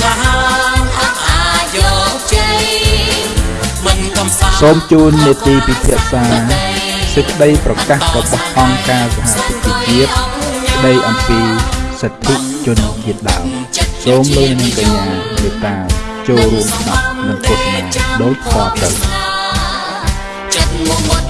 សាសូមជូននេតិពិភាក្សាសេចក្តីប្រកាសរបស់អង្គការសហប្រជាជាតិស្តីអំពីសិទ្ធិជនជាតិដើមសូមលោកនាងកញ្ញាមេត្តាចូលរួមស្ដាប់និងទស្សនាដោយតទៅចិត្តមក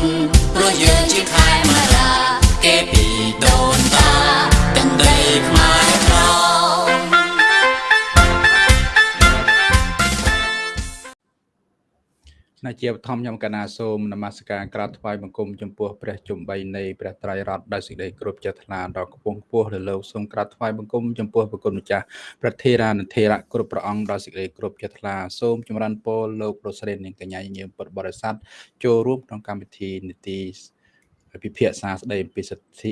ណាជាបឋមខ្ញុំកណាសូមនមស្ការក្រាបថ្វាយបង្គំចំពោះព្រះជំបីនៃព្រះត្រៃរតន៍ដោយសេចក្តីគោរពចិត្តថ្លាដល់គពងខ្ពស់លើលោកសូមក្រាបថ្វាយបង្គំចំពោះព្រះគុណម្ចាស់ព្រះធេរានុធេរៈគ្រប់ព្រះអង្គដោយសេចក្តីគោរពចិត្តថ្លាសូមចម្រើនពរលោកប្រសិទ្ធនាងកញ្ញាញញើមពុទ្ធបរិស័ទចូលរួមក្នុងកម្មវិធីនីតិពិភាក្សាស្តីអំពីសិទ្ធិ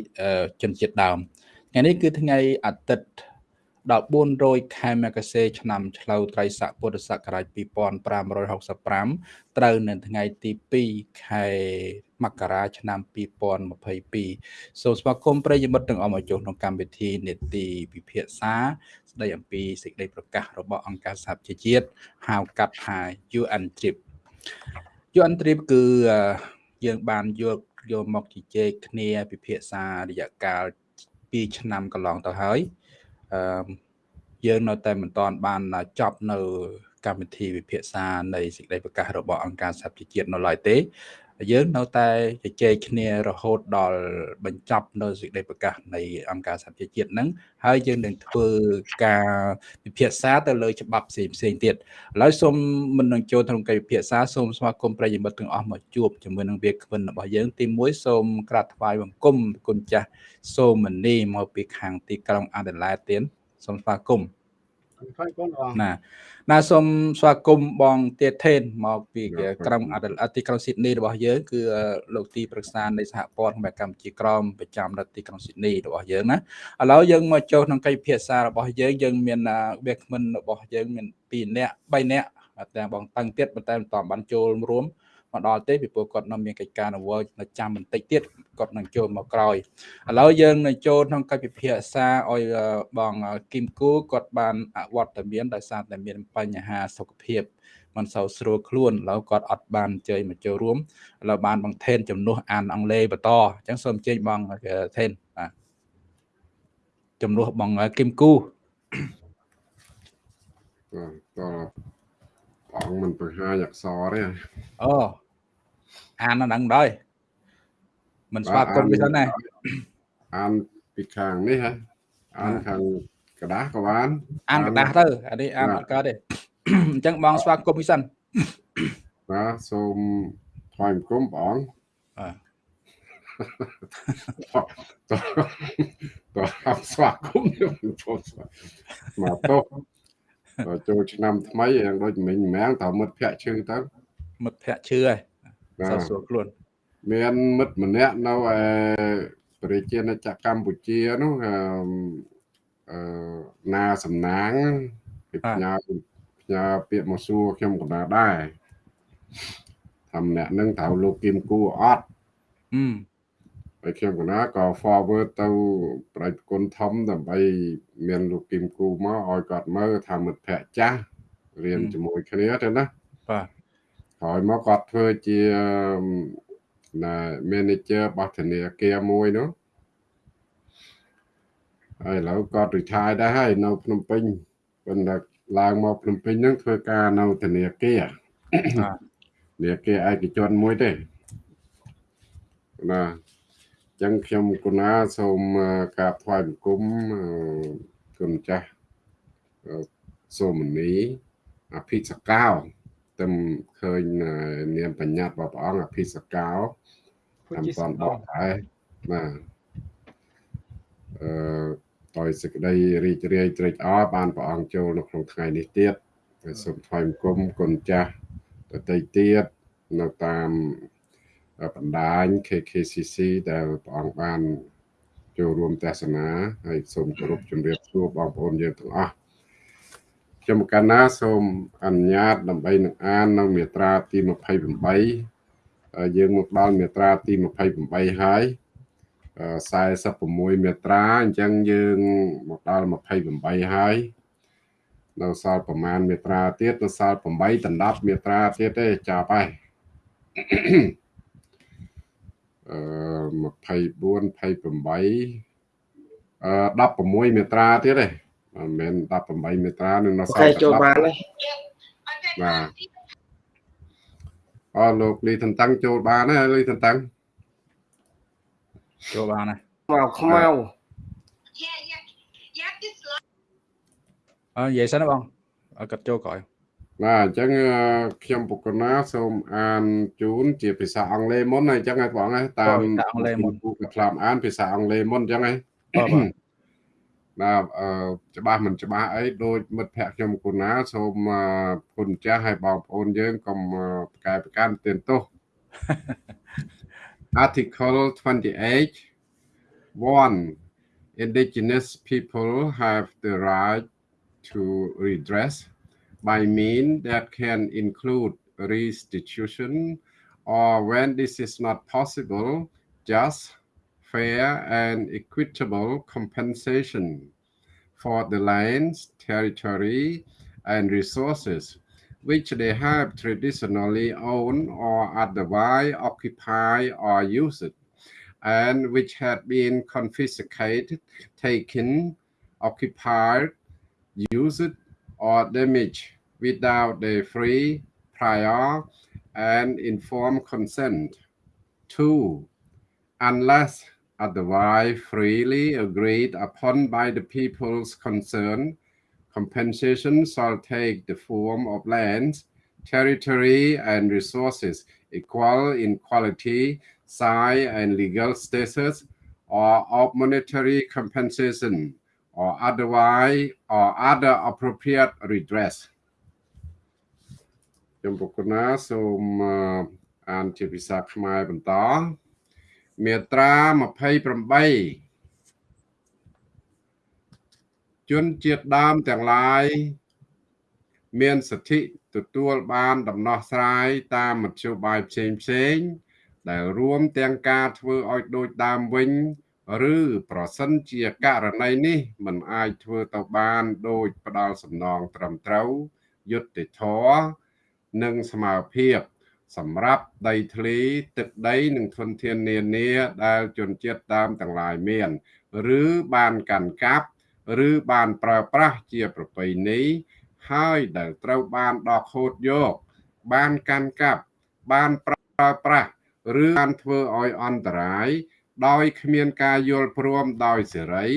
ជនជាតិដើមថ្ងៃនេះគឺថ្ងៃអាទិត្យ 1400ខែមករាឆ្នាំឆ្លូវត្រីស័កពុទ្ធសករាជ2565ត្រូវនៅថ្ងៃទី2ខែមករាឆ្នាំ2022សូមស្វាគមន៍ប្រិយមិត្តទាំងអស់មកចូលក្នុងកម្មវិធីនេតិពិភាក្សាស្ដីអំពីសេចក្តីប្រកាសរបស់អង្គការសហប្រជាជាតិហៅកាត់ថា UN Trip UN Trip គឺយើងបានយកយកមកជជែកគ្នាពិភាក្សារយៈកាល2ឆ្នាំកន្លងទៅហើយ អឺយើងនៅតែមិនទាន់បានចប់នៅកម្មវិធីវិភាសានៃសេចក្តីប្រកាសរបស់អង្គការសហប្រជាជាតិនៅឡើយទេ យើងនៅតែជជែកគ្នារហូតដល់បញ្ចប់នៅសេចក្តីប្រកាសនៃអង្គការសហប្រជាជាតិហ្នឹងហើយយើងនឹងធ្វើការពិភាក្សាទៅលើច្បាប់ផ្សេងផ្សេងទៀតឥឡូវសូមមិននឹងចូលក្នុងកិច្ចពិភាក្សាសូមស្វាគមន៍ប្រិយមិត្តទាំងអស់មកជួបជាមួយនឹងវាគ្មិនរបស់យើងទី1សូមក្រាបថ្វាយបង្គំគុណចាស់សូមមនីមកពីខាងទីក្រុងអាដាលេដទៀតសូមស្វាគមន៍ថ្វាយគុ ណបងណាណាសូមស្វាគមន៍បងទៀតថេនមកពីក្រុងអទីក្រុងស៊ីដនីរបស់យើងគឺលោកទីប្រឹក្សានៃសហព័ន្ធកម្ពុជាក្រមប្រចាំនៅទីក្រុងស៊ីដនីរបស់យើងណាឥឡូវយើងមកចូលក្នុងកិច្ចពិភាក្សារបស់យើងយើងមានវាគ្មិនរបស់យើងមាន2នាក់3នាក់តែបងតឹងទៀតប៉ុន្តែមិនតបានចូលរួម មកដល់ទេពីព្រោះគាត់នៅមានកិច្ចការនៅវល់នៅចាំបន្តិចទៀតគាត់នឹងចូលមកក្រោយឥឡូវយើងនឹងចូលក្នុងកិច្ចពិភាក្សាឲ្យបងគឹមគូគាត់បានអវត្តមានដោយសារតែមានបញ្ហាសុខភាពមិនសូវស្រួលខ្លួនឥឡូវគាត់អត់បានអញ្ជើញមកចូលរួមឥឡូវបានបងថេនជំនួសអានអង់គ្លេសបន្តអញ្ចឹងសូមអញ្ជើញបងថេនបាទជំនួសបងគឹមគូតើបងមិនបង្ហាញអក្សរទេអូ អានហ្នឹងដែរមិនស្វាគមន៍វាសិនណាអានពីខាងនេះហ៎អានខាងกระดาษក៏បានអានកระดาษទៅអានេះអានអត់កើតទេអញ្ចឹងបងស្វាគមន៍វាសិនបាទសូមថ្លែងគុំបងបាទតោះស្វាគមន៍ខ្ញុំមកតោះចូលឆ្នាំថ្មីយ៉ាងដូចមិញម្យ៉ាងតើមិត្តភ័ក្ដិឈឺទៅមិត្តភ័ក្ដិឈឺហើយ សោះស្រួលខ្លួន មានមិត្តម្នាក់នៅឯប្រជាណាចក្រកម្ពុជានោះអឺណាសំណាងពីផ្ញើផ្ញើពាក្យមកសួរខ្ញុំកណ្ដាលដែរថាម្នាក់នឹងត្រូវលោកគឹមគូអត់អឺហើយខ្ញុំកណាក៏ forward ទៅប្រតិគុណធំដើម្បី មានលោកគឹមគូមកឲ្យគាត់មើលថាមិត្តភ័ក្ដិចាស់រៀនជាមួយគ្នាទៅណាបាទ ក្រោយមកគាត់ធ្វើជាណា manager របស់ធនាគារមួយនោះហើយឥឡូវគាត់ retire ដែរហើយនៅភ្នំពេញប៉ុន្តែឡើងមកភ្នំពេញហ្នឹងធ្វើការនៅធនាគារធនាគារឯកជនមួយទេណាចឹងខ្ញុំគុណាសូមក្រាបថ្វាយបង្គំគុណចាស់សូមនីអភិសកោ តែឃើញនាមបញ្ញត្តិរបស់ព្រះអង្គអភិសកោតាមតនបកដែរបាទអឺដោយសេចក្តីរីករាយត្រេកអរបានព្រះអង្គចូលនៅក្នុងថ្ងៃនេះទៀតសូមថ្វាយបង្គំគុណចាស់តន្ត្រីទៀតនៅតាមបណ្ដាញ KKCC ដែលព្រះអង្គបានចូលរួមទស្សនាហើយសូមគោរពជំរាបសួរបងប្អូនយើងទាំងអស់ ខ្ញុំកណ្ណាសូមអនុញ្ញាតដើម្បីនឹងអាននៅមាត្រាទី28យើងមកដល់មាត្រាទី28ហើយ46មាត្រាអញ្ចឹងយើងមកដល់28ហើយនៅសល់ប្រមាណមេត្រាទៀតនៅសល់8ដណ្ដប់មេត្រាទៀតទេចាប់ហើយអឺ24 28អឺ16មេត្រាទៀតទេ មិនមែន18មេត្រានឹងនៅសល់តែចូលបានទេបាទអរលោកលីតន្តាំងចូលបានហើយលីតន្តាំងចូលបានហើយមកខ្មៅអើនិយាយសិនណាបងគាត់ចូលក្រោយបាទអញ្ចឹងខ្ញុំបុគ្គលណាសូមអានជូនជាភាសាអង់គ្លេសមុនហើយអញ្ចឹងហើយបងតាមអង់គ្លេសមុនគូក្លាមអានភាសាអង់គ្លេសមុនអញ្ចឹងហើយបាទ បាទអឺច្បាស់មិនច្បាស់អីដូចមិត្តភ័ក្ដិខ្ញុំគូណាសូមគុណចាស់ឲ្យបងប្អូនយើងកុំប្រកែប្រកាន់ទានទោស Article 28 1 Indigenous people have the right to redress by means that can include restitution or when this is not possible just fair and equitable compensation for the lands, territory, and resources which they have traditionally owned or otherwise occupied or used, and which had been confiscated, taken, occupied, used, or damaged without the free, prior, and informed consent. Two, unless otherwise freely agreed upon by the peoples concerned, compensation shall take the form of lands, territory, and resources equal in quality, size, and legal status, or of monetary compensation, or otherwise, or other appropriate redress. ខ្ញុំប្រគុណណាសូមអានជាភាសាខ្មែរបន្ត មាត្រា28ជនជាតិដើមទាំងឡាយមានសិទ្ធិទទួលបានដំណោះស្រាយតាមមធ្យោបាយផ្សេងផ្សេង ដែលរួមទាំងការធ្វើឲ្យដូចដើមវិញ ឬប្រសិនជាករណីនេះមិនអាចធ្វើទៅបានដោយផ្ដាល់សំណងត្រឹមត្រូវយុត្តិធម៌និងស្មារភាព សម្រាប់ដីធ្លីទឹកដីនិងធនធាននានាដែលជនជាតិដើមទាំងឡាយមាន ឬបានកាន់កាប់ឬបានប្រើប្រាស់ជាប្រពៃណីហើយដែលត្រូវបានដកហូតយក បានកាន់កាប់បានប្រើប្រាស់ឬបានធ្វើឲ្យអន្តរាយ ដោយគ្មានការយល់ព្រមដោយសេរី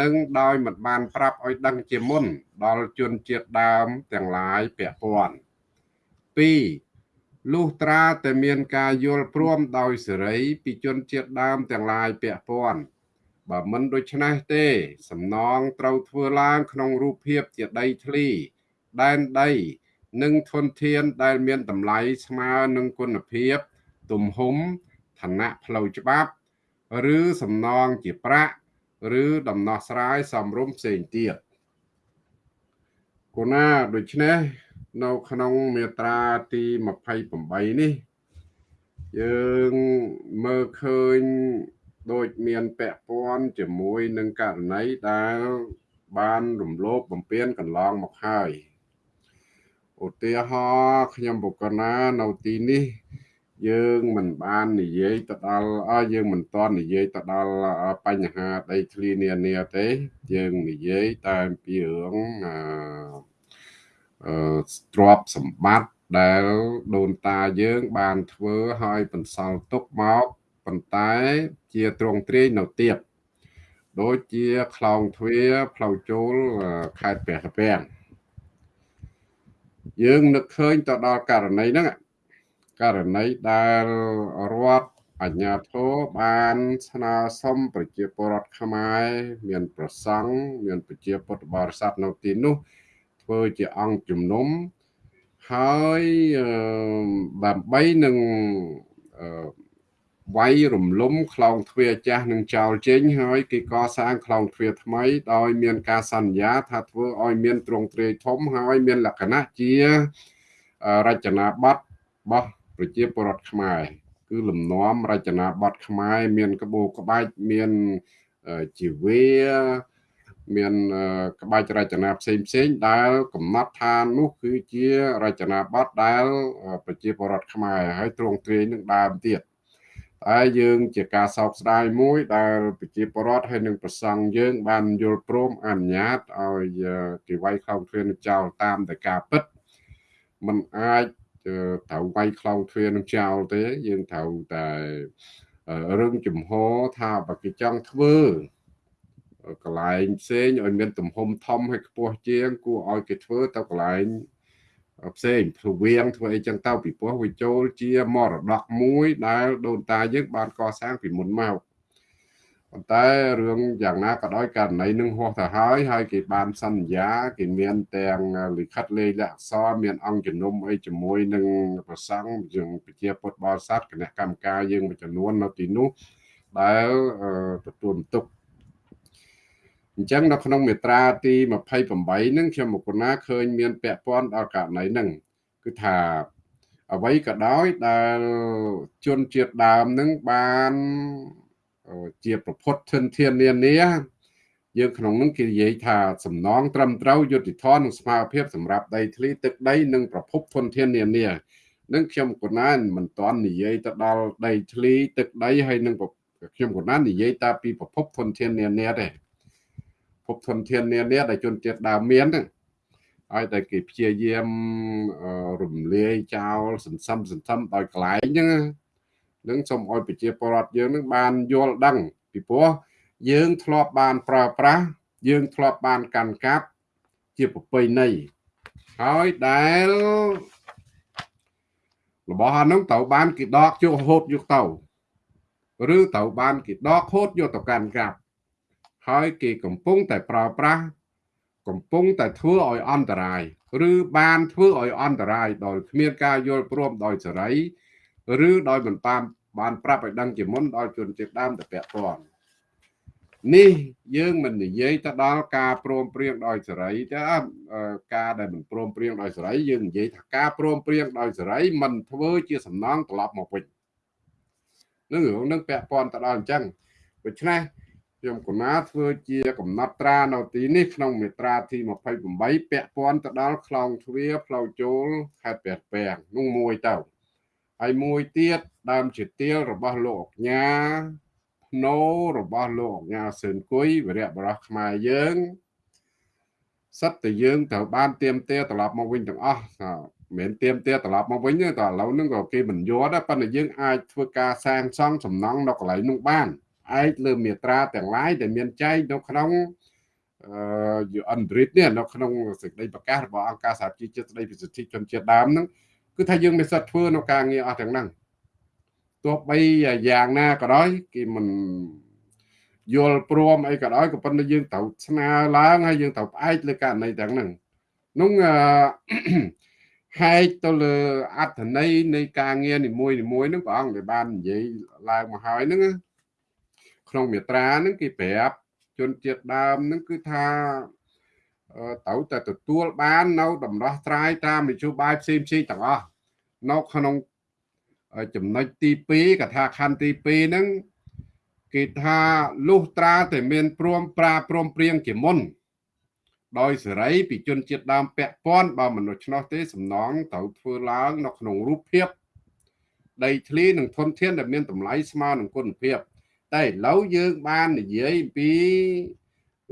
និងដោយមិនបានប្រាប់ឲ្យដឹងជាមុន ដល់ជនជាតិដើមទាំងឡាយពាក់ព័ន្ធ2 លុះត្រាតែមានការយល់ព្រមដោយសេរីពីជនជាតិដើមទាំងឡាយពាក់ព័ន្ធបើមិនដូច្នេះទេ សំណងត្រូវធ្វើឡើងក្នុងរូបភាពជាដីធ្លី ដែនដី និងធនធានដែលមានតម្លៃស្មើនឹងគុណភាព ទំហំឋានៈផ្លូវច្បាប់ ឬសំណងជាប្រាក់ឬដំណោះស្រាយសំរុំផ្សេងទៀតគណាដូច្នេះ នៅក្នុងមាត្រាទី28នេះ យើងមើលឃើញដូចមានពាក់ព័ន្ធជាមួយនឹងករណីដែលបានរំលោភបំពានកន្លងមកហើយឧទាហរណ៍ខ្ញុំបុគ្គលណានៅទីនេះ យើងមិនបាននិយាយទៅដល់អើយើងមិនតន់និយាយទៅដល់បញ្ហាដីធ្លីនានាទេ យើងនិយាយតែពីរឿងអឺ ទ្រព្យសម្បត្តិដែលដូនតាយើងបានធ្វើឲ្យបន្សល់ទុកមកប៉ុន្តែជាទ្រង់ទ្រាយនៅទៀតដូចជាខ្លោងទ្វារផ្លូវចូលខេត្តព្រះកពាំងយើងនឹកឃើញទៅដល់ករណីហ្នឹងករណីដែលរដ្ឋអញ្ញាធិបបានស្នើសុំប្រជាពលរដ្ឋខ្មែរមាន ប្រសង់មានប្រជាពុទ្ធបរិស័ទនៅទីនោះ ធ្វើជាអង្គជំនុំហើយដើម្បីនឹងវាយរំលំខ្លងទ្វារចាស់នឹងចោលចេញហើយគេកសាងខ្លងទ្វារថ្មីដោយមានការសន្យាថាធ្វើឲ្យមានទ្រង់ទ្រាយធំហើយមានលក្ខណៈជារចនាប័ទ្មរបស់ប្រជាពលរដ្ឋខ្មែរគឺលំនាំរចនាប័ទ្មខ្មែរមានក្បូរក្បាច់មានជីវា មានក្បាច់រចនាផ្សេងផ្សេងដែលកំណត់ថានោះគឺជារចនាបថដែល ប្រជាពលរដ្ឋខ្មែរហើយទ្រង់ទ្រាយនឹងដើមទៀតតែយើងជាការសោកស្ដាយមួយដែលប្រជាពលរដ្ឋហើយនឹងប្រសង់យើង បានយល់ព្រមអនុញ្ញាតឲ្យគេវាយខោទ្វារនឹងចោលតាមតែការពិតมันអាចត្រូវវាយខ្លោងទ្វារនឹងចោលទេ យើងត្រូវតែរឹងចំហថាបើគេចង់ធ្វើ កន្លែងផ្សេងឲ្យមានទំហំធំហើយខ្ពស់ជាងគួរឲ្យគេធ្វើទៅកន្លែងផ្សេងធ្វើវៀងធ្វើអីចឹងទៅពីព្រោះវាចូលជាមរតកមួយដែលដូនតាយើងបានកសាងពីមុនមកប៉ុន្តែរឿងយ៉ាងណាក៏ដោយករណីនឹងហោះទៅហើយហើយគេបានសន្យាគេមានទាំងលិខិតលេខអក្សរមានអង្គជំនុំអីជាមួយនឹងប្រសង់យើងប្រជាពុទ្ធបរិស័ទគណៈកម្មការយើងមួយចំនួននៅទីនោះដែលទទួលបន្ទុក អញ្ចឹងនៅក្នុងមាត្រាទី28ហ្នឹងខ្ញុំមកណាឃើញមានពាក់ព័ន្ធដល់ករណីហ្នឹងគឺថាអ្វីក៏ដោយដែលជនជាតិដើមហ្នឹងបានជាប្រពុតធនធាននានាយើងក្នុងនោះគេនិយាយថាសំណងត្រឹមត្រូវយុត្តិធម៌និងស្មារភាពសម្រាប់ដីធ្លីទឹកដីនិងប្រភពធនធាននានានឹងខ្ញុំកណានមិនទាន់និយាយទៅដល់ដីធ្លីទឹកដីហើយនឹងខ្ញុំកណាននិយាយតាពីប្រភពធនធាននានាទេ ភពធនធាននានាដែលជនជាតិដើមមានហ្នឹងឲ្យតែគេព្យាយាមរំលាយចោលសន្សំសន្សំដោយកន្លែងហ្នឹងនឹងសូមឲ្យប្រជាពលរដ្ឋយើងនឹងបានយល់ដឹងពីព្រោះយើងធ្លាប់បានប្រើប្រាស់យើងធ្លាប់បានកាន់កាប់ជាប្រពៃណីហើយដែលរបស់អានោះត្រូវបានគេដកយកហូតយកទៅឬត្រូវបានគេដកហូតយកទៅកាន់កាប់ ហើយគេកំពុងតែប្រើប្រាស់កំពុងតែធ្វើឲ្យអន្តរាយឬបានធ្វើឲ្យអន្តរាយដោយគ្មានការយល់ព្រមដោយសេរីឬដោយមិនបានបានប្រាប់ឲ្យដឹងជាមុនដល់ជនជាតិដើមទៅពាក់ព័ន្ធនេះយើងមិននិយាយទៅដល់ការព្រមព្រៀងដោយសេរីទេការដែលមិនព្រមព្រៀងដោយសេរីយើងនិយាយថាការព្រមព្រៀងដោយសេរីមិនធ្វើជាសំណងត្រឡប់មកវិញនឹងរឿងនឹងពាក់ព័ន្ធទៅដល់អញ្ចឹងដូច្នេះ ខ្ញុំកណាធ្វើជាកំណត់ត្រានៅទីនេះក្នុងមេត្រាទី28ពាក់ព័ន្ធទៅដល់ខ្លងទ្វារផ្លូវចូលខេត្តព្រះពាំងនោះមួយទៅហើយមួយទៀតដើមជាទៀលរបស់លោកអញ្ញា ភ្នោរបស់លោកអញ្ញាសឿនគុយវីរៈបរោះខ្មែរយើងសិតតែយើងត្រូវបានទៀមទាត្រឡប់មកវិញទាំងអស់មិនមែនទៀមទាត្រឡប់មកវិញទេតែឥឡូវហ្នឹងក៏គេមិនយល់ដែរប៉ុន្តែយើងអាចធ្វើការសាងសង់សំណង់នៅកន្លែងនោះបាន ឯកលើមេត្រាទាំងឡាយដែលមានចែងនៅក្នុងអឺយអន្តរិតនេះនៅក្នុងសេចក្តីប្រកាសរបស់អង្គការសហជីវជាតិស្តីពីសិទ្ធិជនជាតិដើមហ្នឹងគឺថាយើងមានសិទ្ធិធ្វើនៅការងារអស់ទាំងហ្នឹងទោះបីយ៉ាងណាក៏ដោយគេមិនយល់ព្រមអីក៏ដោយក៏ប៉ុន្តែយើងត្រូវស្នើឡើងហើយយើងត្រូវផ្អែកលើករណីទាំងហ្នឹងនោះហែកទៅលើអត្ថន័យនៃការងារនីមួយនីមួយហ្នឹងព្រះអង្គដែលបាននិយាយឡើងមកហើយហ្នឹង ក្នុងមេត្រាហ្នឹងគេប្រាប់ជនជាតិដើមហ្នឹងគឺថាត្រូវតែទទួលបាននៅដំណោះស្រាយតាមនយោបាយផ្សេងផ្សេងទាំងអស់នៅក្នុងចំណុចទី2កថាខណ្ឌទី2ហ្នឹងគេថាលុះត្រាតែមានព្រមប្រាព្រមព្រៀងជាមុន ដោយសេរីពីជនជាតិដើមពាក់ព័ន្ធបើមនុស្សឆ្នោះទេសំណងត្រូវធ្វើឡើងនៅក្នុងរូបភាពដីធ្លីនិងធនធានដែលមានតម្លៃស្មើនឹងគុណភាព តែឥឡូវយើងបាននិយាយពី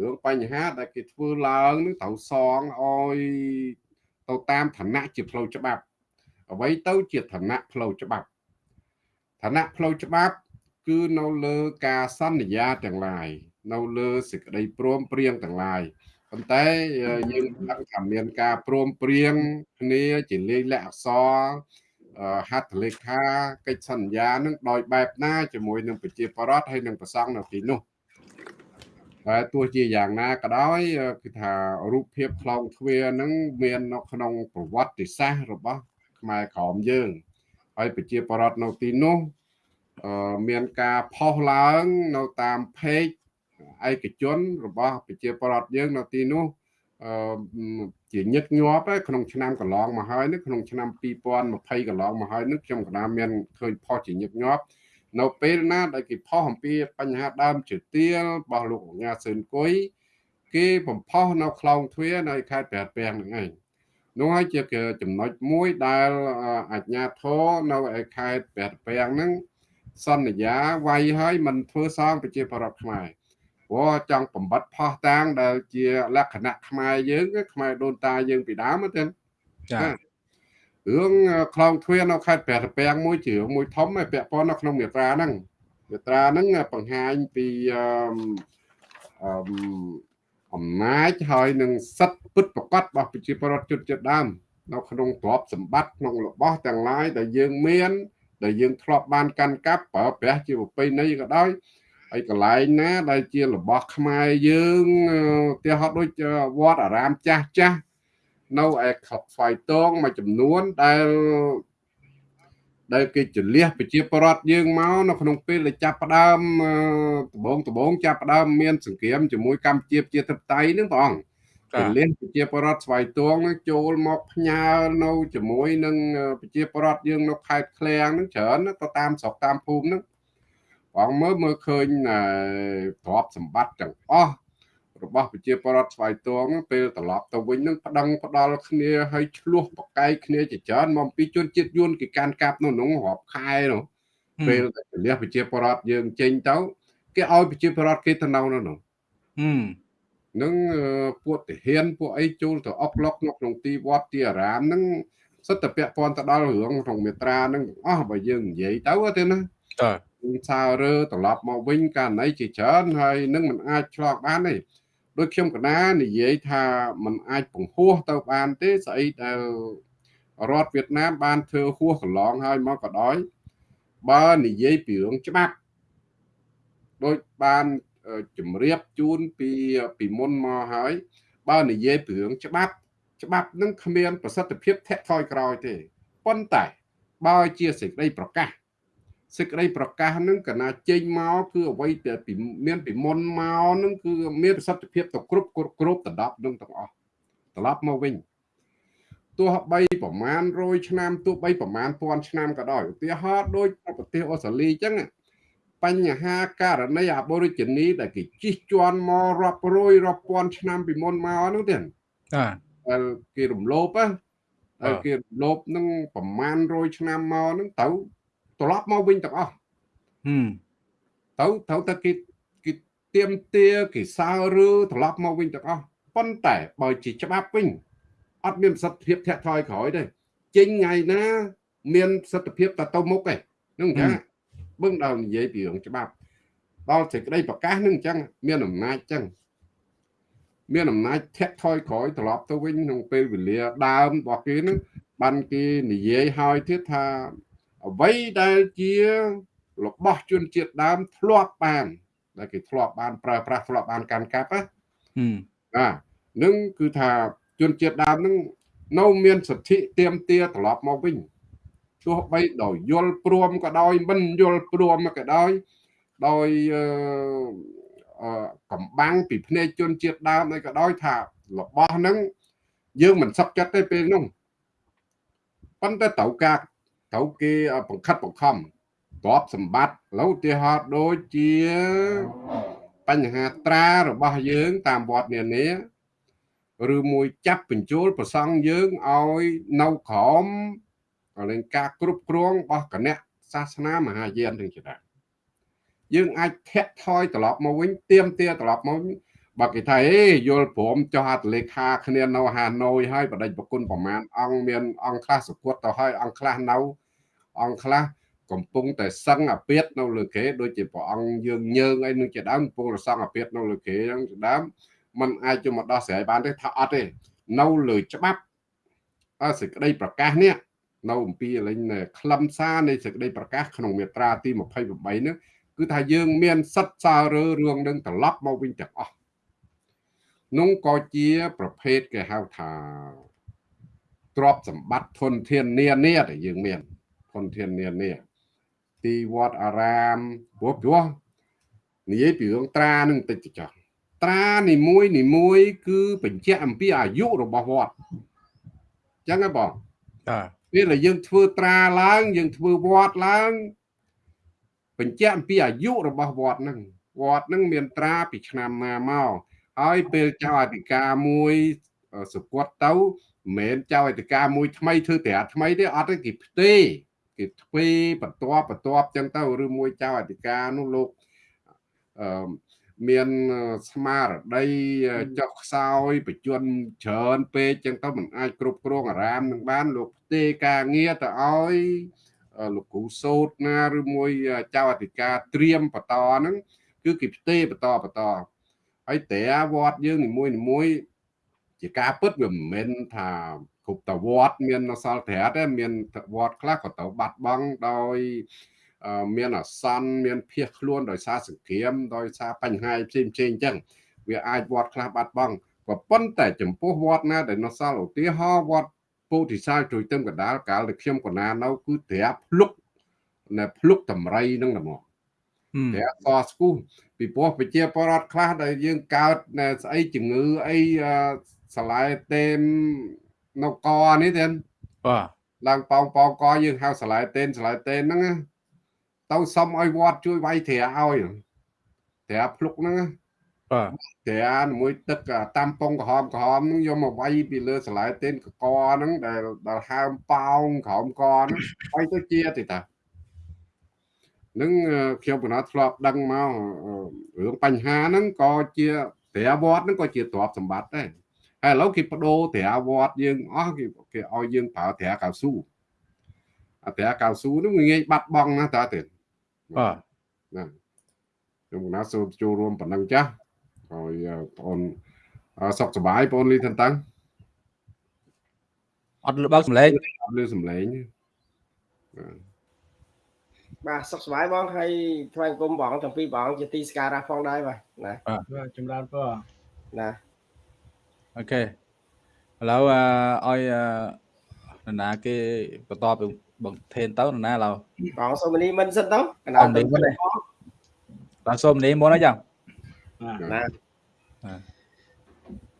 រឿងបញ្ហាដែលគេធ្វើឡើងនឹងត្រូវសងឲ្យទៅតាមឋានៈជាផ្លូវច្បាប់អ្វីទៅជាឋានៈផ្លូវច្បាប់ឋានៈផ្លូវច្បាប់ គឺនៅលើការសន្យាទាំងឡាយនៅលើសេចក្តីព្រមព្រៀងទាំងឡាយប៉ុន្តែយើងដឹងថាមានការព្រមព្រៀងគ្នាជាលេខលក្ខអក្សរ ហត្ថលេខាកិច្ចសន្យានឹងដោយបែបណាជាមួយនឹងប្រជាពលរដ្ឋហើយនឹងប្រសង់នៅទីនោះហើយទោះជាយ៉ាងណាក៏ដោយគឺថារូបភាពខ្លងទ្វារនឹងមាននៅក្នុងប្រវត្តិសាស្ត្ររបស់ខ្មែរក្រមយើងហើយប្រជាពលរដ្ឋនៅទីនោះមានការផុសឡើងនៅតាម page ឯកជនរបស់ប្រជាពលរដ្ឋយើងនៅទីនោះ ជាញឹកញាប់ក្នុងឆ្នាំកន្លងមកហើយនេះក្នុងឆ្នាំ2020កន្លងមកហើយនេះខ្ញុំកណាមានឃើញផុសជាញឹកញាប់នៅពេលណាដែលគេផុសអំពីបញ្ហាដើមជើទៀលរបស់លោកអញ្ញាសឿនគុយគេបំផុសនៅខ្លងទ្វារនៅខេត្តព្រះពាំងហ្នឹងឯងនោះហើយជាចំណុចមួយដែលអាជ្ញាធរនៅឯខេត្តព្រះពាំងហ្នឹងសន្យាវាយឲ្យមិនធ្វើសងប្រជាប្រដ្ឋខ្មែរ ព្រោះចង់បំបត្តិផោះតាងដែលជាលក្ខណៈខ្មែរយើងខ្មែរដូនតាយើងពីដើមទៅចារឿងខ្លងទ្វារនៅខេត្តព្រះពាំងមួយជាមួយធំឯពាក់ព័ន្ធនៅក្នុងមេត្រាហ្នឹងមេត្រាហ្នឹងបង្ហាញពីអឺអំណាចហើយនឹងសិទ្ធិពិតប្រកបរបស់ប្រជាពលរដ្ឋជនជាតិដើមនៅក្នុងទ្រព្យសម្បត្តិក្នុងរបស់ទាំងឡាយដែលយើងមាន ដែលយើងធ្លាប់បានកាន់កាប់ប្រើប្រាស់ជាប្រពៃណីក៏ដោយ ហើយកន្លែងណា ដែលជារបស់ខ្មែរយើងទីហត់ដូចវត្តអារាមចាស់ចាស់នៅឯខប់ស្វាយតងមួយចំនួនដែលដែលគេចលះប្រជាប្រដ្ឋយើងមកនៅក្នុងពេលដែលចាប់ផ្ដើមដំបងដំបងចាប់ផ្ដើមមានសង្គ្រាមជាមួយកម្ពុជាប្រជាធិបតេយ្យនឹងព្រះអង្គចលះប្រជាប្រដ្ឋស្វាយតងនឹងចូលមកផ្ញើនៅជាមួយនឹងប្រជាប្រដ្ឋយើងនៅខេត្តឃ្លៀងនឹងច្រើនទៅតាមស្រុកតាមភូមិនឹង បងមើលមើលឃើញទ្រព្យសម្បត្តិទាំងអស់របស់ប្រជាពលរដ្ឋស្វាយតងពេលត្រឡប់ទៅវិញនឹងប្តឹងផ្ដាល់គ្នាហើយឆ្លោះប្រកែកគ្នាជាច្រើនមកពីជនជាតិយួនគេកាន់កាប់នៅក្នុងរាប់ខែនោះពេលតែលះប្រជាពលរដ្ឋយើងចេញទៅគេឲ្យប្រជាពលរដ្ឋគេទៅនៅនោះនោះនឹងពួកទាហានពួកអីចូលទៅអុកឡុកនៅក្នុងទីវត្តទីអារាមនឹងសិតតែពាក់ព័ន្ធទៅដល់រឿងក្នុងមេត្រានឹងអស់បើយើងនិយាយទៅទៅណា តើសាររើត្រឡប់មកវិញករណីជាច្រើនហើយនឹងមិនអាចឆ្លងបានទេដូចខ្ញុំកណានិយាយថាมันអាចពង្ហួសទៅបានទេស្អីដែលរដ្ឋវៀតណាមបានធ្វើហួសកន្លងហើយមកក៏ដោយបើនិយាយពីរឿងច្បាប់ដូចបានជំរាបជូនពីពីមុនមកហើយបើនិយាយពីរឿងច្បាប់ច្បាប់នឹងគ្មានប្រសិទ្ធភាពធាក់ថយក្រោយទេប៉ុន្តែបើជាសេចក្តីប្រកាស សេចក្តីប្រកាសនឹងកណាចេញមកគឺអ្វីដែលពីមានពីមុនមកនឹងគឺមានប្រសិទ្ធភាពទៅគ្រប់គ្រប់គ្រប់ដណ្ដប់នឹងទាំងអស់ត្រឡប់មកវិញទោះបីប្រមាណ100ឆ្នាំទោះបីប្រមាណ1000ឆ្នាំក៏ដោយឧទាហរណ៍ដូចប្រទេសអូស្ត្រាលីអញ្ចឹងបញ្ហាករណី Aborigine ដែលគេជិះជាន់មករាប់រយរាប់ពាន់ឆ្នាំពីមុនមកនោះទេបាទគេរំលោភហើយគេរំលោភនឹងប្រមាណ100ឆ្នាំមកនឹងទៅ ត្រឡប់មកវិញទាំងអស់ទៅត្រូវតែគេគេទៀមទាគេសើឬត្រឡប់មកវិញទាំងអស់ប៉ុន្តែបើជាច្បាប់វិញអត់មានប្រសិទ្ធភាពធាក់ថយក្រោយទេចេញថ្ងៃណាមានប្រសិទ្ធភាពតទៅមុខឯងនឹងចាបឹងដល់និយាយពីរឿងច្បាប់ដល់សេចក្តីប្រកាសនឹងអញ្ចឹងមានអំណាចអញ្ចឹងមានអំណាចធាក់ថយក្រោយត្រឡប់ទៅវិញក្នុងពេលវេលាដើមរបស់គេនឹងបានគេនិយាយឲ្យទៀតថា អ្វីដែលជារបស់ជនជាតិដើមធ្លាប់បាន ដែលគេធ្លាប់បានប្រើប្រាស់ធ្លាប់បានកាន់កាប់ណាបាទនឹងគឺថាជនជាតិដើមនឹងនៅមានសិទ្ធិទៀមទាត្រឡប់មកវិញទោះបីដោយយល់ព្រមក៏ដោយមិនយល់ព្រមក៏ដោយដោយកំបាំងពីភ្នែកជនជាតិដើមអីក៏ដោយថារបស់ហ្នឹងយើងមិនសឹកចិត្តទេពេលនោះប៉ុន្តែត្រូវការ ត្រូវគេបង្ខិតបង្ខំទ្រព្យសម្បត្តិឡូវឧទាហរណ៍ដូចជាបញ្ហាត្រារបស់យើង តាមវត្តនានាឬមួយចាប់បញ្ចូលប្រសង់យើងឲ្យនៅក្រោមលេងការគ្រប់គ្រងរបស់គណៈសាសនាមហាយានទាំងច្រើនយើងអាចធាក់ថយត្រឡប់មកវិញទៀមទាត្រឡប់មក បើគេថាអេយល់ព្រមចោះអត្តលេខាគ្នានៅហាណូយហើយបដិប្រគុណប្រមាណអង្គមានអង្គខ្លះសុគតទៅហើយអង្គខ្លះនៅអង្គខ្លះកំពុងតែសឹងអាពាតនៅលើគេដូចជាព្រះអង្គយើងញើងអីនឹងជាដើមកំពុងរសងអាពាតនៅលើគេហ្នឹងជាដើមมันអាចយកមកដោះស្រាយបានទេថាអត់ទេនៅលើច្បាប់អសេចក្តីប្រកាសនេះនៅអំពីលេងខ្លឹមសារនៃសេចក្តីប្រកាសក្នុងមាត្រាទី28នេះគឺថាយើងមានសិទ្ធិសាររើរឿងនឹងត្រឡប់មកវិញទាំងអស់ នោះក៏ជាប្រភេទគេហៅថាទ្រព្យសម្បត្តិធនធាននានាដែលយើងមានធនធាននានាទីវត្តអារាមព្រោះព្រោះនិយាយពីរឿងត្រានឹងតិចទៅចោះត្រានីមួយនីមួយ គឺបញ្ជាក់អំពីអាយុរបស់វត្តអញ្ចឹងហ៎បងបាទពេលដែលយើងធ្វើត្រាឡើង យើងធ្វើវត្តឡើងបញ្ជាក់អំពីអាយុរបស់វត្តហ្នឹងវត្តហ្នឹងមានត្រាពីឆ្នាំណាមក ហើយពេលចៅអធិការមួយសគាត់ទៅមិនមែនចៅអធិការមួយថ្មីធ្វើត្រាថ្មីទេអត់ទេគេផ្ទេគេទ្វេបន្ទាប់បន្ទាប់ចឹងទៅឬមួយចៅអធិការនោះលោកអឺមានស្មារតីចុះខ្សោយបជនច្រើនពេកចឹងទៅមិនអាចគ្រប់គ្រងអារាមនឹងបាន លោកផ្ទេការងារទៅឲ្យលោកគ្រូសោតណាឬមួយចៅអធិការត្រៀមបន្តហ្នឹងគឺគេផ្ទេបន្តបន្ត ហើយតែវត្តយើងនីមួយនីមួយជាការពិតវាមិនមែនថាគ្រប់តវត្តមានអសល់ត្រាតទេមានវត្តខ្លះក៏ទៅបាត់បង់ដោយមានអសន្នមានភៀសខ្លួនដោយសារសង្គ្រាមដោយសារបញ្ហាផ្សេងផ្សេងអញ្ចឹងវាអាចវត្តខ្លះបាត់បង់ក៏ប៉ុន្តែចំពោះវត្តណាដែលនៅសល់ឧទាហរណ៍វត្តពោធិសាលជួយទឹមកដាលកាលដែលខ្ញុំកណានៅគឺត្រាភ្លុកនៅភ្លុកតម្រៃនឹងតែមក ត្រាកស្គូពីព្រោះប្រជាពលរដ្ឋខ្លះដែលយើងកើតស្អីជំងឺអីសាឡាយតេមនៅកនេះទេបាទឡើងប៉ោងប៉ោងកយើងហៅសាឡាយតេនសាឡាយតេនហ្នឹងទៅសុំឲ្យវត្តជួយវាយត្រាឲ្យត្រាភ្លុកហ្នឹងបាទត្រាមួយទឹកតាមពងក្រហមក្រហមហ្នឹងយកមកវាយពីលើសាឡាយតេនកកហ្នឹងដែលដែលហើមប៉ោងក្រហមកហ្នឹងវាយទៅជាទេតា នឹងខ្ញុំកណាត់ធ្លាប់ដឹងមករឿងបញ្ហាហ្នឹងក៏ជាត្រាវត្តហ្នឹងក៏ជាទ្រព្យសម្បត្តិដែរហើយឥឡូវគេបដូរត្រាវត្តយើងអស់គេគេឲ្យយើងប្រើត្រាកៅស៊ូអាត្រាកៅស៊ូហ្នឹងងាយបាត់បង់ណាស់តើទេបាទណាខ្ញុំកណាសូមចូលរួមប៉ុណ្ណឹងចាស់ហើយបងអូនសុខសប្បាយបងអូនលីតាន់តាំងអត់លឺបើកសំឡេងអត់លឺសំឡេងបាទ សុខសប្បាយបងហើយថ្វាយគុំបងទាំងពីរបងជាទីសក្ការៈផងដែរបាទណាបាទចម្រើនពរណាអូខេឥឡូវឲ្យនរណាគេបន្តពីបងថេនទៅនរណាឡូវបងសូមនីមិនសិនទៅកណ្ដាលទៅបងសូមនីមុនអញ្ចឹងណា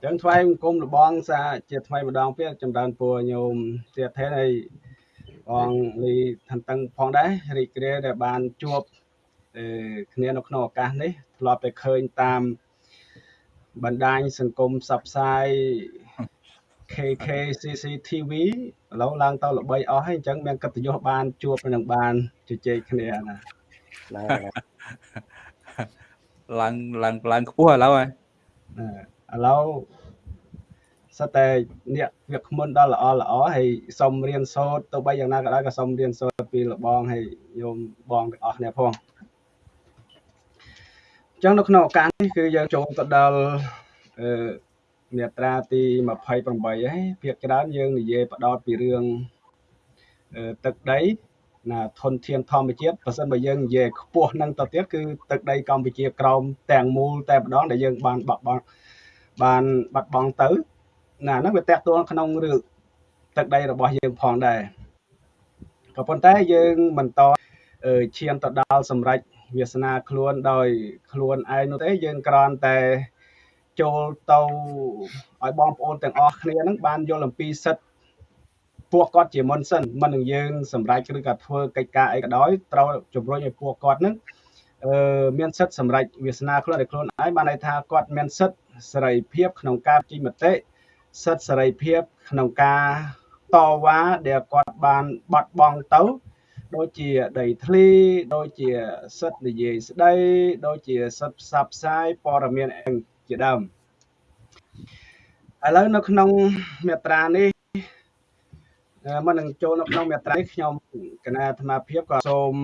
ចឹងថ្វាយបង្គំលបងសាជាថ្មីម្ដងទៀតចម្រើនពរញោមទៀតថេនហើយ បងលីឋានតឹងផងដែររីករាយដែលបានជួបគ្នានៅក្នុងឱកាសនេះធ្លាប់តែឃើញតាមបណ្ដាញសង្គមផ្សព្វផ្សាយ KK CCTV ឥឡូវឡើងទៅល្បីអស់ហើយអញ្ចឹងមានកិត្តិយសបានជួបនឹងបានជជែកគ្នាណាឡើងឡើងឡើងខ្ពស់ឥឡូវហើយឥឡូវ សិតតែអ្នកវាគ្មិនដល់ល្អល្អហើយសុំរៀនសូត្រទៅបីយ៉ាងណាក៏ដោយក៏សុំរៀនសូត្រពីលបងហើយញោមបងទាំងអស់គ្នាផងអញ្ចឹងនៅក្នុងឱកាសនេះគឺយើងចូលទៅដល់អឺមាត្រាទី28ហើយភាគច្រើនយើងនិយាយបដោតពីរឿងទឹកដីណាធនធានធម្មជាតិបើសិនបើយើងនិយាយខ្ពស់នឹងទៅទៀតគឺទឹកដីកម្ពុជាក្រោមទាំងមូលតែម្ដងដែលយើងបានបាត់បង់បានបាត់បង់ទៅ ណាហ្នឹងវាតកតងក្នុងរឿងទឹកដីរបស់យើងផងដែរក៏ប៉ុន្តែយើងបន្តឈានទៅដល់សម្រេចវាសនាខ្លួនដោយខ្លួនឯងនោះទេយើងគ្រាន់តែចូលទៅឲ្យបងប្អូនទាំងអស់គ្នាហ្នឹងបានយល់អំពីសិទ្ធិពួកគាត់ជាមុនសិនមិននឹងយើងសម្រេចឬក៏ធ្វើកិច្ចការអីក៏ដោយត្រូវជំរុញឲ្យពួកគាត់ហ្នឹងអឺមានសិទ្ធិសម្រេចវាសនាខ្លួនឲ្យខ្លួនឯងបានន័យថាគាត់មានសិទ្ធិសេរីភាពក្នុងការជិញមតិ សិទ្ធិសេរីភាពក្នុងការតវ៉ាដែលគាត់បានបាត់បង់ទៅដូចជាដីធ្លីដូចជាសិទ្ធិនិយាយស្ដីដូចជាសិទ្ធិផ្សព្វផ្សាយព័ត៌មានជាដើមឥឡូវនៅក្នុងមាត្រានេះមុននឹងចូលនៅក្នុងមាត្រានេះខ្ញុំគណៈអាត្មាភាពក៏សូម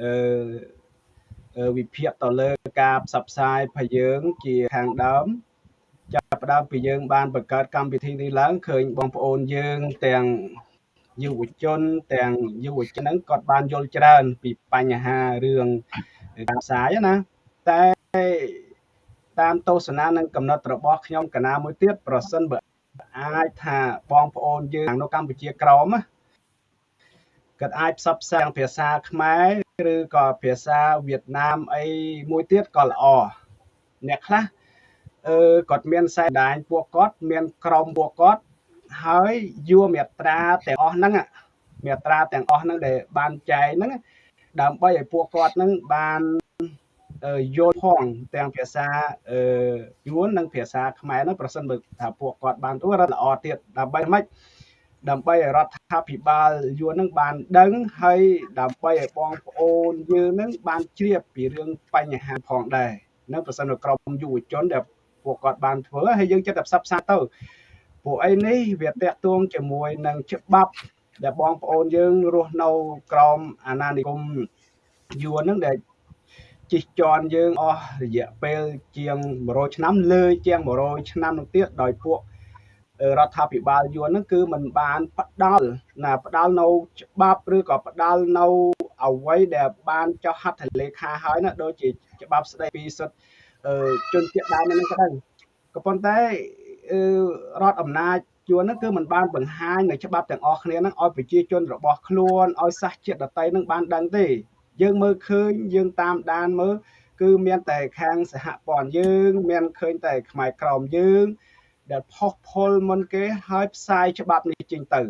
អឺវិភាគទៅលើការផ្សព្វផ្សាយរបស់យើងជាខាងដើម ចាប់ផ្ដើមពីយើង បានបង្កើតកម្មវិធីនេះឡើងឃើញបងប្អូនយើងទាំងយុវជន ទាំងយុវជនហ្នឹងគាត់បានយល់ច្រើន ពីបញ្ហារឿងការផ្សាយណាតែតាមទស្សនានិងកំណត់របស់ខ្ញុំកណាមួយទៀតប្រសិនបើអាចថាបងប្អូនយើងនៅកម្ពុជាក្រមគាត់អាចផ្សព្វផ្សាយភាសាខ្មែរឬក៏ភាសាវៀតណាមអីមួយទៀតក៏ល្អអ្នកខ្លះ អឺគាត់មានខ្សែដាញពួកគាត់មានក្រុមពួកគាត់ហើយយួរមេត្រាទាំងអស់ហ្នឹងមេត្រាទាំងអស់ហ្នឹងដែលបានចែកហ្នឹងដើម្បីឲ្យពួកគាត់ហ្នឹងបានយល់ផងទាំងភាសាអឺយួននិងភាសាខ្មែរហ្នឹងប្រសិនបើថាពួកគាត់បានទៅរត់ល្អទៀតដើម្បីម៉េចដើម្បីឲ្យរដ្ឋាភិបាលយួននឹងបានដឹងហើយដើម្បីឲ្យបងប្អូនយើងនឹងបានជ្រាបពីរឿងបញ្ហាផងដែរនៅប្រសិនបើក្រុមយុវជនដែល ពួកគាត់បានធ្វើហើយយើងចិត្តតែផ្សព្វផ្សាយទៅពួកអីនេះវាតាក់ទងជាមួយនឹងច្បាប់ដែលបងប្អូនយើងរស់នៅក្រោមអាណានិគមយួនហ្នឹងដែលជិះជាន់យើងអស់រយៈពេលជាង100ឆ្នាំលើជាង100ឆ្នាំនោះទៀតដោយពួករដ្ឋាភិបាលយួនហ្នឹងគឺมันបានផ្ដាល់ណាផ្ដាល់នៅច្បាប់ឬក៏ផ្ដាល់នៅអ្វីដែលបានចុះហត្ថលេខាហើយណាដូចជាច្បាប់ស្ដីពីសិទ្ធិ ជនជាតិដើមហ្នឹងក៏ដោយក៏ប៉ុន្តែរដ្ឋអំណាចយួនហ្នឹងគឺมันបានបង្ហាញនៅច្បាប់ទាំងអស់គ្នាហ្នឹងឲ្យប្រជាជនរបស់ខ្លួនឲ្យសាសជាតិដតីហ្នឹងបានដឹងទេយើងមើលឃើញយើងតាមដានមើលគឺមានតែខាងសហព័ន្ធយើង មានឃើញតែខ្មែរក្រមយើង ដែលផុសផុលមុនគេហើយផ្សាយច្បាប់នេះចេញទៅ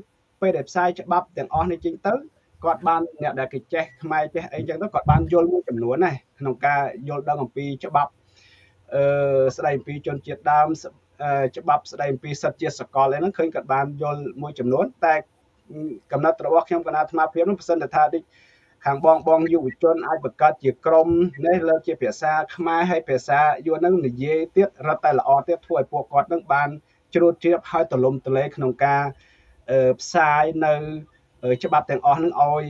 ពេលដែលផ្សាយច្បាប់ទាំងអស់នេះចេញទៅគាត់បានអ្នកដែលគេចេះខ្មែរចេះអីចឹងទៅគាត់បានយល់មួយចំនួនណាក្នុងការយល់ដឹងអំពីច្បាប់អឺ ស្ដីអំពីជនជាតិដើមច្បាប់ស្ដីអំពីសិទ្ធិជាសកលអីហ្នឹងឃើញគាត់បានយល់មួយចំនួនតែកំណត់របស់ខ្ញុំគណៈអាត្មាភាពនោះប្រសិនថាដូចខាងបងបងយុវជនអាចបង្កើតជាក្រុមនេះលើកជាភាសាខ្មែរហើយភាសាយួននឹងនិយាយទៀតរត់តែល្អទៀតធ្វើឲ្យពួកគាត់នឹងបានជ្រួតជ្រាបហើយទលំទលែក្នុងការផ្សាយនៅច្បាប់ទាំងអស់នឹងឲ្យ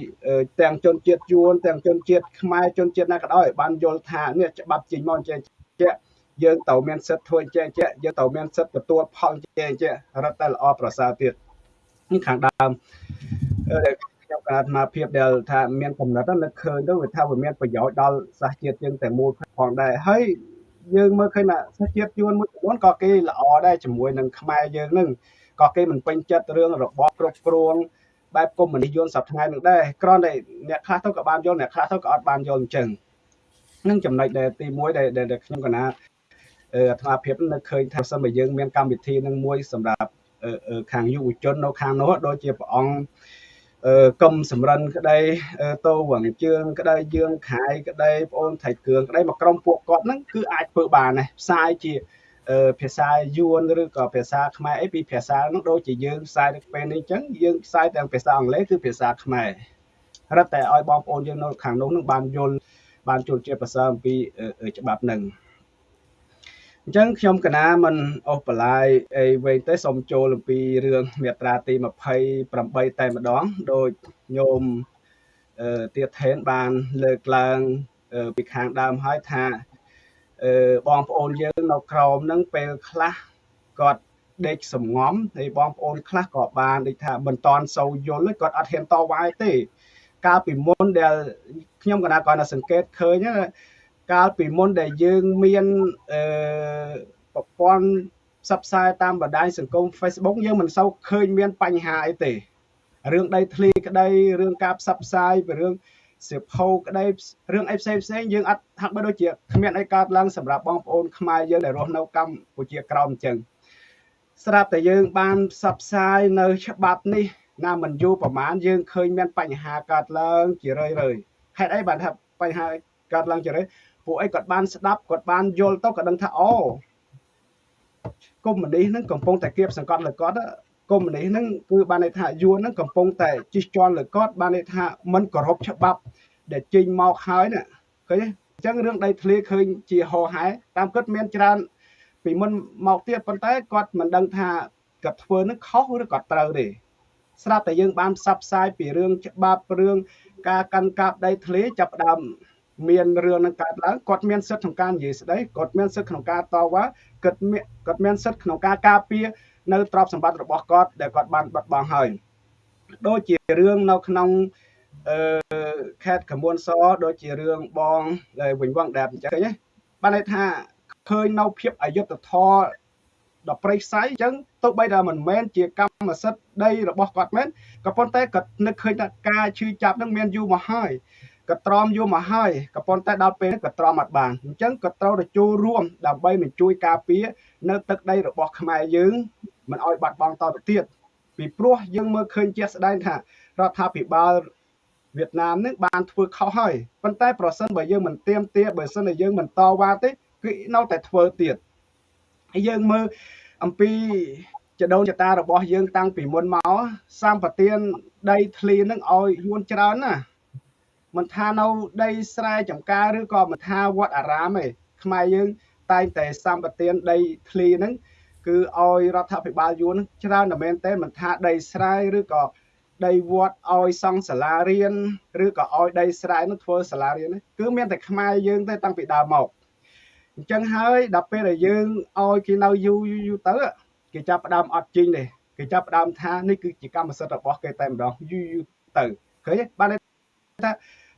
ទាំងជនជាតិយួនទាំងជនជាតិខ្មែរជនជាតិណាក៏ដោយបានយល់ថានេះច្បាប់ចេញមកចេះជា យើងត្រូវមានសិទ្ធិធ្វើចេះចេះយើងត្រូវមានសិទ្ធិទទួលផលចេះចេះរត់តែល្អប្រសើរទៀតនេះខាងដើមខ្ញុំក៏អាត្មាភាពដែលថាមានកំណត់នឹកឃើញទៅវាថាវាមានប្រយោជន៍ដល់សាសជាតិយើងតែមួយផងដែរហើយយើងមើលឃើញថាសាសជាតិយួនមួយចំនួនក៏គេល្អដែរជាមួយនឹងខ្មែរយើងនឹងក៏គេមិនពេញចិត្តរឿងរបបគ្រប់គ្រងបែបកុម្មុយនីសយួនសប្តាហ៍នឹងដែរគ្រាន់តែអ្នកខ្លះទៅក៏បានយល់អ្នកខ្លះទៅក៏អត់បានយល់អញ្ចឹងនឹងចំណុចដែលទី1ដែលដែលខ្ញុំកណា អឺអាត្មាភាពនឹកឃើញថាសិនបើយើងមានកម្មវិធីនឹងមួយសម្រាប់ខាងយុវជននៅខាងនោះដូចជាព្រះអង្គកុំសម្រិនក្តីតោវងជើងក្តីយើងខាយក្តីបងអូនថៃគ្រឿងក្តីមកក្រុមពួកគាត់ហ្នឹងគឺអាចធ្វើបានដែរផ្សាយជាភាសាយួនឬក៏ភាសាខ្មែរអីពីភាសានោះដូចជាយើងផ្សាយនៅពេលនេះអញ្ចឹងយើងផ្សាយទាំងភាសាអង់គ្លេសគឺភាសាខ្មែររត់តែឲ្យបងប្អូនយើងនៅខាងនោះនឹងបានយល់បានជួលជាភាសាអំពីច្បាប់នឹង អញ្ចឹងខ្ញុំកណាមិនអស់បន្លាយអីវិញទេសូមចូលអំពីរឿងមាត្រាទី28តែម្ដងដោយញោមអឺទៀតថេនបានលើកឡើងពីខាងដើមហើយថាអឺបងប្អូនយើងនៅក្រោមហ្នឹងពេលខ្លះគាត់ដេកសំងំហើយបងប្អូនខ្លះក៏បានដូចថាមិនតន់សូវយល់គាត់អត់ហ៊ានតវ៉ាទេកាលពីមុនដែលខ្ញុំកណាគាត់នៅសង្កេតឃើញ កាលពីមុនដែលយើងមានអឺប្រព័ន្ធផ្សព្វផ្សាយតាមបណ្ដាញសង្គម Facebook យើងមិនសូវឃើញមានបញ្ហាអីទេរឿងដីធ្លីក្តីរឿងការផ្សព្វផ្សាយពីរឿងសៀវភៅក្តីរឿងអីផ្សេងផ្សេងយើងអត់ហាក់បីដូចជាគ្មានអីកើតឡើងសម្រាប់បងប្អូនខ្មែរយើងដែលរស់នៅកម្ពុជាក្រោមអញ្ចឹងស្រាប់តែយើងបានផ្សព្វផ្សាយនៅច្បាប់នេះណាមិនយូរប្រហែលយើងឃើញមានបញ្ហាកើតឡើងជារឿយរឿយហេតុអីបានថាបញ្ហាកើតឡើងជារឿយ ពួកអីគាត់បានស្ដាប់គាត់បានយល់ទៅក៏ដឹងថាអូកុំមុនីហ្នឹងកំពុងតែគៀបសង្កត់លើគាត់កុំមុនីហ្នឹងគឺបានន័យថាយួនហ្នឹងកំពុងតែជិះជាន់លើគាត់បានន័យថាមិនគោរពច្បាប់ ដែលចេញមកហើយណាឃើញទេអញ្ចឹងរឿងដីធ្លីឃើញជាហោហែតាមគិតមានច្រើន ពីមុនមកទៀតប៉ុន្តែគាត់មិនដឹងថាគាត់ធ្វើនឹងខុសឬក៏ត្រូវទេស្រាប់តែយើងបានផ្សព្វផ្សាយពីរឿងច្បាប់រឿងការកាន់កាប់ដីធ្លីចាប់ដើម មានរឿងនឹងកើតឡើងគាត់មានសិទ្ធិក្នុងការនិយាយស្ដីគាត់មានសិទ្ធិក្នុងការតវ៉ាគាត់មានគាត់មានសិទ្ធិក្នុងការការពារនៅទ្រព្យសម្បត្តិរបស់គាត់ដែលគាត់បានបាត់បង់ហើយដូចជារឿងនៅក្នុងអឺខេត្តកមួនសដូចជារឿងបងដែលវិញវងដែលអញ្ចឹងណាបានន័យថាឃើញនៅភាពអយុត្តិធម៌ដល់ប្រៃសៃអញ្ចឹងទោះបីថាមិនមែនជាកម្មសិទ្ធិដីរបស់គាត់មែនក៏ប៉ុន្តែគាត់នឹកឃើញថាការឈឺចាប់នឹងមានយូរមកហើយ ក៏ទ្រាំយកមកហើយក៏ប៉ុន្តែដល់ពេលក៏ទ្រាំអត់បានអញ្ចឹងក៏ត្រូវតែចូលរួមដើម្បីនឹងជួយការពារនៅទឹកដីរបស់ខ្មែរយើងមិនឲ្យបាត់បង់តទៅទៀតពីព្រោះយើងមើលឃើញជាក់ស្ដែងថារដ្ឋាភិបាលវៀតណាមនឹងបានធ្វើខុសហើយប៉ុន្តែប្រសិនបើយើងមិនទៀមទាបើសិនជាយើងមិនតវ៉ាទេគឺនៅតែធ្វើទៀតហើយយើងមើលអំពីចដូនចតារបស់យើងតាំងពីមុនមកសម្បទានដីធ្លីនឹងឲ្យយួនច្រើនណា មិនថានៅដីស្រែចម្ការឬក៏មិនថាវត្តអារាមទេខ្មែរយើងតែងតែសម្បទានដីធ្លីហ្នឹងគឺឲ្យរដ្ឋាភិបាលយួនច្រើនតែមែនទេមិនថាដីស្រែឬក៏ដីវត្តឲ្យសង់សាលារៀនឬក៏ឲ្យដីស្រែនោះធ្វើសាលារៀនគឺមានតែខ្មែរយើងទេតាំងពីដើមមកអញ្ចឹងហើយដល់ពេលដែលយើងឲ្យគេនៅយូរយូរទៅគេចាប់ផ្ដើមអត់ជីងទេគេចាប់ផ្ដើមថានេះគឺជាកម្មសិទ្ធិរបស់គេតែម្ដងយូរយូរទៅឃើញទេបាន ថា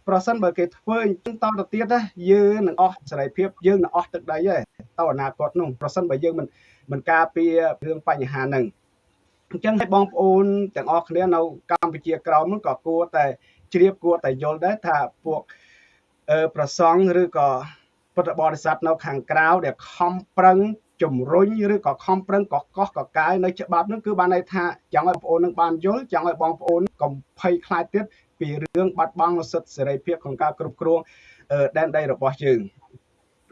ប្រសិនបើគេធ្វើអញ្ចឹងតទៅទៀតណាយើងនឹងអស់សេរីភាពយើងនឹងអស់ទឹកដីហើយតអនាគតនោះប្រសិនបើយើងមិនមិនការពាររឿងបញ្ហាហ្នឹងអញ្ចឹងឲ្យបងប្អូនទាំងអស់គ្នានៅកម្ពុជាក្រោមនោះក៏គួរតែជ្រាបគួរតែយល់ដែរថាពួកអឺប្រសង់ឬក៏ពុទ្ធបរិស័ទនៅខាងក្រៅដែលខំប្រឹងជំរុញឬក៏ខំប្រឹងកកកកកាយនៅច្បាប់នោះគឺបានន័យថាចង់ឲ្យបងប្អូននឹងបានយល់ចង់ឲ្យបងប្អូនកុំភ័យខ្លាចទៀត ពីរឿងបាត់បង់សិទ្ធិសេរីភាពក្នុងការគ្រប់គ្រងដែនដីរបស់យើង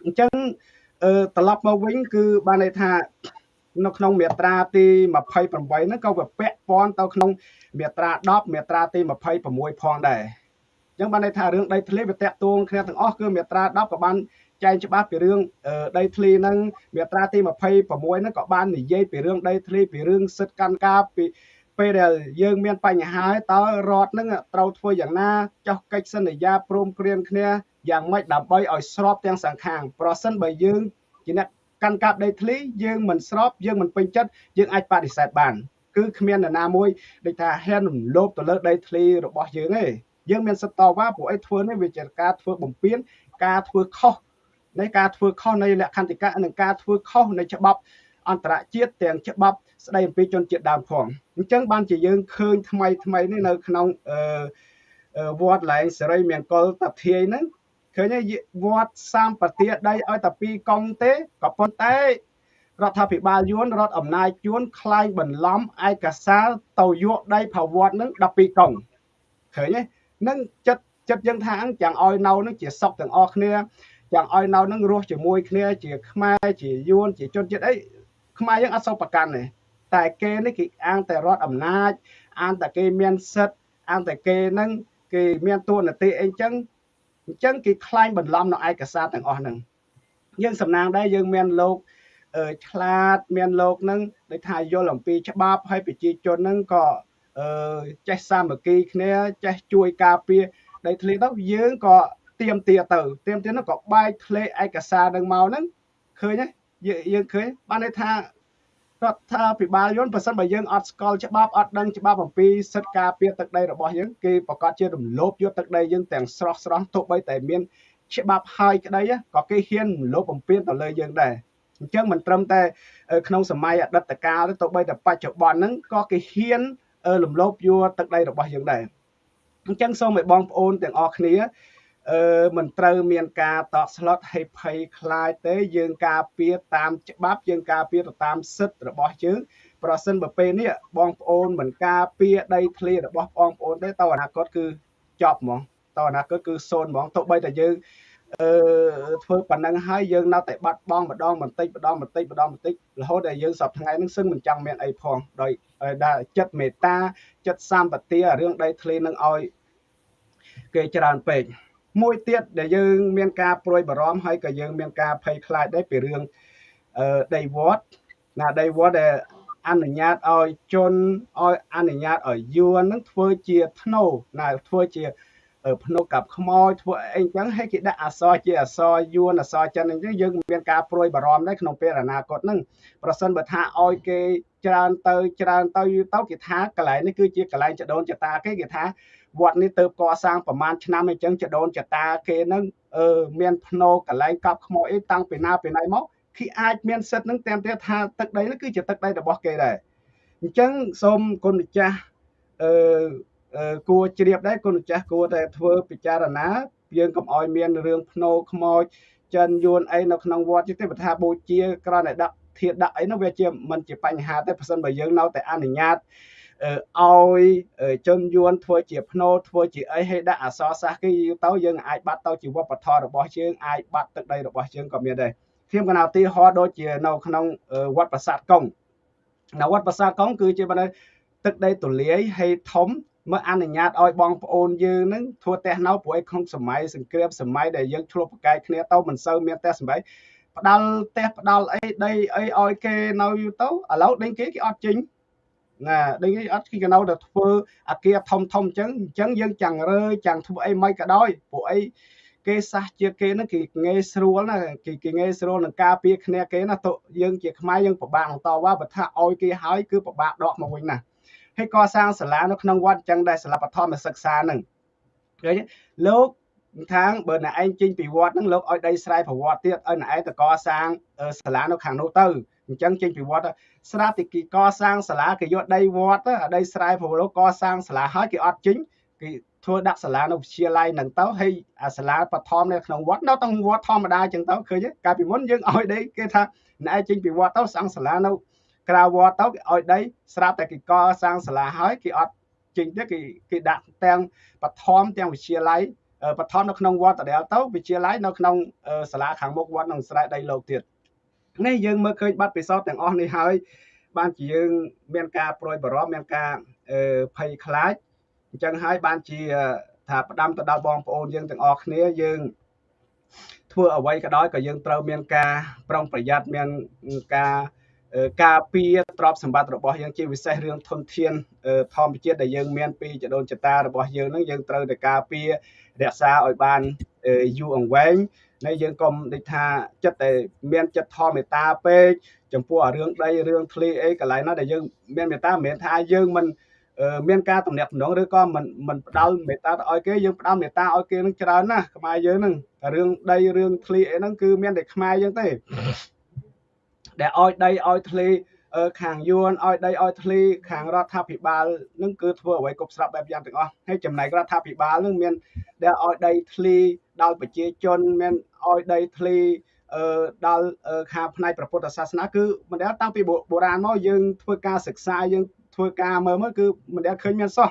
អញ្ចឹងត្រឡប់មកវិញគឺបានន័យថានៅក្នុងមាត្រាទី28ហ្នឹងក៏វាពាក់ព័ន្ធទៅក្នុងមាត្រា10មាត្រាទី26ផងដែរអញ្ចឹងបានន័យថារឿងដីធ្លីវាតាក់ទងគ្នាទាំងអស់គឺមាត្រា10ក៏បានចែងច្បាស់ពីរឿងដីធ្លីហ្នឹងមាត្រាទី26ហ្នឹងក៏បាននិយាយពីរឿងដីធ្លីពីរឿងសិទ្ធិកម្មការពី ពេលដែលយើងមានបញ្ហាតើរដ្ឋនឹងត្រូវធ្វើយ៉ាងណាចោះកិច្ចសន្យាព្រមព្រៀងគ្នាយ៉ាងម៉េចដើម្បីឲ្យស្របទាំងសងខាងប្រសិនបើយើងជាអ្នកកាន់កាប់ដីធ្លីយើងមិនស្របយើងមិនពេញចិត្តយើងអាចបដិសេធបានគឺគ្មាននរណាមួយដូចថាហ៊ានរំលោភទៅលើដីធ្លីរបស់យើងទេយើងមានសិទ្ធិតវ៉ាព្រោះអីធ្វើនេះវាជាការធ្វើបំពេញការធ្វើខុសនៃការធ្វើខុសនៃលក្ខន្តិកៈនិងការធ្វើខុសនៃច្បាប់អន្តរជាតិទាំងច្បាប់ស្ដីអំពីជនជាតិដើមផង អញ្ចឹងបានជាយើងឃើញថ្មីថ្មីនេះនៅក្នុងអឺវត្តឡែងសេរីមង្គលតាធាយហ្នឹងឃើញវត្តសម្បទាដីឲ្យតែពីរកង់ទេក៏ប៉ុន្តែរដ្ឋាភិបាលយួនរដ្ឋអំណាចយួនខ្លាយបន្លំឯកសារទៅយកដីប្រវត្តិនឹង12កង់ឃើញទេនឹងចិត្តចិត្តយើងថាចាំឲ្យនៅនឹងជាសុកទាំងអស់គ្នាចាំឲ្យនៅនឹងរស់ជាមួយគ្នាជាខ្មែរជាយួនជាជនជាតិអីខ្មែរយើងអត់សូវប្រកាន់ទេ តែគេនេះគេអាងតែរដ្ឋអំណាចអាងតែគេមានសិទ្ធអាងតែគេនឹងគេមានតួនាទីអីចឹងអញ្ចឹងគេខ្លាញ់បន្លំនៅឯកសារទាំងអស់ហ្នឹងយើងសំណាងដែរយើងមានលោកឆ្លាតមានលោកហ្នឹងដូចថាយល់អំពីច្បាប់ហើយប្រជាជនហ្នឹងក៏អឺចេះសាមគ្គីគ្នាចេះជួយការពារដីធ្លីទៅយើងក៏ទៀមទាទៅទៀមទានោះក៏បែកធ្លេឯកសារនឹងមកហ្នឹងឃើញទេយើងឃើញបានន័យថា រដ្ឋាភិបាលយន្តប្រសិនបើយើងអត់ស្គាល់ច្បាប់អត់ដឹងច្បាប់អំពីសិទ្ធិការពារទឹកដីរបស់យើងគេប្រកាសជារំលោភយកទឹកដីយើងទាំងស្រស់ស្រស់ទោះបីតែមានច្បាប់ហើយក្តីក៏គេហ៊ានរំលោភបំពានទៅលើយើងដែរអញ្ចឹងមិនត្រឹមតែក្នុងសម័យអតីតកាលទេទោះបីតែបច្ចុប្បន្នហ្នឹងក៏គេហ៊ានរំលោភយកទឹកដីរបស់យើងដែរអញ្ចឹងសូមឲ្យបងប្អូនទាំងអស់គ្នា អឺមិនត្រូវមានការតក់ស្លុតហើយភ័យខ្លាចទេយើងការពារតាមច្បាប់យើងការពារទៅតាមសិទ្ធិរបស់យើងប្រសិនបើពេលនេះបងប្អូនមិនការពារដីធ្លីរបស់បងប្អូនទេតអនាគតគឺចប់ហ្មងតអនាគតគឺសូន្យហ្មងទោះបីតែយើងអឺធ្វើប៉ុណ្ណឹងហើយយើងនៅតែបាត់បង់ម្ដងបន្តិចម្ដងបន្តិចម្ដងបន្តិចរហូតដល់យើងសពថ្ងៃហ្នឹងសឹងមិនចង់មានអីផងដោយដែលចិត្តមេត្តាចិត្តសម្បទារឿងដីធ្លីនឹងឲ្យគេច្រើនពេក មួយទៀតដែលយើងមានការព្រួយបារម្ភហើយក៏យើងមានការភ័យខ្លាចដែរពីរឿងអឺដីវត្តណាដីវត្តដែលអនុញ្ញាតឲ្យជនឲ្យអនុញ្ញាតឲ្យយួននឹងធ្វើជាធ្នូណាធ្វើជាភ្នុកกับខ្មោចធ្វើអីចឹងឲ្យគេដាក់អសរជាអសរយួនអសរចិនអញ្ចឹងយើងមានការព្រួយបារម្ភដែរក្នុងពេលអនាគតហ្នឹងប្រសិនបើថាឲ្យគេច្រើនទៅច្រើនទៅយូរទៅគេថាកន្លែងនេះគឺជាកន្លែងចដូនចតាគេគេថា វត្តនេះទៅកសាងប្រមាណឆ្នាំអញ្ចឹងចដូនចតាគេនឹងអឺមានភ្នោកន្លែងកប់ខ្មោចអីតាំងពីណាពីណៃមកគេអាចមានសិទ្ធនឹងតាមទៀតថាទឹកដីនេះគឺជាទឹកដីរបស់គេដែរអញ្ចឹងសូមគុណម្ចាស់អឺគួរជ្រាបដែរគុណម្ចាស់គួរតែធ្វើពិចារណាយើងកុំឲ្យមានរឿងភ្នោខ្មោចចិនយួនអីនៅក្នុងវត្តទេបើថាបូជាក្រណែដាក់ធាតដាក់អីនោះវាជាមិនជាបញ្ហាទេប្រសិនបើយើងនៅតែអនុញ្ញាត ឲ្យជនយួនធ្វើជាភ្នោធ្វើជាអីឲ្យដាក់អសរសាស្ត្រគេទៅយើងអាចបាត់ទៅជាវប្បធម៌របស់យើងអាចបាត់ទឹកដីរបស់យើងក៏មានដែរខ្ញុំកណាទីហោដូចជានៅក្នុងវត្តប្រាសាទកុងនៅវត្តប្រាសាទកុងគឺជាបើទឹកដីទូលាយហើយធំមកអនុញ្ញាតឲ្យបងប្អូនយើងនឹងធ្វើផ្ទះនៅព្រោះឯក្នុងសម័យសង្គ្រាមសម័យដែលយើងឆ្លោះប្រកែកគ្នាទៅមិនសូវមានផ្ទះសម្បែងផ្ដាល់ផ្ទះផ្ដាល់អីដីអីឲ្យគេនៅយូរទៅឥឡូវដេញគេគេអត់ចេញ ណាដេញគេអត់គេនៅតែធ្វើអាគារធំធំអញ្ចឹងអញ្ចឹងយើងចាំងរើចាំងធ្វើអីមិនក៏ដោយព្រោះអីគេសះជាគេហ្នឹងគេងាយស្រួលណាគេគេងាយស្រួលនឹងការពារគ្នាគេណាទៅយើងជាខ្មែរយើងពិបាកនឹងតវ៉ាបើថាឲ្យគេហើយគឺពិបាកដកមកវិញណាហើយកសាងសាលានៅក្នុងវត្តអញ្ចឹងដែរសាលាបឋមសិក្សាហ្នឹងឃើញលោកខាងបើអ្នកឯងចេញពីវត្តហ្នឹងលោកឲ្យដីស្រែប្រវត្តិទៀតឲ្យអ្នកឯងទៅកសាងសាលានៅខាងនោះទៅ អញ្ចឹងចេញពីវត្តស្រាប់តែគេកសាងសាលាគេយកដីវត្តដីស្រែប្រវត្តិកសាងសាលាហើយគេអត់ចេញគេធ្វើដាក់សាលានៅវិទ្យាល័យហ្នឹងទៅហើយអាសាលាបឋមនៅក្នុងវត្តនៅក្នុងវត្តធម្មតាអញ្ចឹងទៅឃើញកាលពីមុនយើងឲ្យដីគេថាអ្នកឯងចេញពីវត្តទៅសាងសាលានៅក្រៅវត្តទៅគេឲ្យដីស្រាប់តែគេកសាងសាលាហើយគេអត់ចេញទៀតគេគេដាក់ទាំងបឋមទាំងវិទ្យាល័យបឋមនៅក្នុងវត្តដដែលទៅវិទ្យាល័យនៅក្នុងសាលាខាងមុខវត្តនឹងស្រែដីលោកទៀត នេះយើងមើលឃើញបាត់ពិសោធន៍ទាំងអស់នេះហើយបានជាយើងមានការប្រួយបារម្ភមានការភ័យខ្លាចអញ្ចឹងហើយបានជាថាផ្ដាំទៅដល់បងប្អូនយើងទាំងអស់គ្នាយើងធ្វើអ្វីក៏ដោយក៏យើងត្រូវមានការប្រុងប្រយ័ត្នមានការការពារទ្រព្យសម្បត្តិរបស់យើងជាពិសេសរឿងធនធានធម្មជាតិដែលយើងមានពីចដូនចតារបស់យើងនឹងយើងត្រូវតែការពាររក្សាឲ្យបាន យូរអង្វែងនៃយើងកុំដូចថាចិត្តតែមានចិត្តធម៌មេត្តាពេកចំពោះរឿងដីរឿងធ្លីអីកន្លែងណាដែលយើងមានមេត្តាមិនមែនថាយើងមិនមានការតំណាក់តំណងឬក៏មិនមិនផ្ដាល់មេត្តាទៅឲ្យគេយើងផ្ដាល់មេត្តាឲ្យគេនឹងច្រើនណាស់ខ្មែរយើងហ្នឹងរឿងដីរឿងធ្លីអីហ្នឹងគឺមានតែខ្មែរយើងទេដែលឲ្យដីឲ្យធ្លី ខាងយួនឲ្យដីឲ្យធ្លីខាងរដ្ឋាភិបាលនឹងគឺធ្វើអ្វីគ្រប់ស្រាប់បែបយ៉ាងទាំងអស់ហើយចំណែករដ្ឋាភិបាលនឹងមានដែលឲ្យដីធ្លីដល់ប្រជាជនមានឲ្យដីធ្លីអឺដល់ខាងផ្នែកព្រះពុទ្ធសាសនាគឺមិនដែលតាំងពីបុរាណមកយើងធ្វើការសិក្សាយើងធ្វើការមើលមើលគឺមិនដែលឃើញមានសោះ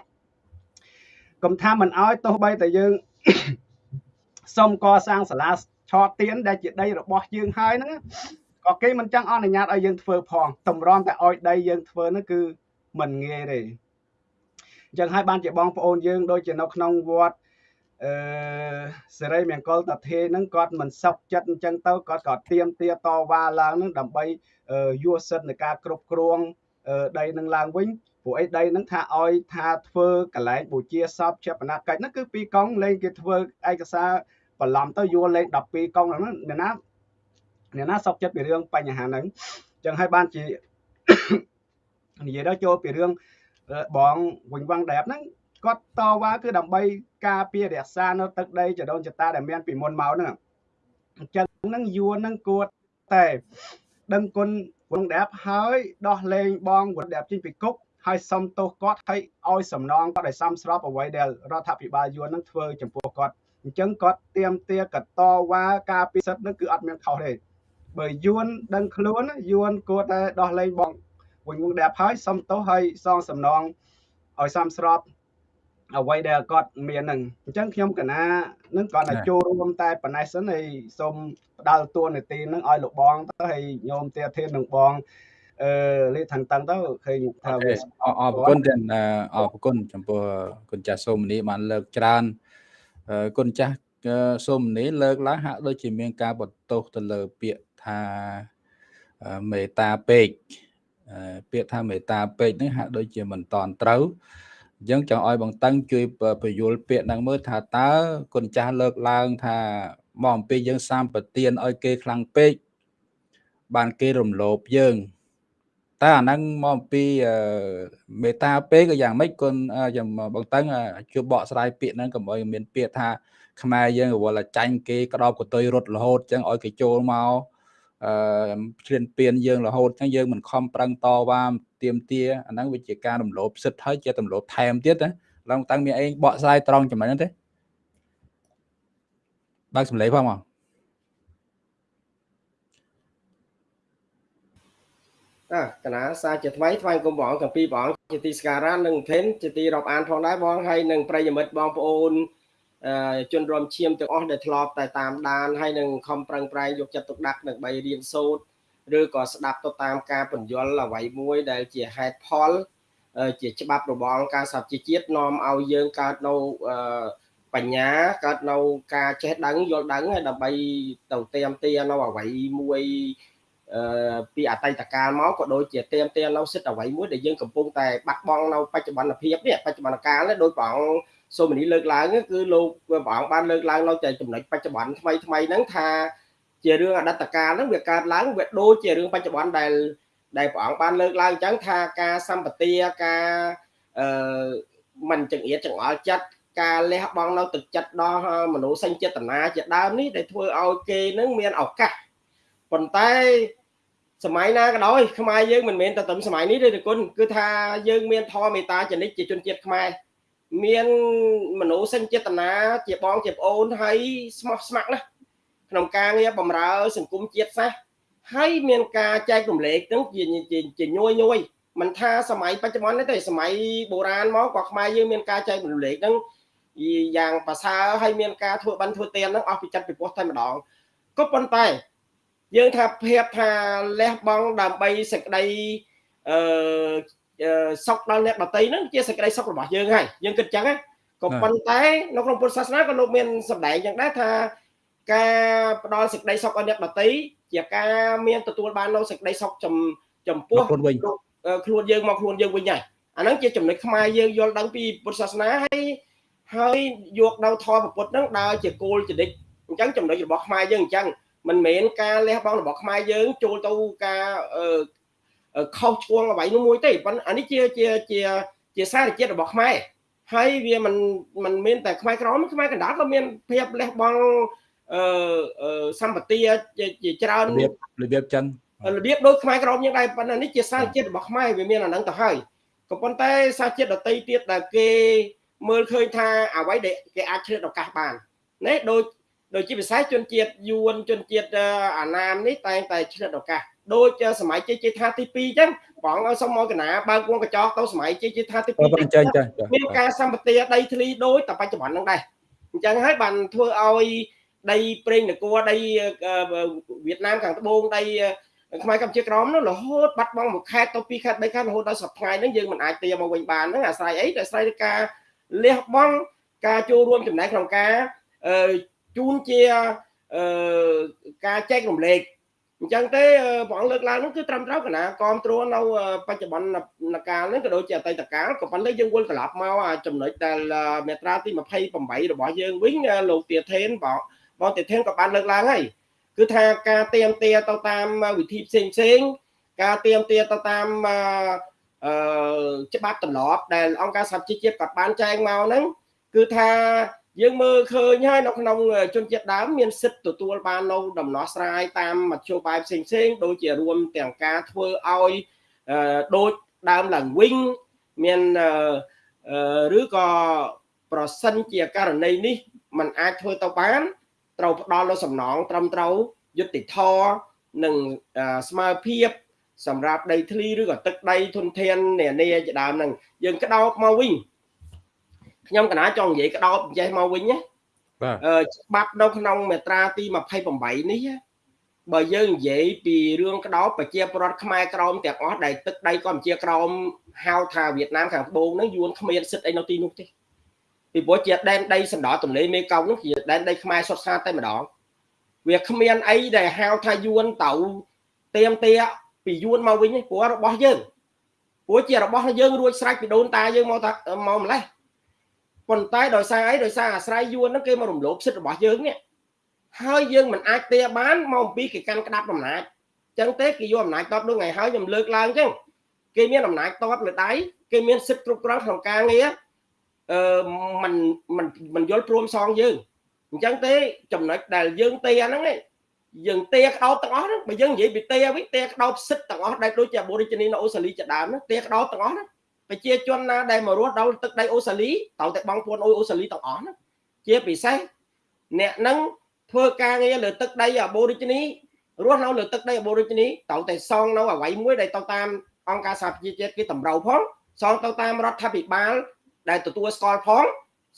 កុំថាមិនឲ្យទោះបីតែយើងសុំកសាងសាលាឆោតទៀនដែលជាដីរបស់យើងហើយហ្នឹង ក៏គេមិនចង់អនុញ្ញាតឲ្យយើងធ្វើផងតម្រាំតែឲ្យដីយើងធ្វើហ្នឹងគឺមិនងាយទេអញ្ចឹងហើយបានជាបងប្អូនយើងដូចជានៅក្នុងវត្តអឺសេរីមង្គលតាធេហ្នឹងគាត់មិនសុខចិត្តអញ្ចឹងទៅគាត់ក៏ទៀមទាតវ៉ាឡើងហ្នឹងដើម្បីយកសិទ្ធិនៃការគ្រប់គ្រងដីនឹងឡើងវិញព្រោះអីដីនឹងថាឲ្យថាធ្វើកន្លែងបូជាសពជាបណកិច្ចហ្នឹងគឺពីរកង់លេងគេធ្វើឯកសារបន្លំទៅយួរលេង12កង់ហ្នឹងអ្នកណា អ្នកណាសុកចិត្តពីរឿងបញ្ហាហ្នឹងអញ្ចឹងហើយបានជានិយាយដល់ចូលពីរឿងបងវិញវងដែបហ្នឹងគាត់តវ៉ាគឺដើម្បីការពាររក្សានៅទឹកដីចដូនចតាដែលមានពីមុនមកហ្នឹងអញ្ចឹងហ្នឹងយួនហ្នឹងគួរតែដឹងគុណវងដែបហើយដោះលែងបងវងដែបចេញពីគុកហើយសុំទោសគាត់ហើយឲ្យសំណងគាត់ឲ្យសមស្របអ្វីដែលរដ្ឋាភិបាលយួនហ្នឹងធ្វើចំពោះគាត់អញ្ចឹងគាត់ទៀមទាកតវ៉ាការពិសិដ្ឋហ្នឹងគឺអត់មានខុសទេ បើយួនដឹងខ្លួនយួនគួរតែដោះលែងបងវិញវងដែបហើយសុំទោសហើយសងសំណងឲ្យសមស្របអ្វីដែលគាត់មានហ្នឹងអញ្ចឹងខ្ញុំកណានឹងគាត់តែចូលរួមតែប៉ុណ្ណេះសិនហើយសូមផ្ដាល់តួនាទីហ្នឹងឲ្យលោកបងទៅហើយញោមទាធាននឹងបងអឺលេខាងតឹងទៅឃើញថាវាអរគុណទាំងអរគុណចំពោះគុណចាស់សូមនីបានលើកច្រើនគុណចាស់សូមនីលើកឡើងហាក់ដូចជាមានការបន្ទោសទៅលើពាក្យ ថាមេត្តាពេកពាក្យថាមេត្តាពេកនេះហាក់ដូចជាមិនតន់ត្រូវអញ្ចឹងចង់ឲ្យបងតឹងជួយបញ្យល់ពាក្យហ្នឹងមើលថាតើគុណចាស់លើកឡើងថាមកអំពីយើងសាមប្រទៀនឲ្យគេខ្លាំងពេកបានគេរំលោភយើងតើអាហ្នឹងមកអំពីមេតាពេកក៏យ៉ាងម៉េចគុណចាំបងតឹងជួយបកស្រាយពាក្យហ្នឹងកុំឲ្យមានពាក្យថាខ្មែរយើងរវល់ចាញ់គេក្តោបកតុយរត់រហូតអញ្ចឹងឲ្យគេចូលមក អឺឈ្លានពានយើងរហូតអញ្ចឹងយើងមិនខំប្រឹងតវ៉ាទៀមទាអាហ្នឹងវាជាការរំលោភសិទ្ធិហើយជារំលោភថែមទៀតណាឡើងតាំងមានអីបកស្រាយត្រង់ចំណុចហ្នឹងទេបើកសម្លេងផងមកណាកណាសារជាថ្មីថ្វាយគុំបងទាំងពីរបងជាទីស្ការៈនិងថេនជាទីរាប់អានផងដែរបងហើយនឹងប្រិយមិត្តបងប្អូនអឺ ជនរំឈាមទាំងអស់ដែលធ្លាប់តែតាមដានហើយនឹងខំប្រឹងប្រែងយកចិត្តទុកដាក់ដើម្បីរៀនសូត្រឬក៏ស្ដាប់ទៅតាមការពន្យល់អ្វីមួយដែលជាហេតុផលជាច្បាប់របស់អង្គការសហជីវជាតិនាំឲ្យយើងកើតនៅបញ្ញាកើតនៅការចេះដឹងយល់ដឹងហើយដើម្បីទៅទៀមទានៅអ្វីមួយពីអតីតកាលមកក៏ដូចជាទៀមទានៅសិទ្ធអ្វីមួយដែលយើងកំពុងតែបាត់បង់នៅបច្ចុប្បន្នភាពនេះបច្ចុប្បន្នកាលនេះដោយព្រះអង្គ សូមនីលើកឡើងគឺលោកព្រះអង្គបានលើកឡើងនៅតែចំណុចបច្ចុប្បន្នថ្មីថ្មីហ្នឹងថាជារឿងអតីតកាលហ្នឹងវាកើតឡើងវាដូចជារឿងបច្ចុប្បន្នដែលដែលព្រះអង្គបានលើកឡើងអញ្ចឹងថាការសម្បទាការអឺមិនចង្អៀតចង្អល់ចិត្តការលះបង់នៅទឹកចិត្តដល់មនោសញ្ចេតនាជាដើមនេះដែលធ្វើឲ្យគេនឹងមានឱកាសប៉ុន្តែសម័យណាក៏ដោយខ្មែរយើងមិនមែនតែត្រឹមសម័យនេះទេគុណគឺថាយើងមានធម៌មេត្តាចនិចជាជនជាតិខ្មែរ មានមនោសញ្ចេតនាជាបងជាប្អូនហើយស្មោះស្ម័គ្រណាស់ក្នុងការងារបម្រើ សង្គមជាតិសាសន៍ហើយមានការចែករំលែកនឹងជាជាញយញយមិនថាសម័យបច្ចុប្បន្នទេសម័យបុរាណមកក៏ខ្មែរយើងមានការចែករំលែកនឹងយ៉ាងប្រសើរហើយមានការធ្វើបន់ធ្វើទាននឹងអស់ពីចិត្តពីពោះតែម្ដងក៏ប៉ុន្តែ យើងថាភាពថាលះបង់ដើម្បីសេចក្តីអឺ សុខដល់អ្នកដតីហ្នឹងជាសេចក្តីសុខរបស់យើងហើយយើងគិតចឹងណាក៏ប៉ុន្តែនៅក្នុងពុទ្ធសាសនាក៏លោកមានសម្ដែងយ៉ាងដែរថាការផ្ដល់សេចក្តីសុខឲ្យអ្នកដតីជាការមានទទួលបាននៅសេចក្តីសុខចំចំពោះខ្លួនវិញខ្លួនយើងមកខ្លួនយើងវិញហើយអាហ្នឹងជាចំណុចខ្មែរយើងយល់ដឹងពីពុទ្ធសាសនាហើយហើយយកនៅធម៌ពុទ្ធហ្នឹងដើរជាគោលចរិតអញ្ចឹងចំណុចរបស់ខ្មែរយើងអញ្ចឹងមិនមែនការលះបង់របស់ខ្មែរយើងចូលទៅការ ខុសឆ្គងអ្វីនោះមួយទេប៉ុន្តែអានេះជាជាជាជាសារជាតិរបស់ខ្មែរហើយវាមិនមិនមែនតែខ្មែរក្រមខ្មែរកណ្ដាលក៏មានភាពលះបង់អឺសម្បទាជាច្រើនរបៀបរបៀបចឹងរបៀបដូចខ្មែរក្រមយ៉ាងដែរប៉ុន្តែនេះជាសារជាតិរបស់ខ្មែរវាមានអាហ្នឹងទៅហើយក៏ប៉ុន្តែសារជាតិដតីទៀតដែលគេមើលឃើញថាអ្វីដែលគេអាចឆ្លៀតឱកាសបានណាដូចដូចជាពិសេសជនជាតិយួនជនជាតិអាណាមនេះតែងតែឆ្លៀតឱកាស ដូចសម័យជ័យជេដ្ឋាទី2អញ្ចឹងបងឲ្យសុំមកកណាបើកវងកញ្ចក់ទៅសម័យជ័យជេដ្ឋាទី2អញ្ចឹងមានការសម្បទាដីធ្លីដូចតែបច្ចុប្បន្នហ្នឹងដែរអញ្ចឹងហើយបានធ្វើឲ្យដីប្រេងនគរដីវៀតណាមខាងត្បូងដីខ្មែរកម្ពុជាក្រមនោះរហូតបាត់បង់មួយខេត្តទៅពីរខេត្តបីខេត្តរហូតដល់សប្តាហ៍ហ្នឹងយើងមិនអាចទាមកវិញបានហ្នឹងអាស្រ័យអីតែអាស្រ័យលើការលះបង់ការចូលរួមចំណែកក្នុងការជូនជាការចែករំលែក អញ្ចឹងទេព្រះអង្គលើកឡើងនោះគឺត្រឹមត្រូវកណាគ្រប់គ្រងនៅបច្ចុប្បន្នកាលនេះក៏ដូចជាអតីតកាលក៏ប៉ុន្តែយើងវិលត្រឡប់មកចំណុចដែលមេត្រាទី28របស់យើងវិញលោកទាធេនបងបងទាធេនក៏បានលើកឡើងហើយគឺថាការទៀមទាទៅតាមវិធីផ្សេងផ្សេងការទៀមទាទៅតាមអឺច្បាប់ទម្លាប់ដែលអង្គការសហជីវជាតិគាត់បានចែងមកហ្នឹងគឺថា យើងមើលឃើញហើយនៅក្នុងជនជាតិដើមមានសិទ្ធិទទួលបាននៅដំណោះស្រាយតាមមធ្យោបាយផ្សេងផ្សេងដូចជារួមទាំងការធ្វើឲ្យដូចដើមឡើងវិញមានឬក៏ប្រសិនជាករណីនេះมันអាចធ្វើទៅបានត្រូវផ្ដល់នូវសំណងត្រឹមត្រូវយុត្តិធម៌និងស្មើភាពសម្រាប់ដីធ្លីឬក៏ទឹកដីធនធាននានាជាដើមហ្នឹងយើងក្តោបមកវិញ ខ្ញុំកណាចង់និយាយក្តោបចេះមកវិញណាបាទអឺច្បាប់នៅក្នុងមាត្រាទី28នេះបើយើងនិយាយពីរឿងក្តោបប្រជាពលរដ្ឋខ្មែរក្រមទាំងអស់ដែលទឹកដីកម្ពុជាក្រមហៅថាវៀតណាមខាងត្បូងហ្នឹងយួនគ្មានសិទ្ធអីនៅទីនោះទេពីព្រោះជាដែនដីសណ្ដោទន្លេមេគង្គនោះជាដែនដីខ្មែរសុទ្ធសាធតែម្ដងវាគ្មានអីដែលហៅថាយួនទៅទៀមទាពីយួនមកវិញព្រោះរបស់យើងព្រោះជារបស់យើងរួចស្រេចពីដូនតាយើងមកតាមកម្លេះ ប៉ុន្តែដោយសារអីដោយសារអាស្រ័យយួនហ្នឹងគេមករំលោភសិទ្ធិរបស់យើងនេះហើយយើងមិនអាចទាបានមកអំពីគេកាន់ក្តាប់អំណាចចឹងទេគេយកអំណាចតបដូចថ្ងៃហើយខ្ញុំលើកឡើងចឹងគេមានអំណាចតបលើដៃគេមានសិទ្ធិគ្រប់គ្រងក្នុងការងារអឺมันมันมันយល់ព្រមសងយើងអញ្ចឹងទេចំណុចដែលយើងទេហ្នឹងយើងទេក្តោបទាំងអស់ហ្នឹងបើយើងនិយាយពីទេវិញទេក្តោបសិទ្ធទាំងអស់ដែលដូចជាបូរីជនីនៅអូស្ត្រាលីជាដើមហ្នឹងទេក្តោបទាំងអស់ហ្នឹង ប្រជាជនណាដែលមករស់ដល់ទឹកដីអូស្ត្រាលីត្រូវតែបងប្អូនអូស្ត្រាលីទាំងអស់ហ្នឹងជាពិសេសអ្នកហ្នឹងធ្វើការងារលើទឹកដីអាបូរីជនីរស់នៅលើទឹកដី Aborigine ត្រូវតែសងនៅអ្វីមួយដែលទៅតាមអង្គការសហប្រជាជាតិគេតម្រូវផងសងទៅតាមរដ្ឋាភិបាលដែលទទួលស្គាល់ផង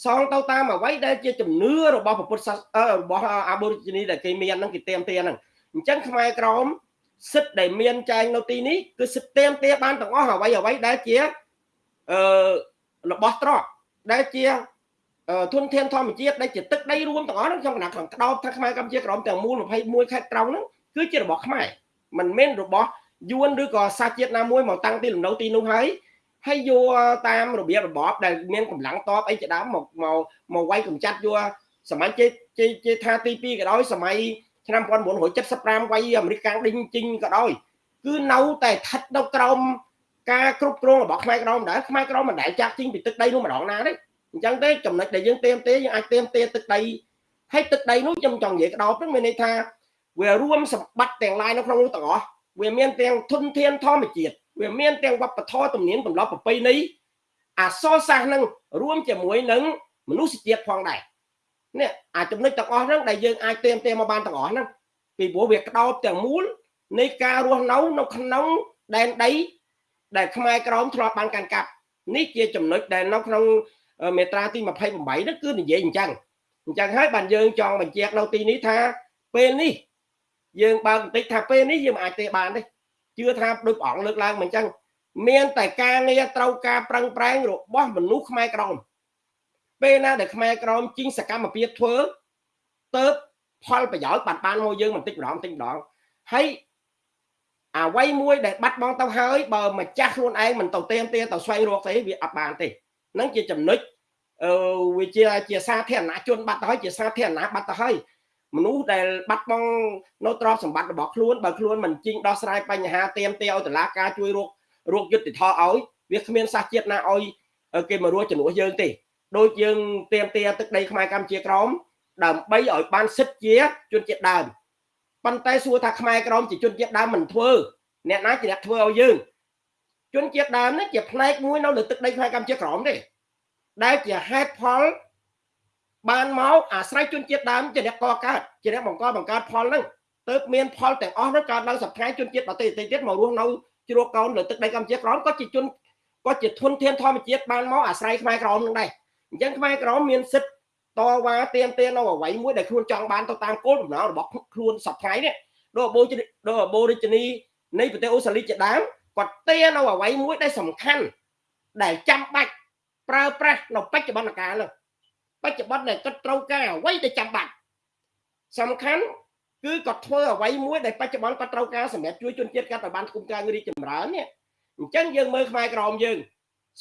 សងទៅតាមអ្វីដែលជាជំនឿរបស់ពុទ្ធសាសនារបស់ Aborigine ដែលគេមានហ្នឹងគេទៀមទាហ្នឹងអញ្ចឹងខ្មែរក្រមសិទ្ធដែលមានចែងនៅទីនេះគឺសិទ្ធទៀមទាបានទាំងអស់អ្វីអ្វីដែលជា អឺរបស់ត្រកដែលជាធនធានធម្មជាតិដែលជាទឹកដីរួមទាំងអស់ហ្នឹងក្នុងគណៈក្នុងក្តោបថាខ្មែរកម្ពុជាក្រមទាំងមូល21ខេត្តត្រង់ហ្នឹងគឺជារបស់ខ្មែរមិនមែនរបស់យួនឬក៏សាសជាតិណាមួយមកតាំងទីលំនៅទីនោះហើយហើយយកតាមរបៀបរបបដែលមានកម្លាំងតបអីជាដើមមកមកមកវាយកម្ចាត់យកសម័យជេជេជេថាទី2ក៏ដោយសម័យឆ្នាំ1975វាយអាមេរិកកាំងដេញជីងក៏ដោយគឺនៅតែស្ថិតនៅក្រោម ការគ្រប់គ្រងរបស់ខ្មែរក្រមដែរខ្មែរក្រមមិនដែលចាក់ជីងពីទឹកដីនោះម្ដងណាទេអញ្ចឹងទេចំណុចដែលយើងទៀមទេយើងអាចទៀមទេទឹកដីហើយទឹកដីនោះខ្ញុំចង់និយាយក្តោបហ្នឹងមានន័យថាវារួមសម្បត្តិទាំងឡាយនៅក្នុងនោះទាំងអស់វាមានទាំងធនធានធម្មជាតិវាមានទាំងវប្បធម៌ទំនៀមទម្លាប់ប្រពៃណីអសរសាស្ត្រនឹងរួមជាមួយនឹងមនុស្សជាតិផងដែរនេះអាចំណុចទាំងអស់ហ្នឹងដែលយើងអាចទៀមទេមកបានទាំងអស់ហ្នឹងពីព្រោះវាក្តោបទាំងមូលនៃការរស់នៅនៅក្នុងដែនដី ដែលខ្មែរក្រមធ្លាប់បានកាន់កាប់នេះជាចំណុចដែលនៅក្នុងមេត្រាទី28ហ្នឹងគឺនិយាយអញ្ចឹងអញ្ចឹងហើយបានយើងចង់បញ្ជាក់នៅទីនេះថាពេលនេះយើងបើបន្តិចថាពេលនេះយើងមិនអាចទេបានទេជឿថាដូចព្រះអង្គលើកឡើងមកអញ្ចឹងមានតែការងារត្រូវការប្រឹងប្រែងរបស់មនុស្សខ្មែរក្រមពេលណាដែលខ្មែរក្រមជីងសកម្មភាពធ្វើទៅផលប្រយោជន៍បានបានមកយើងបន្តិចម្ដងបន្តិចម្ដងហើយ អ្វីមួយដែលបាត់បង់ទៅហើយបើម្ចាស់ខ្លួនឯងមិនទៅទៀមទាទៅស្វែងរកទេវាអត់បានទេហ្នឹងជាចំណុចអឺវាជាជាសាធារណជនបាត់ទៅហើយជាសាធារណៈបាត់ទៅហើយមនុស្សដែលបាត់បង់នៅទ្រព្យសម្បត្តិរបស់ខ្លួនបើខ្លួនមិនជីងដោះស្រាយបញ្ហាទៀមទាឲ្យតឡាការជួយរករកយុទ្ធធរឲ្យវាគ្មានសាសជាតិណាឲ្យគេមករស់ជំនួសយើងទេដូចយើងទៀមទាទឹកដីខ្មែរកម្ពុជាក្រមដើម្បីឲ្យបានសិទ្ធិជាជនជាតិដើម ប៉ុន្តែសួរថាខ្មែរក្រមជាជនជាតិដើមមិនធ្វើអ្នកណាជាអ្នកធ្វើឲ្យយើងជនជាតិដើមនេះជាផ្នែកមួយនៅលើទឹកដីខ្មែរកម្ពុជាក្រមទេដែលជាហេតុផលបានមកអាស្រ័យជនជាតិដើមជាអ្នកកកើតជាអ្នកបង្កបង្កើតផលហ្នឹងទើបមានផលទាំងអស់នោះកើតឡើងសប្តាហ៍ជនជាតិដទៃទៀតមករស់នៅជ្រោកកោនលើទឹកដីកម្ពុជាក្រមក៏ជាជនក៏ជាធនធានធម្មជាតិបានមកអាស្រ័យខ្មែរក្រមនឹងដែរអញ្ចឹងខ្មែរក្រមមានសិទ្ធិ តវ៉ាទៀមទានៅអ្វីមួយដែលខ្លួនចង់បានទៅតាមគោលបំណងរបស់ខ្លួនសប្តាហ៍នេះដូចអបូដូចអបូរិជនីនៃប្រទេសអូស្ត្រាលីជាដើមគាត់ទានៅអ្វីមួយដែលសំខាន់ដែលចាំបាច់ប្រើប្រាស់នៅបច្ចុប្បន្នកាលនោះបច្ចុប្បន្នដែលគាត់ត្រូវការអ្វីដែលចាំបាច់សំខាន់គឺគាត់ធ្វើអ្វីមួយដែលបច្ចុប្បន្នគាត់ត្រូវការសម្រាប់ជួយជនជាតិគាត់ឲ្យបានគុំការរីកចម្រើននេះអញ្ចឹងយើងមើលខ្មែរក្រមយើង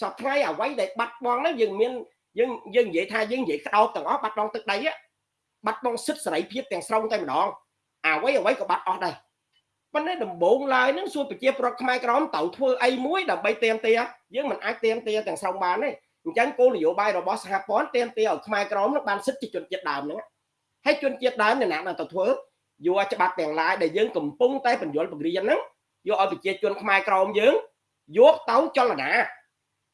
សពថ្ងៃអ្វីដែលបាត់បង់ហ្នឹងយើងមាន យើងយើងនិយាយថាយើងនិយាយក្តោបទាំងអស់បាត់បង់ទឹកដីបាត់បង់សិទ្ធិសេរីភាពទាំងស្រុងតែម្ដងអ្វីអ្វីក៏បាត់អស់ដែរប៉ុន្តែដំបូងឡើយនឹងសួរប្រជាប្រដ្ឋខ្មែរក្រមត្រូវធ្វើអីមួយដើម្បីទៀមទាយើងមិនអាចទៀមទាទាំងស្រុងបានទេអញ្ចឹងគោលនយោបាយរបស់សហព័ន្ធទៀមទាឲ្យខ្មែរក្រមនឹងបានសិទ្ធិជនជាតិដើមហ្នឹងហើយជនជាតិដើមអ្នកណានឹងទៅធ្វើយកច្បាប់ទាំងឡាយដែលយើងកំពុងតែបញ្យលបង្រៀនហ្នឹងយកឲ្យប្រជាជនខ្មែរក្រមយើងយកទៅចលនា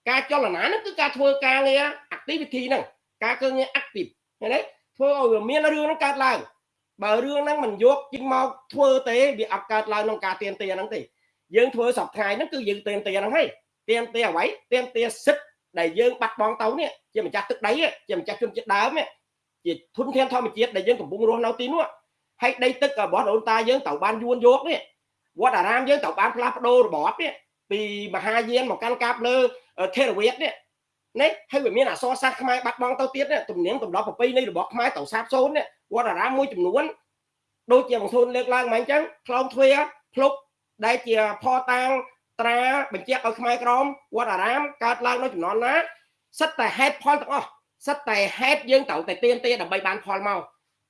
ការចលនាហ្នឹងគឺការធ្វើការងារ activity ហ្នឹងការធ្វើងារ active ឃើញទេធ្វើឲ្យវាមានរឿងហ្នឹងកើតឡើងបើរឿងហ្នឹងមិនយកជីងមកធ្វើទេវាអត់កើតឡើងក្នុងការទៀមទាហ្នឹងទេយើងធ្វើសប្តាហ៍ហ្នឹងគឺយើងទៀមទាហ្នឹងហើយទៀមទាអ្វីទៀមទាសិទ្ធដែលយើងបាត់បង់ទៅនេះជាម្ចាស់ទឹកដីជាម្ចាស់ជនជាតិដើមជាធនធានធម្មជាតិដែលយើងកំពុងរស់នៅទីនោះហើយដីទឹករបស់ដូនតាយើងត្រូវបានយួនយកនេះវត្តអារាមយើងត្រូវបានផ្លាស់ប្ដូររបបនេះពីមហាយានមកកាន់កាប់លើ ថេរវាទនេះនេះហើយវាមានអសរសាស្ត្រខ្មែរបាត់បង់ទៅទៀតទំនៀមទម្លាប់ប្រពៃណីរបស់ខ្មែរត្រូវសាបសូន្យនេះវត្តអារាមមួយចំនួនដូចជាបងធូនលើកឡើងមកអញ្ចឹងខ្លងទ្វាភ្លុកដែលជាផតាងត្រាបញ្ជាក់ឲ្យខ្មែរក្រមវត្តអារាមកើតឡើងនៅចំនួនណាសិតតែហេតុផលទាំងអស់សិតតែហេតុយើងត្រូវតែទៀនទេដើម្បីបានផលមក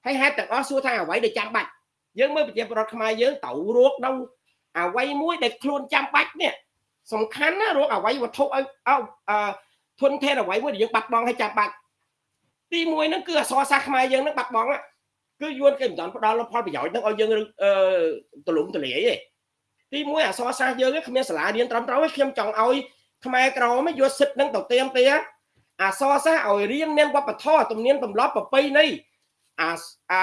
ហើយហេតុទាំងអស់សួរថាអ្វីដែលចាំបាច់យើងមើលប្រជាប្រដ្ឋខ្មែរយើងត្រូវរកនៅអ្វីមួយដែលខ្លួនចាំបាច់នេះ សំខាន់ណារកអ្វីវត្ថុឲ្យអឺធនធានអ្វីមួយដែលយើងបាត់បង់ឲ្យចាំបាច់ទី1ហ្នឹងគឺអសរសាស្ត្រខ្មែរយើងហ្នឹងបាត់បង់គឺយួនគេមិនដល់ផ្ដល់ផលប្រយោជន៍ហ្នឹងឲ្យយើងអឺទលំទលាយទេទី1អសរសាស្ត្រយើងគ្មានសាលារៀនត្រឹមត្រូវទេខ្ញុំចង់ឲ្យខ្មែរក្រមយកសិទ្ធិនឹងទៅទៀមទាអសរសាស្ត្រឲ្យរៀនមានវប្បធម៌ទំនៀមទម្លាប់ប្រពៃណីអាអា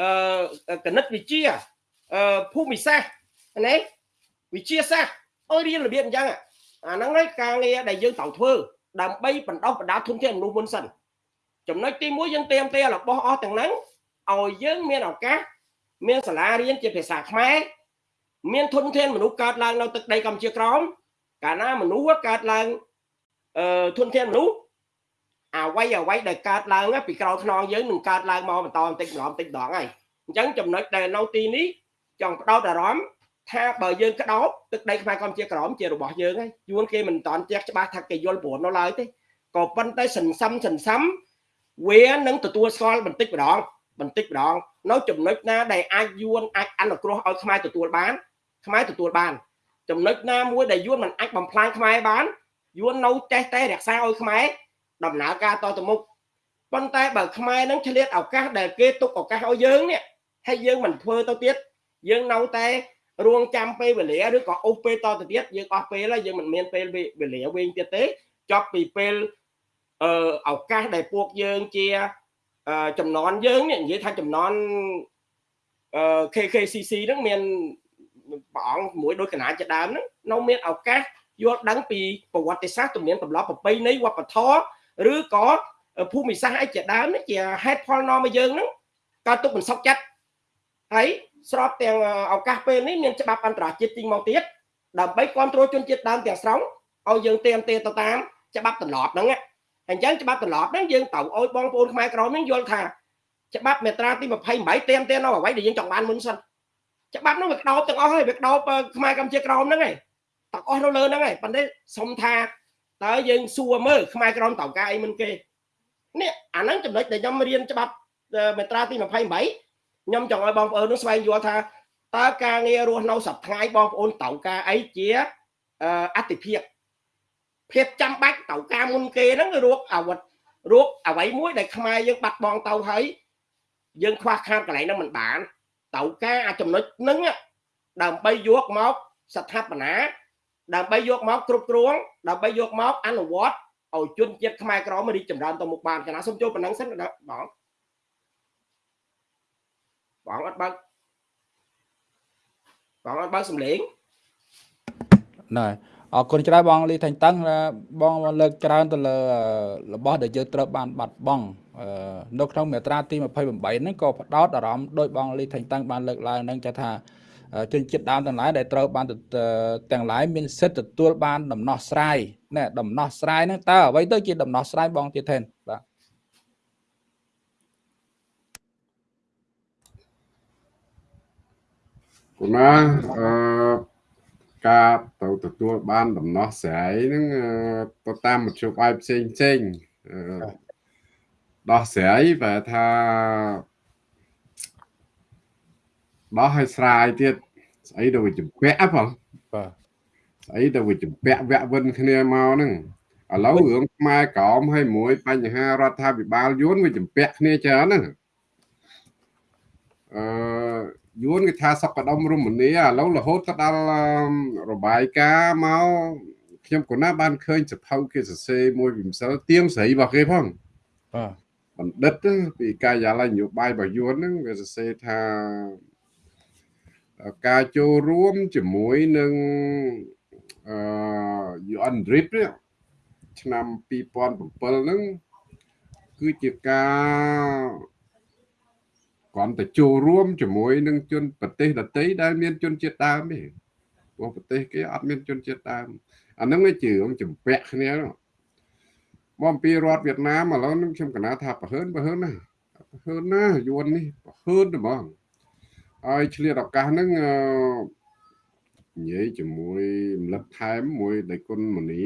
អឺគណិតវិទ្យាអឺភូមិសាស្ត្រណាវិទ្យាសាស្ត្រ ឲ្យរៀនរបៀបអញ្ចឹងអាហ្នឹងហើយការងារដែលយើងត្រូវធ្វើដើម្បីបណ្ដុះបណ្ដាលធនធានមនុស្សមុនសិនចំណុចទី1យើងเตรียมទេរបស់អស់ទាំងហ្នឹងឲ្យយើងមានឱកាសមានសាលារៀនជាភាសាខ្មែរមានធនធានមនុស្សកើតឡើងនៅទឹកដីកម្ពុជាក្រោមកាលណាមនុស្សកើតឡើងអឺធនធានមនុស្សអ្វីអ្វីដែលកើតឡើងពីក្រោយខ្នងយើងនឹងកើតឡើងមកបន្តបន្តិចម្ដងបន្តិចម្ដងហើយអញ្ចឹងចំណុចដែលនៅទីនេះចង់បដោតអារម្មណ៍ ថាបើយើងក្តោបទឹកដីខ្មែរកម្ពុជាក្រមជារបស់យើងហើយយួនគេមិនតាន់ចេះច្បាស់ថាគេយល់ព្រមនៅឡើយទេក៏ប៉ុន្តែសន្សំសន្សំវានឹងទទួលស្គាល់បន្តិចម្ដងបន្តិចម្ដងនៅចំណុចណាដែលអាចយួនអាចអនុគ្រោះឲ្យខ្មែរទទួលបានខ្មែរទទួលបានចំណុចណាមួយដែលយួនមិនអាចបំផ្លាញខ្មែរបានយួននៅចេះតែរក្សាឲ្យខ្មែរដំណើរការតទៅមុខប៉ុន្តែបើខ្មែរនឹងឆ្លៀតឱកាសដែលគេទុកឱកាសឲ្យយើងនេះហើយយើងមិនធ្វើទៅទៀតយើងនៅតែ រួងចាំពេលវេលាឬក៏អូសពេលតទៅទៀតយើងអស់ពេលហើយយើងមិនមានពេលវេលាវិញទៀតទេចប់ពីពេលអឺឱកាសដែលពួកយើងជាចំណនយើងនេះនិយាយថាចំណនអឺ KKCC ហ្នឹងមានព្រះអង្គមួយដូចកណាជាដើមហ្នឹងនៅមានឱកាសយល់ដឹងពីប្រវត្តិសាស្ត្រទំនៀមទម្លាប់ប្រពៃណីវប្បធម៌ឬក៏ភូមិសាស្ត្រអីជាដើមនេះជាហេតុផលនាំមកយើងហ្នឹងកើតទុកមិនសុខចិត្តហើយ ស្របទាំងឱកាសពេលនេះមានច្បាប់អន្តរជាតិទីមកទៀតដើម្បីគ្រប់គ្រងជនជាតិដើមទាំងស្រុងឲ្យយើងទៀមទេទៅតាមច្បាប់ទម្លាប់ហ្នឹងអញ្ចឹងច្បាប់ទម្លាប់ហ្នឹងយើងត្រូវឲ្យបងប្អូនខ្មែរក្រមហ្នឹងយល់ថាច្បាប់មេត្រាទី28ទៀមទេនៅអ្វីដែលយើងចង់បានមុនសិនច្បាប់ហ្នឹងវាក្តោបទាំងអស់ហើយវាក្តោបខ្មែរកម្ពុជាក្រមហ្នឹងហើយទាំងអស់នៅលើហ្នឹងហើយប៉ុន្តែសុំថាតើយើងសួរមើលខ្មែរក្រមតៅការអីមិនគេនេះអាហ្នឹងចំណុចដែលខ្ញុំរៀនច្បាប់មេត្រាទី28 ខ្ញុំចង់ឲ្យបងប្អូននោះស្វែងយល់ថាតើការងាររស់នៅសប្តាហ៍បងប្អូនត្រូវការអីជាអតិភិបភាពចាំបាច់ត្រូវការមុនគេហ្នឹងរោគអាវុធរោគអ្វីមួយដែលខ្មែរយើងបាត់បង់ទៅហើយយើងខ្វះខាតកន្លែងហ្នឹងមិនបានត្រូវការអាចំណុចហ្នឹងដើម្បីយកមកស្ថាបនាដើម្បីយកមកគ្រប់គ្រងដើម្បីយកមកអនុវត្តឲ្យជនជាតិខ្មែរក្រមរីកចម្រើនទៅមុខបានចំណាសូមចូលប៉ុណ្ណឹងសិនបង បងអត់បើកបងអត់បើកសំឡេងណែអរគុណច្រើនបងលីថាញ់តឹងបងលើកច្រើនទៅលើរបស់ដែលយើងត្រូវបានបាត់បង់នៅក្នុងមាត្រាទី28ហ្នឹងក៏ផ្ដោតអារម្មណ៍ដោយបងលីថាញ់តឹងបានលើកឡើងហ្នឹងចាថាជនជាតិដើមទាំងឡាយដែលត្រូវបានទាំងឡាយមានសិទ្ធិទទួលបានដំណោះស្រាយណែដំណោះស្រាយហ្នឹងតើអ្វីទៅជាដំណោះស្រាយបងទៀតទេបាទ គណាអឺការទៅទទួលបានដំណោះស្រាយហ្នឹងទៅតាមមធ្យោបាយផ្សេងផ្សេងដោះស្រាយបែរថាដោះឲ្យស្រាយទៀតស្អីទៅវាចម្ពាក់បងបាទស្អីទៅវាចម្ពាក់វាក់វិនគ្នាមកហ្នឹងឥឡូវរឿងខ្មែរក្រមឲ្យមួយ បញ្ហារដ្ឋាភិបាលយួនវាចម្ពាក់គ្នាច្រើនហ្នឹងអឺ យួនគេថាសក្តិមរមនីឥឡូវរហូតទៅដល់របាយការណ៍មកខ្ញុំក៏ណាបានឃើញសភៅគេសរសេរមួយវិម្សិលទៀងស្រីរបស់គេផងបាទបណ្ឌិតពីការិយាល័យនយោបាយរបស់យួនហ្នឹងវាសរសេរថាការចូលរួមជាមួយនឹងអឺ UN DRIP ឆ្នាំ2007ហ្នឹងគឺជាការ គ្រាន់តែចូលរួមជាមួយនឹងជនប្រទេសដទៃដែលមានជនជាតិដើមទេព្រោះប្រទេសគេអត់មានជនជាតិដើមអាហ្នឹងវាជារឿងចម្ពាក់គ្នាមកអំពីរដ្ឋវៀតណាមឥឡូវនឹងខ្ញុំកណាថាប្រហើនប្រហើនណាប្រហើនណាយួននេះប្រហើនហ្មងហើយឆ្លៀតឱកាសហ្នឹងនិយាយជាមួយរំលឹកថែមមួយដៃគុណមនី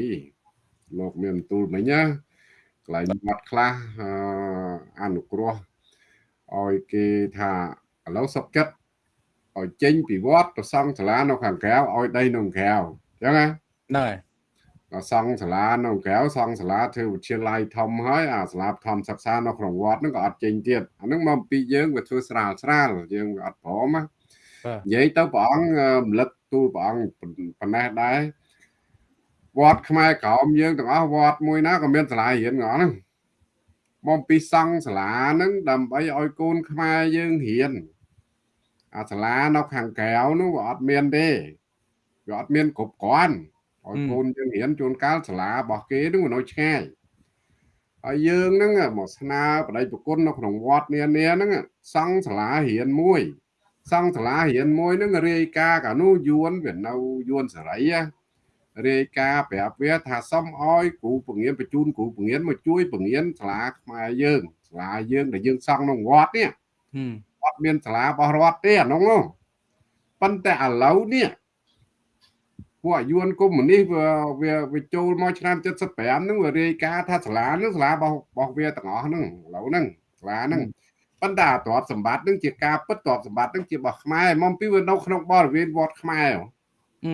លោកមានទូលមិញណាកន្លែងមាត់ខ្លះអនុគ្រោះ ឲ្យគេថាឥឡូវសុកចិត្តឲ្យចេញពីវត្តទៅសង់សាលានៅខាងក្រៅឲ្យដីនៅក្រៅអញ្ចឹងណាហ្នឹងហើយក៏សង់សាលានៅក្រៅសង់សាលាធ្វើវិទ្យាល័យធំហើយអាសាលាធម្មសិក្សានៅក្នុងវត្តហ្នឹងក៏អត់ចេញទៀតអាហ្នឹងមកពីយើងវាធ្វើស្រាលស្រាលយើងអត់ព្រមណានិយាយទៅព្រះអង្គរំលឹកទូលព្រះអង្គប៉ុណ្ណេះដែរវត្តខ្មែរក្រមយើងទាំងអស់វត្តមួយណាក៏មានសាលារៀនងហ្នឹង មកពីសង់សាលាហ្នឹងដើម្បីឲ្យកូនខ្មែរយើងរៀនអាសាលានៅខាងក្រៅនោះវាអត់មានទេវាអត់មានគ្រប់គ្រាន់ឲ្យកូនយើងរៀនជួនកាលសាលារបស់គេនោះនៅឆ្ងាយហើយយើងហ្នឹងមកស្នើបដិប្រគុណនៅក្នុងវត្តនានាហ្នឹងសង់សាលារៀនមួយសង់សាលារៀនមួយហ្នឹងរាយការណ៍កាលនោះយួនវានៅយួនសេរី រាយការណ៍ប្រាប់វាថាសុំឲ្យគ្រូបង្រៀនបញ្ជូនគ្រូបង្រៀនមកជួយបង្រៀនសាលាខ្មែរយើងសាលាយើងដែលយើងសង់ក្នុងវត្តនេះអត់មានសាលារបស់រដ្ឋទេអានោះប៉ុន្តែឥឡូវនេះពួកយួនកុម្មុយនីសវាវាវាចូលមកឆ្នាំ75ហ្នឹងវារាយការណ៍ថាសាលាហ្នឹងសាលារបស់របស់វាទាំងអស់ហ្នឹងឥឡូវហ្នឹងសាលាហ្នឹងប៉ុន្តែទ្រព្យសម្បត្តិហ្នឹងជាការពិតទ្រព្យសម្បត្តិហ្នឹងជារបស់ខ្មែរមកពីវានៅក្នុងបរិវេណវត្តខ្មែរហើ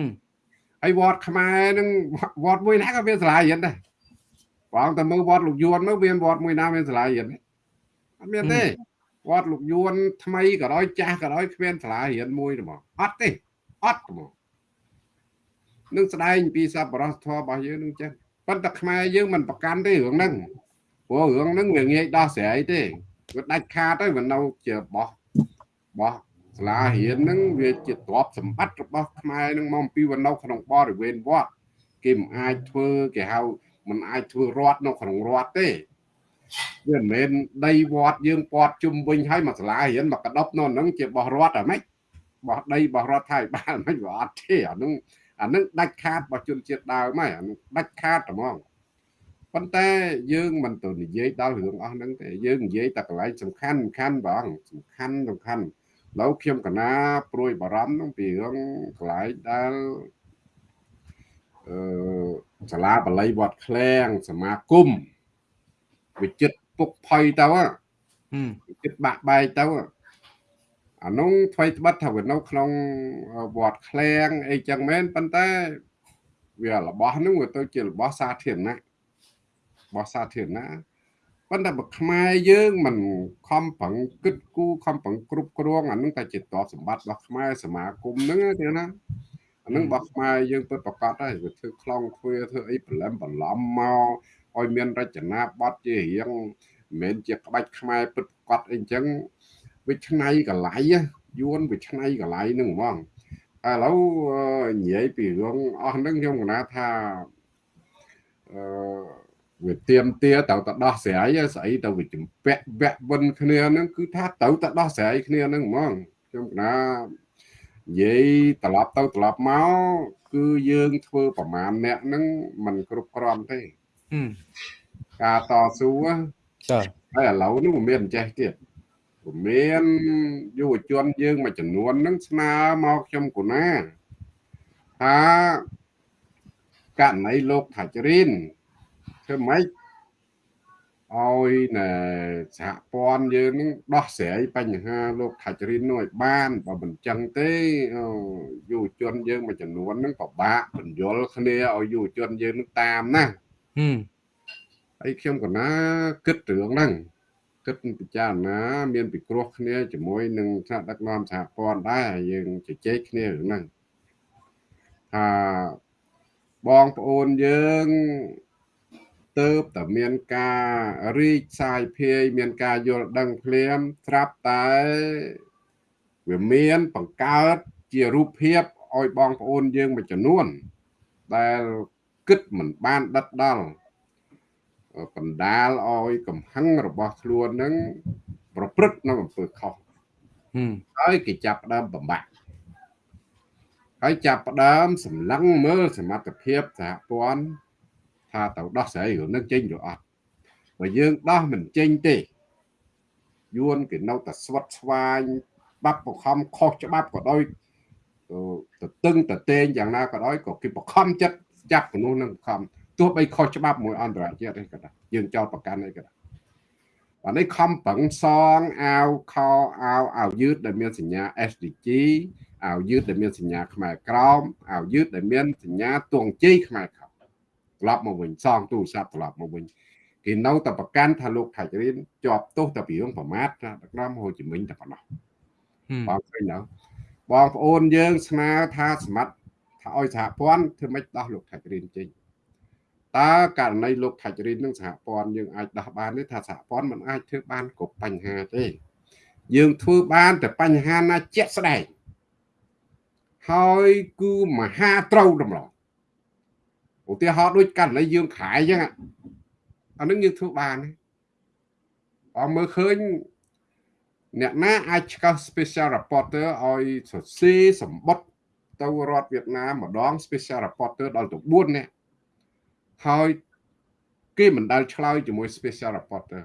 យវត្តខ្មែរហ្នឹងវត្តមួយណាក៏មានសាលារៀនដែរបងតែមើលវត្តលោកយួនមើលវាវត្តមួយណាមានសាលារៀនអត់មានទេវត្តលោកយួនថ្មីក៏ដោយចាស់ក៏ដោយគ្មានសាលារៀនមួយទេមកអត់ទេអត់មកនឹងស្ដែងពីសប្បុរសធម៌របស់យើងនឹងចឹងប៉ុន្តែខ្មែរយើងមិនប្រកាន់ទេរឿងហ្នឹងព្រោះរឿងហ្នឹងវាងាយដោះស្រាយទេវាដាច់ខាតទៅវានៅជាបោះបោះ សាលារៀនហ្នឹងវាជាទ្រព្យសម្បត្តិរបស់ខ្មែរហ្នឹងមកពីវានៅក្នុងបរិវេណវត្តគេមិនអាចធ្វើគេហៅមិនអាចធ្វើរដ្ឋនៅក្នុងរដ្ឋទេវាមិនមែនដីវត្តយើងពាត់ជុំវិញហើយមកសាលារៀនមកកដប់នៅហ្នឹងជាបោះរដ្ឋអ្ហ្មិចបោះដីបោះរដ្ឋថៃបានហ្មិចវាអត់ទេអាហ្នឹងអានឹងដាច់ខាតរបស់ជនជាតិដើមហើយអានឹងដាច់ខាតហ្មងប៉ុន្តែយើងមិនទៅនិយាយដល់រឿងអស់ហ្នឹងទេយើងនិយាយតែកន្លែងសំខាន់សំខាន់បងសំខាន់សំខាន់ ឥឡូវខ្ញុំកណាព្រួយបារម្ភនឹងពីរឿងកន្លែងដែលអឺសាលាបល័យវត្តឃ្លាំង សមាគមវិចិត្រពុកផុយទៅវិចិត្របាក់បែកទៅអានោះថ្មីត្បិតថាវានៅក្នុងវត្តឃ្លាំងអីចឹងមែនប៉ុន្តែវារបស់នោះវាទៅជារបស់សាធារណៈរបស់សាធារណៈ ប៉ុន្តែបើខ្មែរយើងមិនខំប្រឹងគិតគូរខំប្រឹងគ្រប់គ្រងអានឹងតែជាតបសម្បត្តិរបស់ខ្មែរសមាគមហ្នឹងទេណាអានឹងរបស់ខ្មែរយើងពិតប្រកបហើយវាធ្វើខ្លងធ្វើធ្វើអីប្រឡំបន្លំមកឲ្យមានរចនាប័ទ្មជារៀងមិនមែនជាក្បាច់ខ្មែរពិតប្រកបអីចឹងវាឆ្នៃកលៃយួនវាឆ្នៃកលៃនឹងហ្មងឥឡូវនិយាយពីរឿងអស់ហ្នឹងខ្ញុំគណថាអឺ វាទៀមទាទៅទៅដោះស្រាយស្អីទៅវាចម្ពាក់វៈវិនគ្នាហ្នឹងគឺថាទៅទៅដោះស្រាយគ្នាហ្នឹងហ្មងខ្ញុំគណនិយាយត្រឡប់ទៅត្រឡប់មកគឺយើងធ្វើប្រមាណអ្នកហ្នឹងมันគ្រប់គ្រាន់ទេការតស៊ូចាហើយឥឡូវនេះមិនមានចេះទៀតមានយុវជនយើងមួយចំនួនហ្នឹងស្នើមកខ្ញុំកូណាថាករណីលោកថាជ្រិន ធ្វើម៉េចឲ្យណែសហព័ន្ធយើងនឹងដោះស្រាយបញ្ហាលោកថាជ្រិននោះឲ្យបានបើមិនចឹងទេយុវជនយើងមួយចំនួនហ្នឹងពិបាកបញ្យល់គ្នាឲ្យយុវជនយើងនឹងតាមណាហើយខ្ញុំកណាគិតរឿងហ្នឹងគិតពិចារណា មានពិគ្រោះគ្នាជាមួយនឹងថ្នាក់ដឹកនាំសហព័ន្ធដែរយើងជជែកគ្នារឿងហ្នឹងថាបងប្អូនយើង ទៅតែមានការរីកសាយភាយមានការយល់ដឹងភ្លាមស្រាប់តែវាមានបង្កើតជារូបភាពឲ្យបងប្អូនយើងមួយចំនួន ដែលគិតមិនបានដិតដល់បណ្ដាលឲ្យកំហឹងរបស់ខ្លួននឹងប្រព្រឹត្តនៅអំពើខុសហើយគេចាប់ផ្ដើមបំបាក់ហើយចាប់ផ្ដើមសម្លឹងមើលសមត្ថភាពសហព័ន្ធ ថាទៅដោះស្រាយរឿងនឹងចេញឬអត់បើយើងដោះមិនចេញទេយួនគេនៅតែស្វិតស្វាញបាប់បខំខុសច្បាប់ក៏ដោយទៅតឹងទៅតេងយ៉ាងណាក៏ដោយក៏គេបខំចិត្តចាប់មនុស្សនឹងខំទោះបីខុសច្បាប់មួយអន្តរជាតិទេក៏ដោយយើងចោតប្រកាន់អីក៏ដោយអានេះខំប្រឹងសងអាវខោអាវអាវយឺតដែលមានសញ្ញា SDG អាវយឺតដែលមានសញ្ញាខ្មែរក្រោមអាវយឺតដែលមានសញ្ញាទងជ័យខ្មែរក្រោម ត្រឡប់មកវិញសងទូរស័ព្ទត្រឡប់មកវិញគេនៅតែប្រកាន់ថាលោកថាច់រៀនជាប់ទោសតែពីរឿងប្រមាថដឹកនាំហូជីមិញតែប៉ុណ្ណោះបងឃើញទៅបងប្អូនយើងស្នើថាសមត្ថថាឲ្យសហព័ន្ធធ្វើម៉េចដោះលោកថាច់រៀនចេញតើករណីលោកថាច់រីននឹងសហព័ន្ធយើងអាចដោះបានទេថាសហព័ន្ធមិនអាចធ្វើបានគ្រប់បញ្ហាទេយើងធ្វើបានតែបញ្ហាណាជាក់ស្ដែងហើយគឺមហាត្រូវតម្រង ឧទាហរណ៍ដូចករណីយើងខายអញ្ចឹងអានឹងយើងធ្វើបានអមមើលឃើញអ្នកណាអាចឆ្កឹះ special reporter ឲ្យសរសេរសម្បត្តិទៅរដ្ឋវៀតណាមម្ដង special reporter ដល់ទៅ4នាក់ហើយគេមិនដែលឆ្លើយជាមួយ special reporter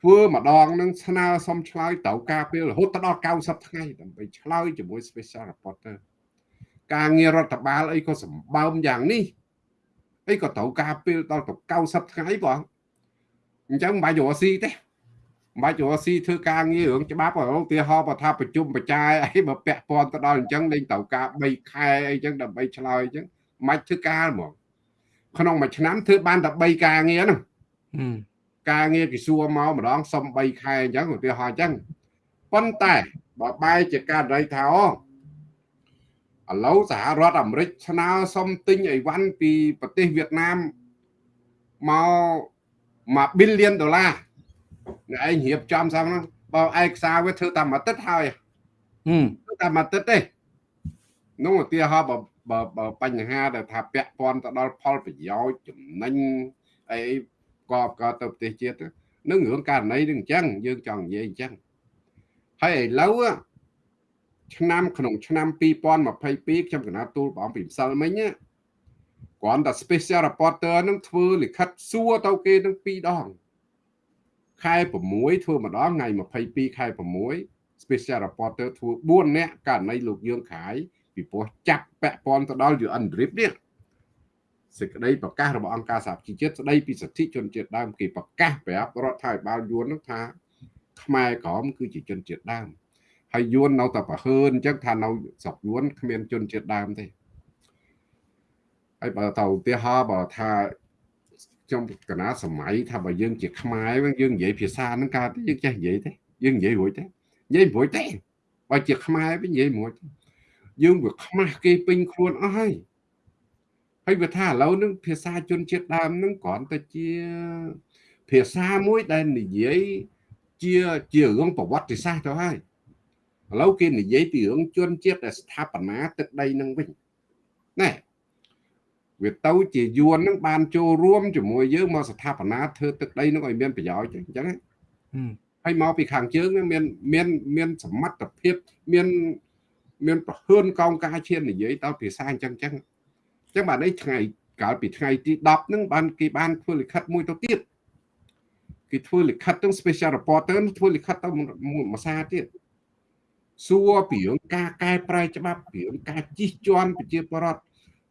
ធ្វើម្ដងនឹងស្នើសុំឆ្លើយត្រូវការពេលរហូតដល់90ថ្ងៃដើម្បីឆ្លើយជាមួយ special reporter ការងាររដ្ឋបាលអីក៏សម្បើមយ៉ាងនេះអីក៏ត្រូវការពេលដល់ទៅ90ថ្ងៃបងអញ្ចឹងមិនបាច់រកស៊ីទេមិនបាច់រកស៊ីធ្វើការងាររឿងច្បាប់ឧទាហរណ៍បើថាប្រជុំបច្ច័យអីបើពាក់ព័ន្ធទៅដល់អញ្ចឹងលេងត្រូវការ3ខែអីចឹងដើម្បីឆ្លើយអញ្ចឹងមិនបាច់ធ្វើការហ្មងក្នុងមួយឆ្នាំធ្វើបានតែ3ការងារហ្នឹងការងារគេសួរមកម្ដងសុំ3ខែអញ្ចឹងឧទាហរណ៍អញ្ចឹងប៉ុន្តែបើបែរជាករណីថាអូ ឥឡូវសហរដ្ឋអាមេរិកស្នើសុំទិញអីវ៉ាន់ពីប្រទេសវៀតណាមមក1 billion ដុល្លារអ្នកឯងរៀបចំសោះហ្នឹងបើឯកសារវាធ្វើតាមអាទិត្យហើយធ្វើតាមអាទិត្យទេនោះឧទាហរណ៍បើបើបញ្ហាដែលថាពាក់ព័ន្ធទៅដល់ផលប្រយោជន៍ចំណេញអីកបក៏ទៅប្រទេសជាតិនឹងរឿងករណីនឹងអញ្ចឹងយើងចង់និយាយអញ្ចឹងហើយឥឡូវ ឆ្នាំក្នុងឆ្នាំ2022ខ្ញុំកណាទូលបងពីម្សិលមិញគ្រាន់តែ special reporter នឹងធ្វើលិខិតសួរទៅគេនឹង2ដងខែ6ធ្វើម្ដងថ្ងៃ22ខែ6 special reporter ធ្វើ4នាក់ករណីលោកយើងខាយពីព្រោះចាប់ពាក់ព័ន្ធទៅដល់ UN DRIP នេះសេចក្តីប្រកាសរបស់អង្គការសហប្រជាជាតិស្តីពីសិទ្ធិជនជាតិដើមគេប្រកាសប្រាប់រដ្ឋាភិបាលយួននោះថាខ្មែរក្រមគឺជាជនជាតិដើម ហើយយួននៅតែប្រហើនអញ្ចឹងថានៅស្រុកយួនគ្មានជនជាតិដើមទេហើយបើតើឧទាហរណ៍បើថាខ្ញុំកណាសម័យថាបើយើងជាខ្មែរយើងនិយាយភាសាហ្នឹងកើតយើងចេះនិយាយទេយើងនិយាយរួចទេនិយាយរួចទេបើជាខ្មែរវិញនិយាយរួចយើងវាខ្មាស់គេពេញខ្លួនអស់ហើយហើយវាថាឥឡូវនឹងភាសាជនជាតិដើមនឹងគ្រាន់តែជាភាសាមួយដែលនិយាយជាជារឿងប្រវត្តិសាស្ត្រទៅហើយ ឥឡូវគេនិយាយពីរឿងជនជាតិដែលស្ថាបនាទឹកដីនឹងវិញណែវាទៅជាយួននឹងបានចូលរួមជាមួយយើងមកស្ថាបនាធ្វើទឹកដីនឹងឲ្យមានប្រយោជន៍អញ្ចឹងហើយមកពីខាងជើងមានមានមានសមត្ថភាពមានមានប្រហឿនកោងការឈាននិយាយដល់ភាសាអញ្ចឹងអញ្ចឹងអញ្ចឹងបាទនេះថ្ងៃកាលពីថ្ងៃទី10ហ្នឹងបានគេបានធ្វើលិខិតមួយទៅទៀតគេធ្វើលិខិតទៅ special reporter ធ្វើលិខិតទៅមួយសាទៀត សួរពីរឿងការកែប្រែច្បាប់ពីរឿងការជិះជាន់ប្រជាពលរដ្ឋ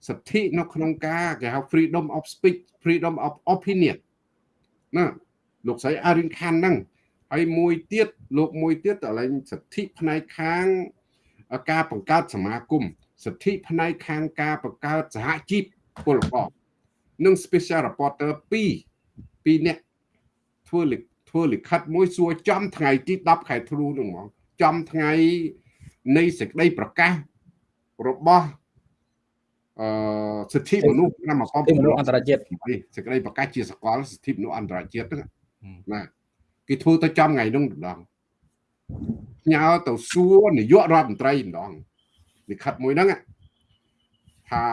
សិទ្ធិនៅក្នុងការគេហៅ freedom of speech freedom of opinion ណាលោកស្រីអារិនខានហ្នឹងហើយមួយទៀតលោកមួយទៀតតលែងសិទ្ធិផ្នែកខាងការបង្កើតសមាគមសិទ្ធិផ្នែកខាងការបង្កើតសហជីពពលករនិង special reporter 2 2នាក់ធ្វើធ្វើលិខិតមួយសួរចំថ្ងៃទី10ខែធ្នូនោះហ្មង ចំថ្ងៃនៃសេចក្តីប្រកាសរបស់អឺសិទ្ធិមនុស្សឆ្នាំ19មនុស្សអន្តរជាតិសេចក្តីប្រកាសជាសកលសិទ្ធិមនុស្សអន្តរជាតិហ្នឹងណាគេធ្វើទៅចំថ្ងៃនោះម្ដងផ្ញើទៅសួរនាយករដ្ឋមន្ត្រីម្ដងលិខិតមួយហ្នឹងថា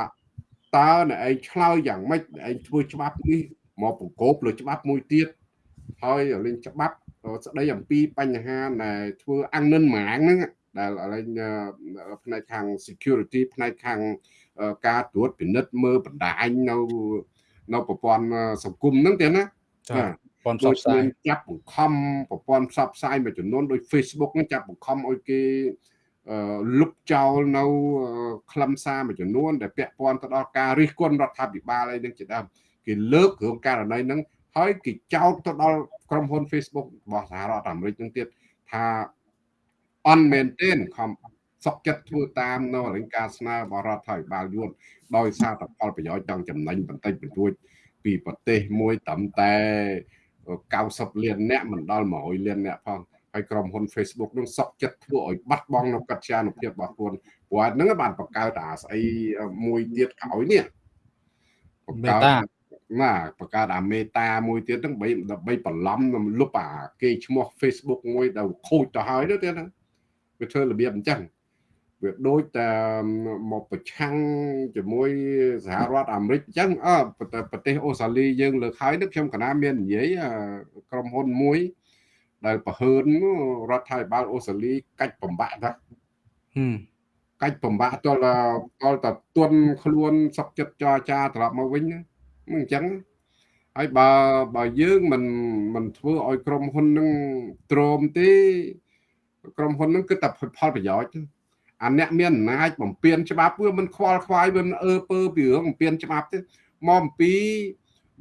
តើអ្នកឯងឆ្លើយយ៉ាងម៉េចអ្នកឯងធ្វើច្បាប់នេះមកបង្កប់លើច្បាប់មួយទៀតហើយលេងច្បាប់ ស្ដីអំពីបញ្ហាដែលធ្វើអាំងនិនម៉ាងហ្នឹងដែលលេងផ្នែកខាង security ផ្នែកខាងការត្រួតពិនិត្យមើលបណ្ដាញនៅនៅប្រព័ន្ធសង្គមហ្នឹងទេណាចាព័ន្ធផ្សព្វផ្សាយចាប់បង្ខំប្រព័ន្ធផ្សព្វផ្សាយមួយចំនួនដូច Facebook ហ្នឹងចាប់បង្ខំឲ្យគេលុបចោលនៅខ្លឹមសារមួយចំនួនដែលពាក់ព័ន្ធទៅដល់ការរិះគន់រដ្ឋាភិបាលអីនឹងជាដើមគេលើករឿងករណីហ្នឹង ហើយគេចោទទៅដល់ក្រុមហ៊ុន Facebook របស់សហរដ្ឋអាមេរិកនឹងទៀតថា on maintain ខំសុកចិត្តធ្វើតាមនៅរង្ការស្នើបរដ្ឋាភិបាលយួនដោយសារតែផលប្រយោជន៍ចង់ចំណេញបន្តិចបន្តួចពីប្រទេសមួយត្រឹមតែ90លានអ្នកមិនដល់100លានអ្នកផងហើយក្រុមហ៊ុន Facebook នឹងសក់ចិត្តធ្វើឲ្យបាត់បង់នៅកត្យានុភាពរបស់ខ្លួនព្រោះហ្នឹងបានបង្កើតអាស្អីមួយទៀតក្រោយនេះបង្កើត ណាបង្កើតអាមេតាមួយទៀតហ្នឹងដើម្បីដើម្បីបន្លំលុបអាគេឈ្មោះ Facebook មួយដែលខូចទៅហើយទៅទៀតណាវាធ្វើរបៀបអញ្ចឹងវាដូចតែមកប្រឆាំងជាមួយសហរដ្ឋអាមេរិកអញ្ចឹងអឺប្រទេសអូស្ត្រាលីយើងលើកហើយនេះខ្ញុំកណាមាននិយាយក្រុមហ៊ុនមួយ ដែលប្រហើនរដ្ឋាភិបាលអូស្ត្រាលីកាច់បំបាក់ថាកាច់បំបាក់តលតលតទុនខ្លួនសុកចិត្តចរចាត្រឡប់មកវិញហ្នឹង អញ្ចឹងហើយបើបើយើងមិនមិនធ្វើឲ្យក្រុមហ៊ុននឹងទ្រាំទេក្រុមហ៊ុននឹងគឺតែផលប្រយោជន៍អាអ្នកមានអំណាចបំពេញច្បាប់វាមិនខ្វល់ខ្វាយវាមិនអើពើពីរឿងបំពេញច្បាប់ទេមកអំពី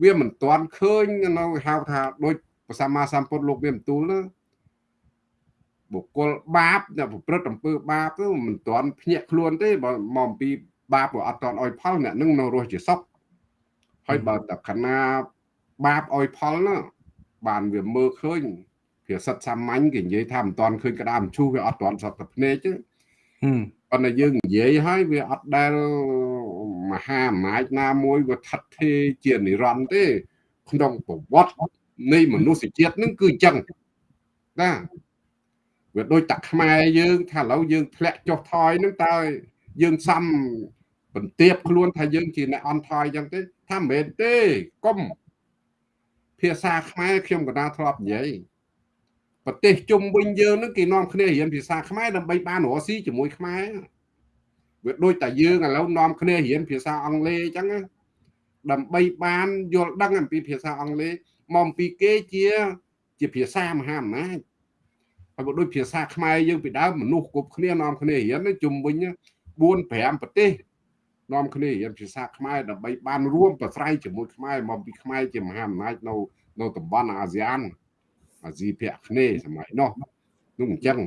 វាមិនទាន់ឃើញនៅហៅថាដូចព្រះសម្មាសម្ពុទ្ធលោកវាបន្ទូលណាបុគ្គលបាបអ្នកប្រព្រឹត្តអំពើបាបទៅមិនទាន់ភ្ញាក់ខ្លួនទេបើមកអំពីបាបក៏អត់ទាន់អោយផលអ្នកនឹងនៅរស់ជាសុខ ហើយបើតកណាបាបអោយផលណាបានវាមើលឃើញភាសិតសាមញ្ញគេនិយាយថាមិនទាន់ឃើញក្តាមឈូសវាអត់ទាន់សត្វតែភ្នែកទេប៉ុន្តែយើងនិយាយហើយវាអត់ដែលមហាអំណាចណាមួយវាថិតទេជានិរន្តរ៍ទេ ក្នុងប្រវត្តិនៃមនុស្សជាតិនឹងគឺអញ្ចឹងណាវាដូចតាខ្មែរយើងថាឥឡូវយើងធ្លាក់ចុះថយនឹងតើយើងសំបន្ទាបខ្លួនថាយើងជាអ្នកអន់ថយអញ្ចឹងទេ ថាមិនមែនទេកុំភាសាខ្មែរខ្ញុំកណាធ្លាប់និយាយប្រទេសជុំវិញយើងនឹងគេនាំគ្នារៀនភាសាខ្មែរដើម្បីបានរស់ស៊ីជាមួយខ្មែរវាដូចតែយើងឥឡូវនាំគ្នារៀនភាសាអង់គ្លេសអញ្ចឹងដើម្បីបានយល់ដឹងអំពីភាសាអង់គ្លេសមកអំពីគេជាជាភាសាមហាអំណាចហើយបើដូចភាសាខ្មែរយើងពីដើមមនុស្សគ្រប់គ្នានាំគ្នារៀនជុំវិញ4 5ប្រទេស នាំគ្នារៀនភាសាខ្មែរដើម្បីបានរួមប្រស្រ័យជាមួយខ្មែរមកពីខ្មែរជាមហាអំណាចនៅនៅតំបន់អាស៊ានអាស៊ីភាគគ្នេយ៍សម័យនោះនោះអញ្ចឹង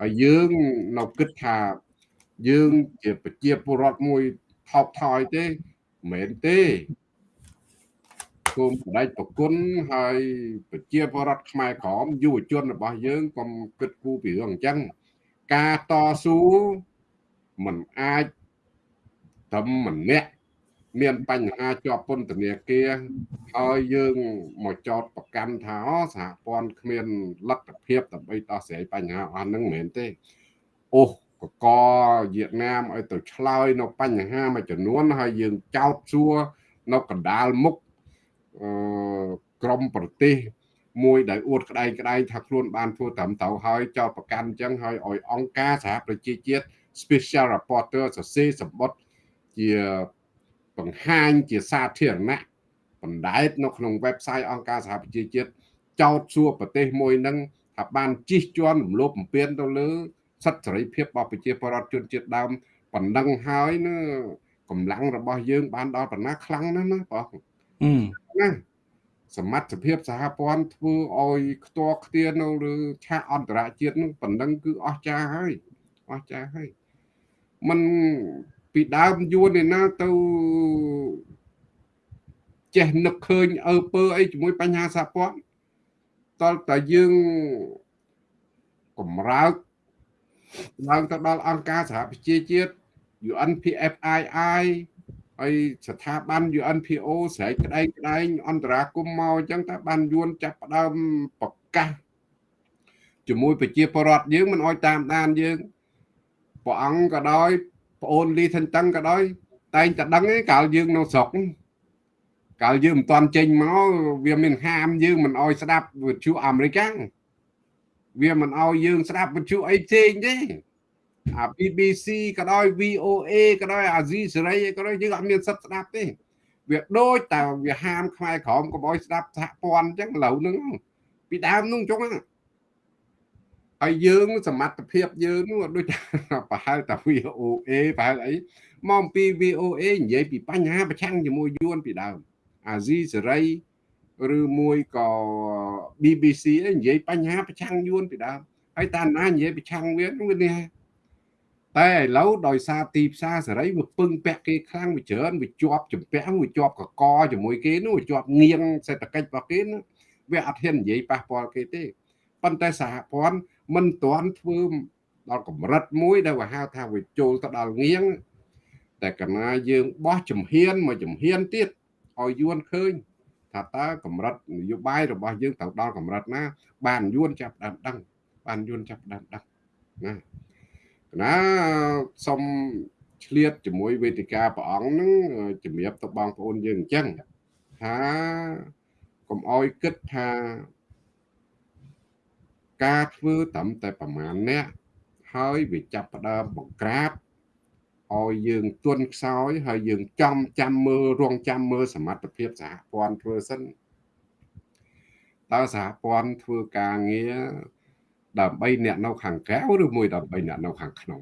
ហើយយើងនៅគិតថាយើងជាប្រជាពលរដ្ឋមួយថោកថយទេមិនមែនទេគុំបដិប្រគុណហើយប្រជាពលរដ្ឋខ្មែរក្រមយុវជនរបស់យើងកុំគិតគូរពីរឿងអញ្ចឹងការតស៊ូមិនអាច ត្រឹមម្នាក់មានបញ្ហាជាប់ពន្ធនាគារហើយយើងមកចោតប្រកាន់ថាសហព័ន្ធគ្មានលទ្ធភាពដើម្បីដោះស្រាយបញ្ហាអស់ហ្នឹងមិនមែនទេអូកកវៀតណាមឲ្យទៅឆ្លើយនៅបញ្ហាមួយចំនួនហើយយើងចោតសួរនៅកណ្ដាលមុខអឺក្រមប្រទេសមួយដែលអួតក្តែងក្តែងថាខ្លួនបានធ្វើត្រឹមត្រូវហើយចោតប្រកាន់អញ្ចឹងហើយឲ្យអង្គការសហប្រជាជាតិ Special Rapporteur សរសេរសម្បត្តិ ជាបង្ហាញជាសាធារណៈបណ្ដែតនៅក្នុង website អង្គការសហប្រជាជាតិចោទសួរប្រទេសមួយនឹងថាបានជិះជាន់រំលោភបំពានទៅលើសិទ្ធិសេរីភាពរបស់ប្រជាពលរដ្ឋជនជាតិដើមបណ្ដឹងហើយណាកម្លាំងរបស់យើង បានដល់ប៉ុណ្ណាខ្លាំងណាស់ណាបងណាសមត្ថភាពសហព័ន្ធធ្វើឲ្យខ្ទាស់ខ្ទានៅលើឆាកអន្តរជាតិនឹងប៉ុណ្ណឹងគឺអស្ចារ្យហើយអស្ចារ្យហើយมัน ពីដើមយួនឯណាទៅចេះនឹកឃើញអើពើអីជាមួយបញ្ហាសហព័ន្ធតលតែយើងកម្រើកឡើងទៅដល់អង្គការសហប្រជាជាតិ UNPFII ហើយស្ថាប័ន UNPO ស្រែកក្តែងក្តែងអន្តរាគមមកអញ្ចឹងថាបានយួនចាប់ផ្ដើមប្រកាសជាមួយប្រជាពលរដ្ឋយើងមិនអោយតាមដានយើងព្រះអង្គក៏ដោយ ប្អូនលីថិនតឹងក៏ដោយ តែងតែដឹងឯងកាលយើងនៅស្រុកកាលយើងមិនទាន់ចេញមកវាមានហាមយើងមិនអោយស្ដាប់វិទ្យុអាមេរិកវាមិនអោយយើងស្ដាប់វិទ្យុអីផ្សេងទេអា BBC ក៏ដោយ VOA ក៏ដោយអាស៊ីសេរីក៏ដោយយើងអត់មានសិទ្ធិស្ដាប់ទេវាដូចតែវាហាមខ្មែរក្រមកុំអោយស្ដាប់សហព័ន្ធអញ្ចឹងឥឡូវហ្នឹងពីដើមហ្នឹងចុងហ្នឹង ហើយយើងសមត្ថភាពយើងនោះដូចប្រហែលតែ VOA ប្រហែលអីមកអំពី VOA និយាយពីបញ្ហាប្រឆាំងជាមួយយួនពីដើមអាស៊ីសេរីឬមួយក៏ BBC អីនិយាយបញ្ហាប្រឆាំងយួនពីដើមហើយតាណានិយាយប្រឆាំងវាវានេះតែឥឡូវដោយសារទីផ្សារសេរីវាពឹងពាក់គេខ្លាំងវាច្រើនវាជាប់ចម្ពាំងវាជាប់កកជាមួយគេនោះវាជាប់ងៀងសេដ្ឋកិច្ចរបស់គេនោះវាអត់ហ៊ាននិយាយប៉ះពាល់គេទេប៉ុន្តែសហព័ន្ធ មិនទាន់ធ្វើដល់កម្រិតមួយដែលវាហៅថាវាចូលទៅដល់ងៀងតែកណាយើងបោះជំហានមកជំហានទៀតឲ្យយួនឃើញថាតើកម្រិតនយោបាយរបស់យើងទៅដល់កម្រិតណា បានយួនចាប់ដើមដឹងបានយួនចាប់ដើមដឹងណាណាសូមឆ្លៀតជាមួយវេទិកាព្រះអង្គនឹងជំរាបទៅបងប្អូនយើងអញ្ចឹងថាកុំអោយគិតថា ការធ្វើត្រឹមតែប្រមាណអ្នកហើយវាចាប់ផ្ដើមបង្ក្រាបឲ្យយើងទន់ខ្សោយហើយយើងចំចាំមើលរងចាំមើលសមត្ថភាពសហព័ន្ធធ្វើសិនតើសហព័ន្ធធ្វើការងារដើម្បីអ្នកនៅខាងក្រៅឬមួយដើម្បីអ្នកនៅខាងក្នុង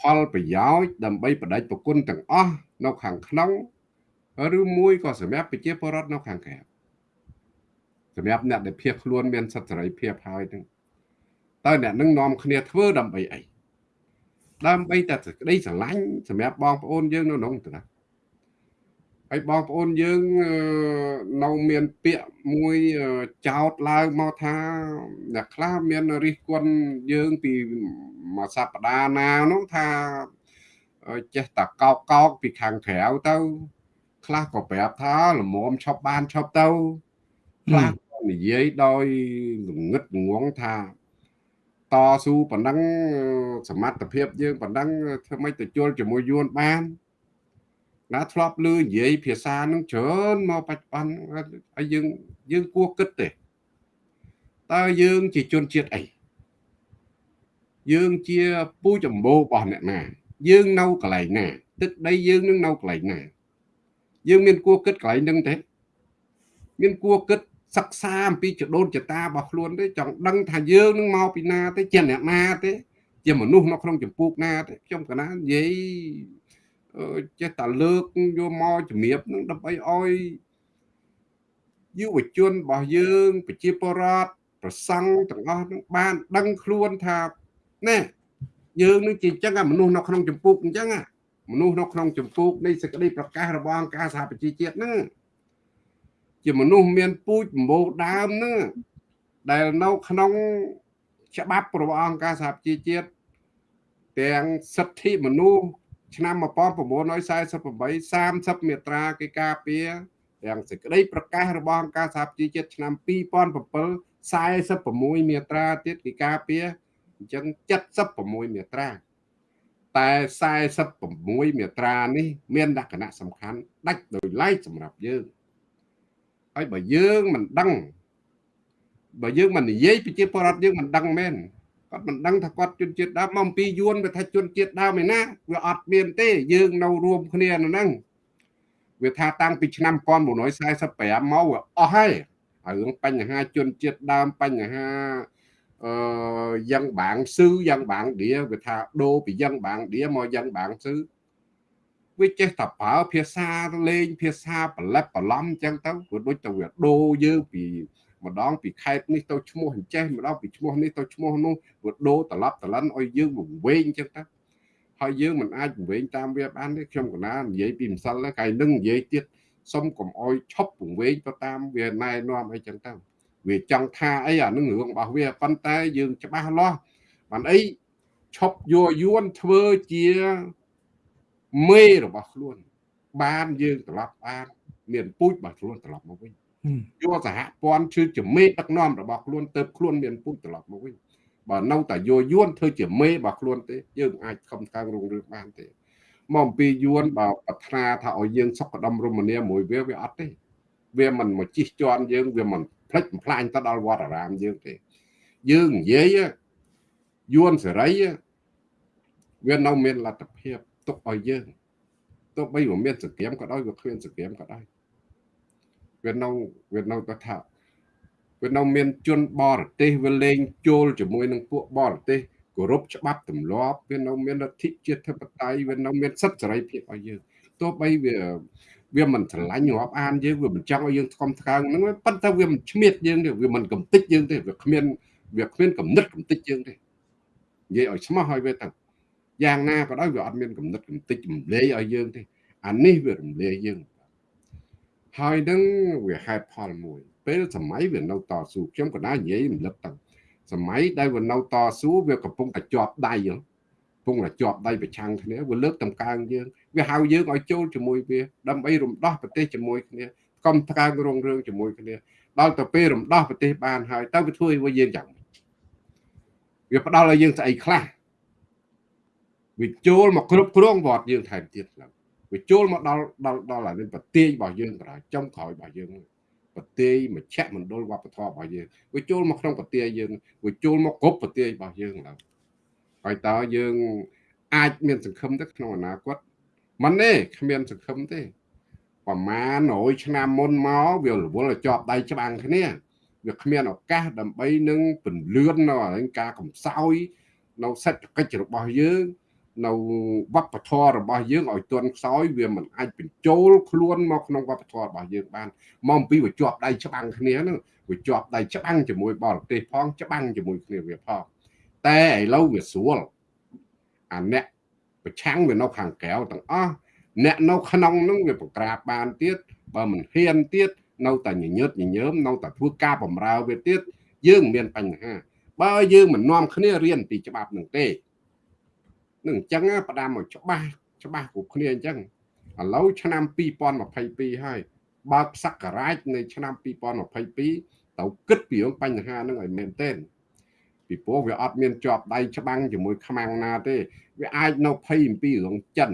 ផលប្រយោជន៍ដើម្បីបដិប្រគុណទាំងអស់នៅខាងក្នុងឬមួយក៏សម្រាប់ប្រជាពលរដ្ឋនៅខាងក្រៅ សម្រាប់អ្នកដែលភៀសខ្លួនមានសិទ្ធិសេរីភាពហើយនឹងតើអ្នកនឹងនាំគ្នាធ្វើដើម្បីអីដើម្បីតែសេចក្តីស្រឡាញ់សម្រាប់បងប្អូនយើងនៅក្នុងទៅណាហើយបងប្អូនយើងនៅមានពាក្យមួយចោតឡើងមកថាអ្នកខ្លះមានរិះគន់យើងពីមួយសប្តាហ៍ណានោះថាចេះតែកោកកោកពីខាងក្រៅទៅខ្លះក៏ប្រាប់ថាល្មមឈប់បានឈប់ទៅខ្លះក៏ និយាយដោយងឹតងងថាតស៊ូប៉ុណ្ណឹងសមត្ថភាពយើងប៉ុណ្ណឹងធ្វើម៉េចទៅជល់ជាមួយយួនបានណាធ្លាប់ឮនិយាយភាសានឹងច្រើនមកបច្ចុប្បន្នហើយយើងយើងគួរគិតទេតើយើងជាជនជាតិអីយើងជាពូចម្បោរបស់អ្នកណាយើងនៅកន្លែងណាទឹកដីយើងនឹងនៅកន្លែងណាយើងមានគួរគិតកន្លែងហ្នឹងទេមានគួរគិត សិក្សាអំពីចដូនចតារបស់ខ្លួនទេចង់ដឹងថាយើងនឹងមកពីណាទេជាអ្នកណាទេ ជាមនុស្សនៅក្នុងចម្ពោះណាទេខ្ញុំកណានិយាយចេះតែលើកយកមកជំរាបនឹងដើម្បីឲ្យយុវជនរបស់យើងប្រជាពលរដ្ឋប្រសង់ទាំងអស់នឹងបាន ដឹងខ្លួនថាណែយើងនឹងជាអញ្ចឹងមនុស្សនៅក្នុងចម្ពោះអញ្ចឹងមនុស្សនៅក្នុងចម្ពោះនៃសេចក្តីប្រកាសរបស់អង្គការសហប្រជាជាតិហ្នឹង ជាមនុស្សមានពូជម្បូរដើមហ្នឹងដែលនៅក្នុងច្បាប់របស់អង្គការសហប្រជាជាតិទាំងសិទ្ធិមនុស្សឆ្នាំ1948 30មាត្រាគេការពារទាំងសេចក្តីប្រកាសរបស់អង្គការសហប្រជាជាតិឆ្នាំ2007 46មាត្រាទៀតគេការពារអញ្ចឹង76មាត្រាតែ46មាត្រានេះ មានលក្ខណៈសំខាន់ដាច់ដោយឡែកសម្រាប់យើង ហើយបើយើងមិនដឹងបើយើងមិននិយាយប្រជាពលរដ្ឋយើងមិនដឹងមែនគាត់មិនដឹងថាគាត់ជនជាតិដើមមកអំពីយួនវាថាជនជាតិដើមឯណាវាអត់មានទេ យើងនៅរួមគ្នានៅហ្នឹងវាថាតាំងពីឆ្នាំ1945មកអស់ហើយហើយរឿងបញ្ហាជនជាតិដើមបញ្ហាអឺយ៉ាងបាងស៊ឺយ៉ាងបាងឌៀវាថាដូរពីយ៉ាងបាងឌៀមកយ៉ាងបាងស៊ឺ វាចេះតែប្រើភាសាលេងភាសាប្រឡេបប្រឡំអញ្ចឹងទៅព្រោះដូចទៅវាដូរយើងពីម្ដងពីខេតនេះទៅឈ្មោះអញ្ចេះម្ដងពីឈ្មោះនេះទៅឈ្មោះនោះវាដូរត្រឡប់ត្រឡិនឲ្យយើងវង្វេងអញ្ចឹងទៅហើយយើងមិនអាចវង្វេងតាមវាបានទេខ្ញុំកណានិយាយពីម្សិលហ្នឹងកាយនឹងនិយាយទៀតសុំកុំអោយឈប់ពង្វេងទៅតាមវាណែនាំអីចឹងទៅវាចង់ថាអីអានឹងរឿងរបស់វាប៉ុន្តែយើងច្បាស់លាស់បានអីឈប់យោយួនធ្វើជា មេរបស់ខ្លួន បានយើងត្រឡប់បានមានពូជរបស់ខ្លួនត្រឡប់មកវិញយកសហព័ន្ធជឿជាមេដឹកនាំរបស់ខ្លួនទៅខ្លួនមានពូជត្រឡប់មកវិញបើនៅតែយោយួនធ្វើជាមេរបស់ខ្លួនទេយើងអាចខំខាងរងរឿងបានទេមកអំពីយួនបើប្រាថ្នាថាឲ្យយើងសុខដុមរមនាមួយវាវាអត់ទេវាមិនមកជិះជាន់យើងវាមិនផ្លិចបំផ្លាញទៅដល់វត្តអារាមយើងទេយើងនិយាយយួនសេរីវានៅមានលទ្ធភាព ទុកឲ្យយើងទោះបីវាមានសង្គ្រាមក៏ដោយវាគ្មានសង្គ្រាមក៏ដោយវានៅវានៅទៅថាវានៅមានជនបរទេសវាលេងចូលជាមួយនឹងពួកបរទេសគោរពច្បាប់ទម្លាប់វានៅមានលទ្ធិជាតិធិបតេយ្យវានៅមានសិទ្ធិសេរីភាពឲ្យយើងទោះបីវាវាមិនឆ្លាញ់រាប់អានយើងវាមិនចង់ឲ្យយើងស្គមស្កើងហ្នឹងប៉ុន្តែវាមិនឆ្មៀតយើងទេវាមិនកំតិចយើងទេវាគ្មានវាគ្មានកំណត់កំតិចយើងទេនិយាយឲ្យស្មោះឲ្យវាទៅ យ៉ាងណាក៏ដោយវាអត់មានកំណត់កំតិចរំលាយឲ្យយើងទេអានេះវារំលាយយើងហើយនឹងវាហេតុផលមួយ ពេលសម័យវានៅតស៊ូខ្ញុំក៏ណានិយាយរំលឹកទៅសម័យដែលវានៅតស៊ូវាកំពុងតែជាប់ដៃកំពុងតែជាប់ដៃប្រឆាំងគ្នាវាលើកតម្កើងយើងវាហៅយើងឲ្យចូលជាមួយវាដើម្បីរំដោះប្រទេសជាមួយគ្នាកុំកើងរងរឿងជាមួយគ្នាដល់ទៅពេលរំដោះប្រទេសបានហើយតើវាធ្វើឲ្យយើងយ៉ាងម៉េចវាផ្ដល់ឲ្យយើងស្អីខ្លះ វាចូលមកគ្រប់គ្រងវត្តយើងថែមទៀតឡើយវាចូលមកដល់ដល់ដល់អានេះប្រទេសរបស់យើងក្រោយចុងក្រោយរបស់យើងប្រទេយមជ្ឈមណ្ឌលវប្បធម៌របស់យើងវាចូលមកក្នុងប្រទេសយើងវាចូលមកគ្រប់ប្រទេសរបស់យើងឡើយហើយតើយើងអាចមានសង្ឃឹមទៅក្នុងអនាគតមិនទេគ្មានសង្ឃឹមទេប្រមាណ100ឆ្នាំមុនមកវារវល់ជាប់ដៃច្បាំងគ្នាវាគ្មានឱកាសដើម្បីនឹងពន្លឿននៅការកំសោយនៅសេដ្ឋកិច្ចរបស់យើង នៅវប្បធម៌របស់យើងឲ្យទន់ខ្សោយវាមិនអាចបញ្ចូលខ្លួនមកក្នុងវប្បធម៌របស់យើងបានមកពីវាជាប់ដៃច្បាំងគ្នាហ្នឹងវាជាប់ដៃច្បាំងជាមួយបរទេសផងច្បាំងជាមួយគ្នាវាផងតែឥឡូវវាស្រួលអាអ្នកប្រឆាំងវានៅខាងក្រៅទាំងអស់អ្នកនៅក្នុងហ្នឹងវាបង្ក្រាបបានទៀតបើមិនហ៊ានទៀតនៅតែញញើតញញើមនៅតែធ្វើការបំរើវាទៀតយើងមានបញ្ហាបើយើងមិននាំគ្នារៀនពីច្បាប់នឹងទេ នឹងអញ្ចឹងផ្ដាំមកច្បាស់ច្បាស់គ្រប់គ្នាអញ្ចឹងឥឡូវឆ្នាំ2022ហើយបើកសក្ការៈនៃឆ្នាំ2022ទៅគិតពីបញ្ហាហ្នឹងឲ្យមែនទែនពីព្រោះវាអត់មានជាប់ដៃច្បាំងជាមួយខ្មាំងណាទេវាអាចនៅភ័យអំពីរឿងចិន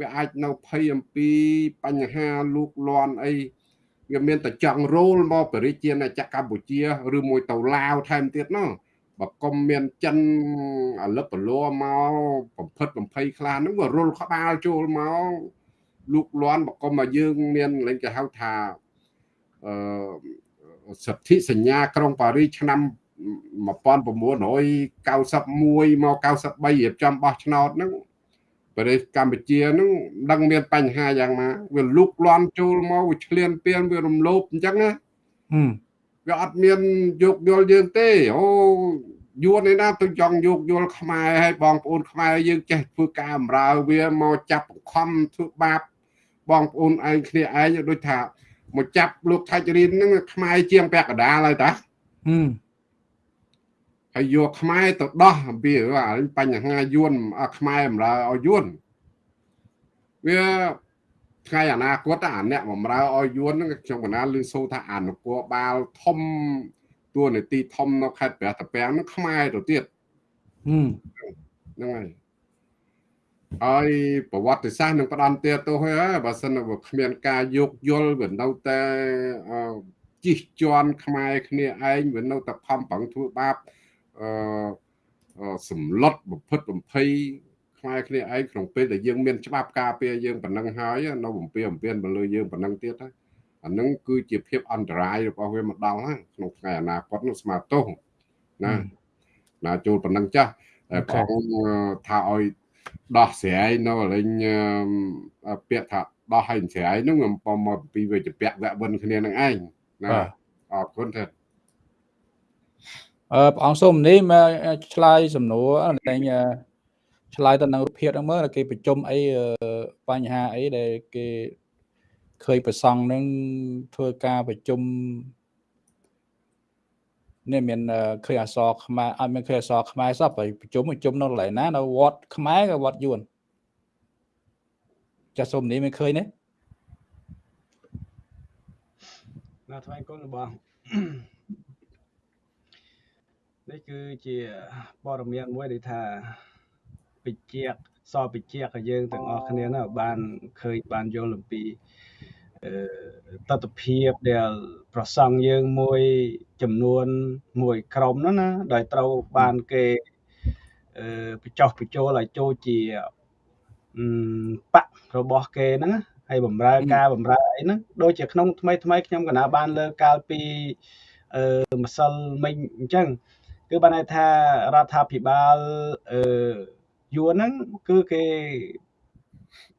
វាអាចនៅភ័យអំពីបញ្ហាលូកលាន់អីវាមានតែចង់រោលមកបរិជាណាចក្រកម្ពុជាឬមួយទៅឡាវថែមទៀតណោះ បើកុំមានចិនអលឹកបលោមកបំផិតបំភ័យខ្លះហ្នឹងវារុលក្បាលចូលមកលូកលាន់បើកុំមកយើងមានលេងគេហៅថាអឺសិទ្ធិសញ្ញាក្រុងប៉ារីសឆ្នាំ1991មក93រៀបចំបោះឆ្នោតហ្នឹងប្រទេសកម្ពុជាហ្នឹងដឹងមានបញ្ហាយ៉ាងណាវាលុកលាន់ចូលមកវាឆ្លៀនពៀនវារំលោភអញ្ចឹងណា វាអត់មានយោគយល់យើងទេអូយួនឯណាទៅចង់យោគយល់ខ្មែរឲ្យបងប្អូនខ្មែរយើងចេះធ្វើការអំរើវាមកចាប់បង្ខំធ្វើបាបបងប្អូនឯងគ្នាឯងដូចថាមកចាប់លោកថាច់រៀនហ្នឹងខ្មែរជាងពាក់កដាលហើយតាហើយយកខ្មែរទៅដោះអំពីបញ្ហាយួនខ្មែរអំរើឲ្យយួនវា ថ្ងៃអនាគតអាអ្នកបំរើឲ្យយួនហ្នឹងខ្ញុំកណាលឺសូថាអនុគរបាលធំទួលនីតិធំនៅខេត្តព្រះតាពាំងហ្នឹងខ្មែរទៅទៀតហ្នឹងហើយហើយប្រវត្តិសាស្ត្រនឹងផ្ដំទៀតទៅហើយបើសិនបើគ្មានការយោគយល់វានៅតែជីកជន់ខ្មែរគ្នាឯងវានៅតែខំប្រឹងធ្វើបាបអឺសម្លុតបំផិតបំភ័យ ខ្មែរគ្នាឯងក្នុងពេលដែលយើងមានច្បាប់ការពារយើងប៉ុណ្ណឹងហើយនៅបំពេបំពេនទៅលើយើងប៉ុណ្ណឹងទៀតហើយអានឹងគឺជាភាពអន្តរាយរបស់វាមកដល់ហើយក្នុងថ្ងៃអនាគតនោះស្មាតទោសណាណាចូលប៉ុណ្ណឹងចាស់តែផងថាឲ្យដោះស្រាយនៅលេងពាក្យថាដោះឲ្យស្រាយនោះបំមកពីវាជាពាក់វៈវិនគ្នានឹងឯងណាអរគុណទេអឺព្រះអង្គសូមនេះមកឆ្លើយសំណួរតែ ឆ្លើយទៅនឹងរូបភាពហ្នឹងមើលគេប្រជុំអីបញ្ហាអីដែលគេឃើញប្រសង់នឹងធ្វើការប្រជុំនេះមានឃើញអសរខ្មែរអត់មានឃើញអសរខ្មែរសោះប្រជុំប្រជុំនៅកន្លែងណានៅវត្តខ្មែរក៏វត្តយួនចាស់សុំនេះមិនឃើញទេណាថ្វាយគុណរបស់នេះគឺជាព័ត៌មានមួយដែលថា ពិជាកសពិជាកឲ្យយើងទាំងអស់គ្នាណាបានឃើញបានយល់អំពីតតភាពដែលប្រសង់យើងមួយចំនួនមួយក្រុមនោះណាដោយត្រូវបានគេបញ្ចុះបញ្ចូលឲ្យចូលជាបករបស់គេហ្នឹងហើយបំរើការបំរើអីហ្នឹងដូចជាក្នុងថ្មីថ្មីខ្ញុំកណាបានលើកកាលពីអឺម្សិលមិញអញ្ចឹងគឺបានន័យថារដ្ឋាភិបាលអឺ យួនហ្នឹងគឺគេ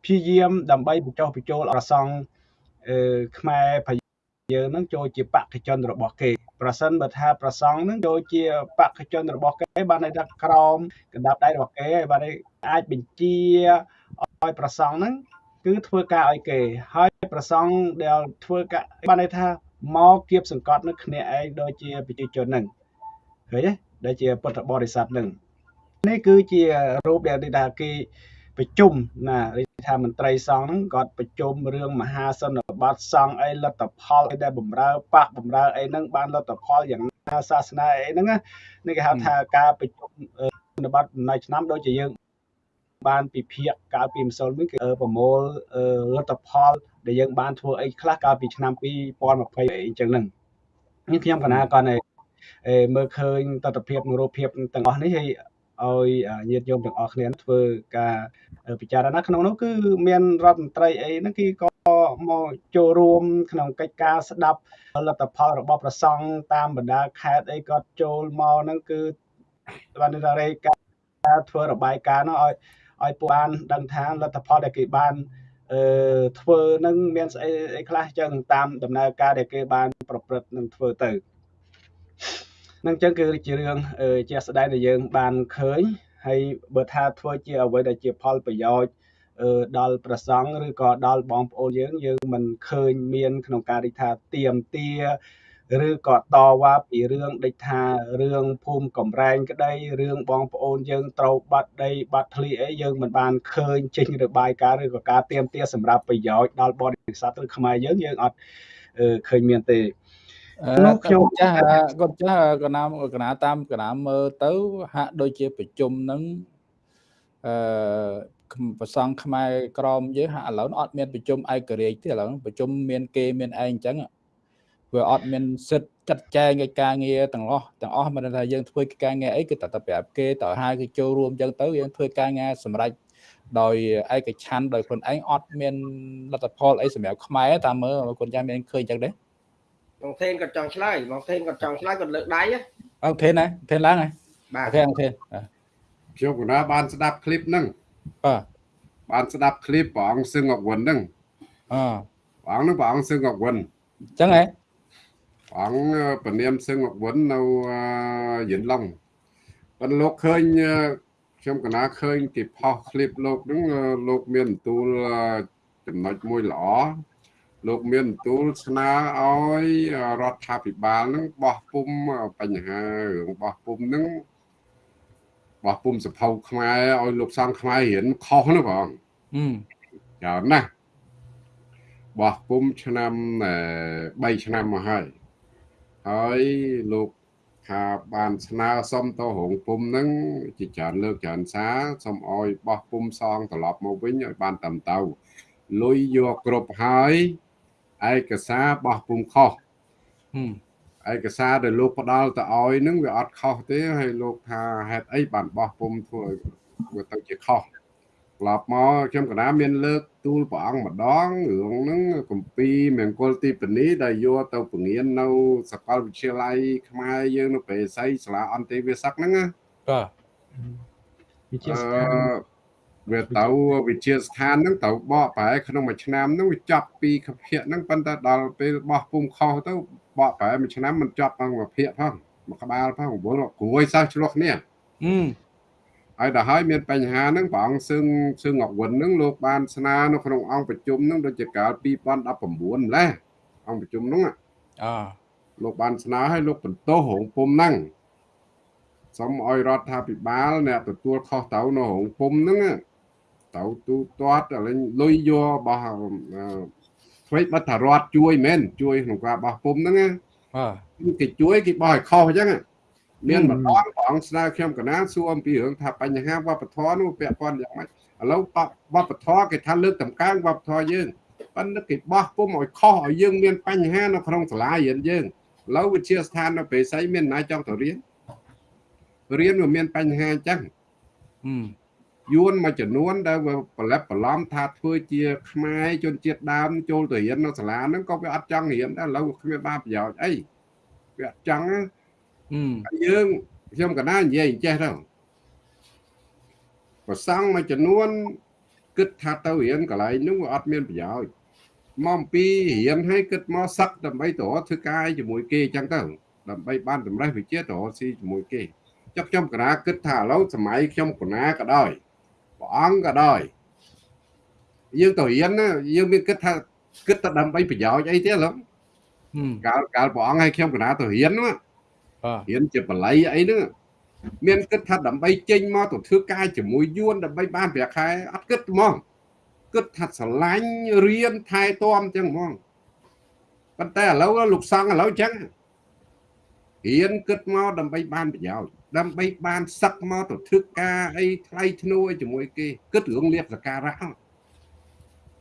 ព្យាយាមដើម្បីបញ្ចុះបញ្ចូលអសង្ឃអឺខ្មែរប្រយើងនឹងចូលជាបកជនរបស់គេប្រសិនបើថាប្រសង់នឹងចូលជាបកជនរបស់គេបានន័យថាក្រមកណ្ដាប់ដៃរបស់គេហើយបានអាចបញ្ជាឲ្យប្រសង់នឹងគឺធ្វើការឲ្យគេ ហើយប្រសង់ដែលធ្វើការបានន័យថាមកគៀបសង្កត់នឹងគ្នាឯងដូចជាប្រជាជននឹងឃើញទេដែលជាពុទ្ធបរិស័ទនឹង នេះគឺជារូបដែលថាគេប្រជុំណារាជថាមន្ត្រីសង្ឃហ្នឹងគាត់ប្រជុំរឿងមហាសន្និបាតសង្ឃអីលទ្ធផលអីដែលបំរើប៉ះបំរើអីហ្នឹងបានលទ្ធផលយ៉ាងណាសាសនាអីហ្នឹងណានេះគេហៅថាការប្រជុំសន្និបាតដំណើរឆ្នាំដូចជាយើងបានពិភាក្សាកាលពីម្សិលមិញគឺប្រមូលលទ្ធផលដែលយើងបានធ្វើអីខ្លះកាលពីឆ្នាំ2020អីអញ្ចឹងហ្នឹងនេះខ្ញុំកណាគាត់ឯមើលឃើញទស្សនភាពរូបភាពទាំងអស់នេះហើយ ឲ្យញាតិញោមទាំងអស់គ្នាធ្វើការពិចារណាក្នុងនោះគឺមានរដ្ឋមន្ត្រីអីហ្នឹងគេក៏មកចូលរួមក្នុងកិច្ចការស្ដាប់ផលិតផលរបស់ប្រសង់តាមបណ្ដាខេត្តអីគាត់ចូលមកហ្នឹងគឺបានរេការធ្វើរបាយការណ៍នោះឲ្យឲ្យពួកបានដឹងថាលទ្ធផលដែលគេបានអឺធ្វើនឹងមានស្អីអីខ្លះចឹងតាមដំណើរការដែលគេបានប្រព្រឹត្តនឹងធ្វើទៅ នឹងចឹងគឺជារឿងជាក់ស្ដែងដែលយើង បានឃើញហើយបើថាធ្វើជាអ្វីដែលជាផលប្រយោជន៍ដល់ប្រសង់ឬក៏ដល់បងប្អូនយើងយើងមិនឃើញមានក្នុងការរិះថាទៀមទាឬក៏តវ៉ាពីរឿងដូចថារឿងភូមិកំរែងក្តីរឿងបងប្អូនយើងត្រូវបាត់ដីបាត់ធ្លីអីយើងមិនបានឃើញចេញរបាយការណ៍ឬក៏ការទៀមទាសម្រាប់ប្រយោជន៍ដល់បរិស័ទឬខ្មែរយើងយើងអត់ឃើញមានទេ នោះខ្ញុំចាស់គាត់ចាស់កណាមកណាតាមកណាមើលទៅ ហាក់ដូចជាប្រជុំនឹងអឺប្រសង់ខ្មែរក្រមយើងហាក់ឥឡូវអត់មានប្រជុំឯករាជ្យទេឥឡូវប្រជុំមានគេមានឯងអញ្ចឹងវាអត់មានសិទ្ធចាត់ចែងកិច្ចការងារទាំងអស់ទាំងអស់មិនថាយើងធ្វើកិច្ចការងារអីគឺតែតែប្រាប់គេតើហៅគេចូលរួមអញ្ចឹងទៅយើងធ្វើការងារសម្រាប់ដោយឯកច្ឆ័ន្ទដោយខ្លួនឯងអត់មានលទ្ធផលអីសម្រាប់ខ្មែរតាមមើលគុណចាស់មានឃើញអញ្ចឹងទេ បងថេនគាត់ចង់ឆ្លើយបងថេនគាត់ចង់ឆ្លើយគាត់លើកដៃអូថេនណាថេនឡើងហើយបាទថេនថេនខ្ញុំកណាបានស្ដាប់ឃ្លីបហ្នឹងបាទបានស្ដាប់ឃ្លីបព្រះអង្គសឹងអកវិនហ្នឹងអព្រះអង្គហ្នឹងព្រះអង្គសឹងអកវិនអញ្ចឹងហ៎អង្គពនាមសឹងមកវិននៅយិនឡុងប៉ុន្តែលោកឃើញខ្ញុំកណាឃើញគេផុសคลิปលោកហ្នឹងលោកមានបន្ទូលចំណុចមួយល្អ លោកមានបន្ទូលស្នើឲ្យរដ្ឋាភិបាលហ្នឹងបោះពុំបញ្ហារឿងបោះពុំហ្នឹងបោះពុំសភៅខ្មែរឲ្យលោកសង្ឃខ្មែររៀនខុសណាបងច្រើនណាស់បោះពុំឆ្នាំ3ឆ្នាំមកហើយហើយលោកថាបានស្នើសុំទៅរោងពុំហ្នឹងជាច្រើនលើកច្រើនសារសុំអោយបោះពុំសងត្រឡប់មកវិញឲ្យបានតាមទៅលុយយកគ្រប់ហើយ ឯកសារបោះពុំខុសឯកសារដែលលោកផ្ដល់ទៅឲ្យហ្នឹងវាអត់ខុសទេហើយលោកថាហេតុអីបានបោះពុំធ្វើវាទៅជាខុសក្លាប់មកខ្ញុំកណាមានលើកទូលព្រះអង្គម្ដងរឿងហ្នឹងកម្ពីមង្គលទីបនីដែលយកទៅពង្រៀននៅសាកលវិទ្យាល័យខ្មែរយើងនៅប្រេស័យសាលាអន្តេវាសិកហ្នឹងណាបាទវិទ្យាស្ថាន វាទៅវិទ្យាស្ថានហ្នឹងទៅបកប្រែក្នុងមួយឆ្នាំហ្នឹងវាចាប់ពីខភៈហ្នឹងប៉ុន្តែដល់ពេលបោះពុំខុសទៅបកប្រែមួយឆ្នាំមិនចាប់ផងមួយភាគផងមួយក្បាលផងវល់គ្រួយសិស្សឆ្លោះគ្នាអឺហើយដល់ហើយមានបញ្ហាហ្នឹងព្រះអង្គសឹងសឹងអកវិនហ្នឹងលោកបានស្នើនៅក្នុងអង្គប្រជុំហ្នឹងដូចជាកាល2019ម្លេះអង្គប្រជុំហ្នឹងអលោកបានស្នើឲ្យលោកបន្ទោសរោងពុំហ្នឹងសូមឲ្យរដ្ឋាភិបាលអ្នកទទួលខុសទៅនៅរោងពុំហ្នឹង ទៅទូទាត់លេងលុយយករបស់ធ្វើបတ်ថារដ្ឋជួយមែនជួយក្នុងការបោះពុំហ្នឹងបាទគេជួយគេបោះឲ្យខុសអញ្ចឹងមានម្ដងព្រះអង្គស្នើខ្ញុំកណាសួរអំពីរឿងថាបញ្ហាវប្បធម៌នោះពាក់ព័ន្ធយ៉ាងម៉េចឥឡូវវប្បធម៌គេថាលើកតម្កើងវប្បធម៌យើងប៉ុន្តែគេបោះពុំឲ្យខុសឲ្យយើងមានបញ្ហានៅក្នុងសាលារៀនយើងឥឡូវវិទ្យាស្ថាននៅពេលស្អីមានណាចង់ទៅរៀនរៀនវាមានបញ្ហាអញ្ចឹង យួនមួយចំនួនដែលវាប្រឡប់ប្រឡំថាធ្វើជាខ្មែរជនជាតិដើមចូលទៅរៀននៅសាលាហ្នឹងក៏វាអត់ចង់រៀនដែរឥឡូវគ្មានបានប្រយោជន៍អីវាអត់ចង់យើងខ្ញុំកណានិយាយចេះទៅប្រសង់មួយចំនួនគិតថាទៅរៀនកន្លែងនោះវាអត់មានប្រយោជន៍មកអំពីរៀនឲ្យគិតមកសឹកដើម្បីទៅធ្វើការជាមួយគេអញ្ចឹងទៅដើម្បីបានតម្រេះវិជាទៅស៊ីជាមួយគេចុះខ្ញុំកណាគិតថាឥឡូវសម័យខ្ញុំកណាក៏ដោយ ព្រះអង្គក៏ដោយយើងទៅរៀនណាយើងមានគិតថាគិតតែដើម្បីប្រយោជន៍អីទេឥឡូវកាលកាលព្រះអង្គឲ្យខ្ញុំកណាទៅរៀនណារៀនជាបល័យអីហ្នឹងមានគិតថាដើម្បីចេញមកទៅធ្វើការជាមួយយួនដើម្បីបានប្រាក់ខែអត់គិតហ្មងគិតថាស្រឡាញ់រៀនថែទាំចឹងហ្មងប៉ុន្តែឥឡូវលោកសង្ឃឥឡូវចឹងរៀនគិតមកដើម្បីបានប្រយោជន៍ ដើម្បីបានសឹកមកទៅធ្វើការអីថ្លៃធ្នូអីជាមួយគេគិតរឿងលៀបសការៈ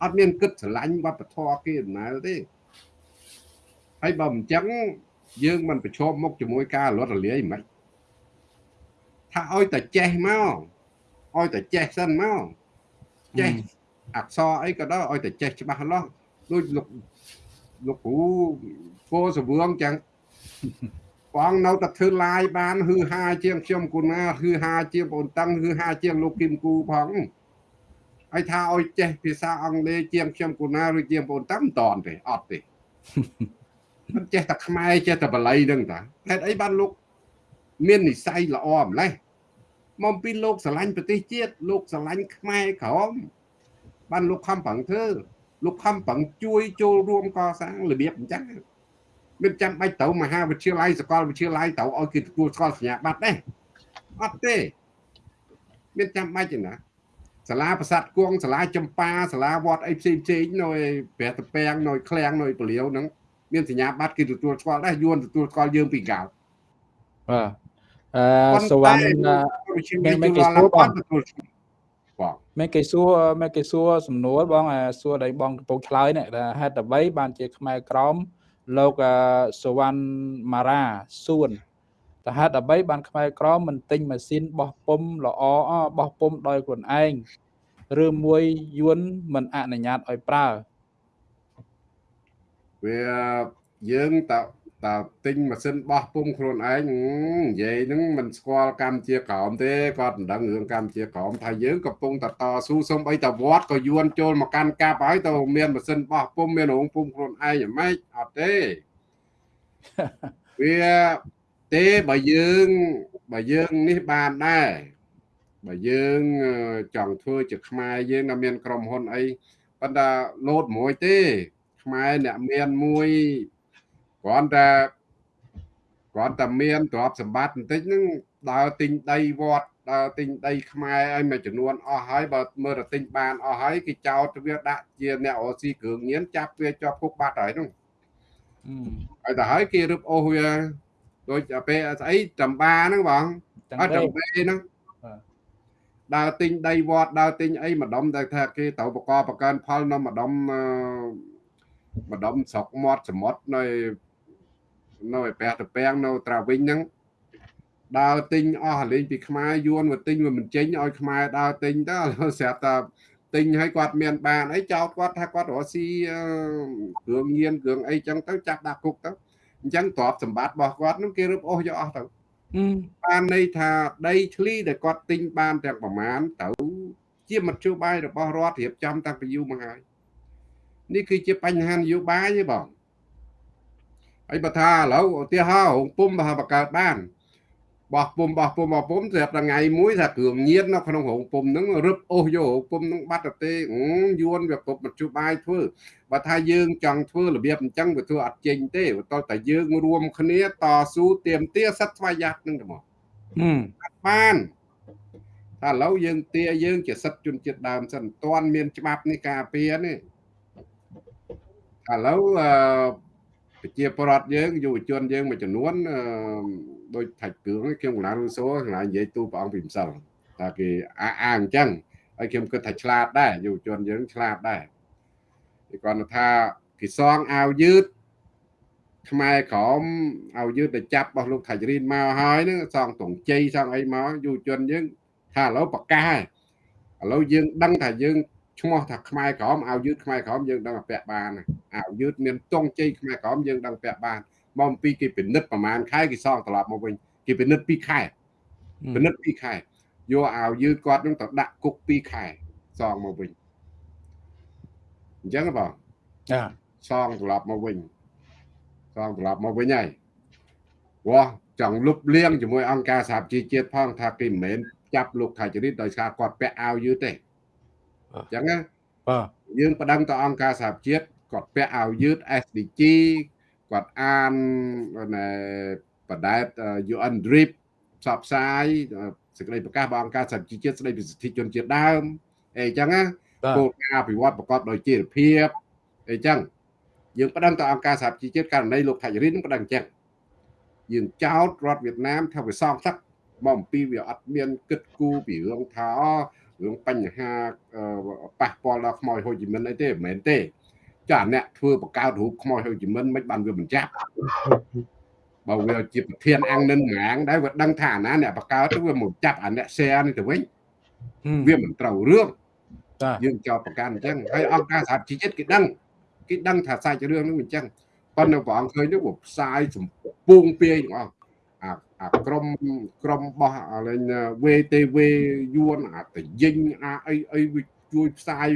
អត់មានគិតស្រឡាញ់វប្បធម៌គេដំណើរទេហើយបើមិនចឹងយើងមិនប្រឈមមុខជាមួយការលត់រលាយមិនថាឲ្យតែចេះមកឲ្យតែចេះសិនមកចេះអក្សរអីក៏ដោយឲ្យតែចេះច្បាស់លាស់ដូចលោកលោកគ្រូពោសវឿងចឹង បងនៅតែធ្វើឡាយបានហឺហាជាងខ្ញុំគូណាហឺហាជាងបងតឹងហឺហាជាងលោកគឹមគូផងហើយថាឲ្យចេះភាសាអង់គ្លេសជាងខ្ញុំគូណាឬជាងបងតឹងមិនតន់ទេអត់ទេមិនចេះតែខ្មែរចេះតែបល័យហ្នឹងតាហេតុអីបានលោកមាននិស័យល្អម្លេះមកពីលោកស្រឡាញ់ប្រទេសជាតិលោកស្រឡាញ់ខ្មែរក្រមបានលោកខំប្រឹងធ្វើលោកខំប្រឹងជួយចូលរួមកសាងរបៀបអញ្ចឹង មិនចាំបាច់ទៅមហាវិទ្យាល័យសាកលវិទ្យាល័យទៅឲ្យគេទទួលស្គាល់សញ្ញាបត្រទេអត់ទេមានចាំបាច់ទេណាសាលាប្រាសាទគង់សាលាចម្ប៉ាសាលាវត្តអីផ្សេងផ្សេងនៅព្រះតពាំងនៅឃ្លាំងនៅពលាវហ្នឹងមានសញ្ញាបត្រគេទទួលស្គាល់ដែរយួនទទួលស្គាល់យើងពីកៅបាទអឺសវណ្ណមានមានគេសួរបងមានគេសួរមានគេសួរសំណួរបងសួរដៃបងកំពុងឆ្លើយនេះថាហេតុអ្វីបានជាខ្មែរក្រម លោកសវណ្ណម៉ារ៉ាសួនតើហេតុអ្វីបានខ្មែរក្រមមិនទិញម៉ាស៊ីនបោះពុំល្អបោះពុំដោយខ្លួនឯងឬមួយយួនមិនអនុញ្ញាតឲ្យប្រើវាយើងតើ តើទិញម៉ាស៊ីនបោះពុំខ្លួនឯងនិយាយហ្នឹងមិនស្គាល់កម្ពុជាក្រមទេគាត់មិនដឹងរឿងកម្ពុជាក្រមថាយើងកំពុងតតស៊ូសុំអីតវត្តក៏យួនចូលមកកាន់កាប់ហើយទៅមានម៉ាស៊ីនបោះពុំមានរោងពុំខ្លួនឯងយ៉ាងម៉េចអត់ទេវាទេបើយើងបើយើងនេះបានដែរបើយើងចង់ធ្វើជាខ្មែរយើងនៅមានក្រុមហ៊ុនអីប៉ុន្តែលោតមួយទេខ្មែរអ្នកមានមួយ គ្រាន់តែគ្រាន់តែមានទ្រព្យសម្បត្តិបន្តិចហ្នឹងដើរទិញដីវត្តដើរទិញដីខ្មែរឲ្យមួយចំនួនអស់ហើយបើមើលទៅទិញបានអស់ហើយគេចោទវាដាក់ជាអ្នករស៊ីគ្រឿងញៀនចាប់វាជាប់គុកបាត់ហើយហ្នឹងហើយទៅហើយគេរឹបអូសវាដូចពេលស្អីចំបាហ្នឹងបងអត់ចំបេហ្នឹងដើរទិញដីវត្តដើរទិញអីម្ដុំតែថាគេទៅបកបកើនផលនៅម្ដុំម្ដុំស្រុកមាត់សមុទ្រនៅ នៅឯព្រះតពាំងនៅត្រាវិញហ្នឹងដើរទិញអស់លេងពីខ្មែរយួនមកទិញវាមិនចេញឲ្យខ្មែរដើរទិញទៅស្រាប់តែទិញឲ្យគាត់មានបានអីចោតគាត់ថាគាត់រកស៊ីគ្រឿងញៀនគ្រឿងអីចឹងទៅចាប់ដាក់គុកទៅអញ្ចឹងទ្រព្យសម្បត្តិរបស់គាត់នឹងគេរឹបអូសយកអស់ទៅបានន័យថាដីធ្លីដែលគាត់ទិញបានទាំងប្រមាណទៅជាមធ្យោបាយរបស់រដ្ឋរៀបចំតាំងពីយូរមកហើយនេះគឺជាបញ្ហានយោបាយទេបង ហើយបើថាឥឡូវឧទាហរណ៍រោងពុំបើបង្កើតបានបោះពុំបោះពុំបោះពុំស្រាប់តែថ្ងៃមួយថាគ្រឿងញៀននៅក្នុងរោងពុំហ្នឹងរឹបអូសយករោងពុំហ្នឹងបាត់ទៅទេយួនវាគ្រប់មជ្ឈបាយធ្វើបើថាយើងចង់ធ្វើរបៀបអញ្ចឹងវាធ្វើអត់ចេញទេបន្ទាប់តែយើងរួមគ្នាតស៊ូទៀមទាសិទ្ធស្វ័យយ័តហ្នឹងទៅមកបានថាឥឡូវយើងទាយើងជាសិទ្ធជនជាតិដើមសិនមិនទាន់មានច្បាប់នេះការពារនេះឥឡូវ ប្រជាពលរដ្ឋយើងយុវជនយើងមួយចំនួនដូចថាច់គ្រឿងខ្ញុំកណារូសូកណានិយាយទូព្រះអង្គពីម្សិលថាគេអាអាអញ្ចឹងហើយខ្ញុំគិតថាឆ្លាតដែរយុវជនយើងឆ្លាតដែរគេគាត់ថាគេសងអាវយឺតខ្មែរក្រមអាវយឺតទៅចាប់របស់លោកថាច់រីនមកហើយហ្នឹងសងតងជ័យសងអីមកយុវជនយើងថាឥឡូវប្រកាសឥឡូវយើងដឹងថាយើង ឈ្មោះថាខ្មែរក្រមអាវយឺតខ្មែរក្រមយើងដឹងពាក់បានអាវយឺតមានទងជ័យខ្មែរក្រមយើងដឹងពាក់បានមកអំពីគេពិនិត្យប្រហែលខែគេសងត្រឡប់មកវិញគេពិនិត្យ2ខែពិនិត្យ2ខែយកអាវយឺតគាត់នឹងទៅដាក់គុក2ខែសងមកវិញអញ្ចឹងបងចាសងត្រឡប់មកវិញសងត្រឡប់មកវិញហើយវោះចង់លុបលៀងជាមួយអង្គការសហជីវជាតិផងថាគេមិនមែនចាប់លោកថាចរិតដោយសារគាត់ពាក់អាវយឺតទេ អញ្ចឹងណាបាទយើងប្តឹងទៅអង្គការសហជាតិគាត់ពាក់អាវយឺត SDG គាត់អានបដែត UN DRIP ផ្សព្វផ្សាយសេចក្តីប្រកាសរបស់អង្គការសហជីវជាតិស្តីពីសិទ្ធិជនជាតិដើមអីចឹងណាគោលការណ៍អភិវឌ្ឍប្រកបដោយចីរភាពអីចឹងយើងប្តឹងទៅអង្គការសហជីវជាតិករណីលោកថាច់រិនប្តឹងចឹងយើងចោទរដ្ឋវៀតណាមថាវាសងសឹកមកអំពីវាអត់មានគិតគូរពីរឿងថា រឿងបញ្ហាប៉ះពាល់ដល់ខ្មោចហូជីមិនអីទេមិនមែនទេចាអ្នកធ្វើបង្កើតរូបខ្មោចហូជីមិនមិនបានវាបញ្ចាប់បើវាជាប្រធានអង្គនិនងាងដែរវាដឹងថាអាណាអ្នកបង្កើតទៅវាមកចាប់អាអ្នក share នេះទៅវិញវាមិនត្រូវរឿងយើងចោទប្រកាន់អញ្ចឹងហើយអង្គការសហជីវជាតិគេដឹងគេដឹងថាសាច់រឿងនេះអញ្ចឹងប៉ុន្តែព្រះអង្គឃើញទៅវាផ្សាយសម្ពុងពាយទាំងអស់ អាអាក្រុមក្រុមបោះអាលេង VTV យួនអាតយិញអាអីអីវាជួយផ្សាយ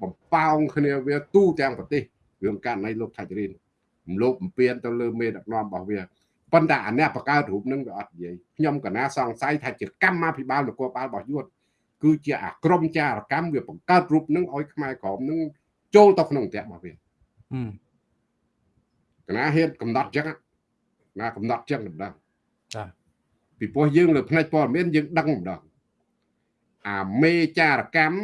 បំប៉ោងគ្នាវាទូទាំងប្រទេសរឿងករណីលោកថាច់រៀនរំលោភបំពានទៅលើមេដឹកនាំរបស់វាប៉ុន្តែអាអ្នកបង្កើតរូបនឹងវាអត់និយាយខ្ញុំកណាសង្ស័យថាជាកម្មាភិបាលនគរបាលរបស់យួនគឺជាអាក្រមចារកម្មវាបង្កើតរូបនឹងឲ្យខ្មែរក្រមនឹងចូលទៅក្នុងផ្ទះរបស់វាកណាហ៊ានកំណត់ចឹងណាកំណត់ចឹងម្ដង ចាពីព្រោះយើងលើផ្នែកព័ត៌មានយើងដឹងម្ដងអាមេចារកម្ម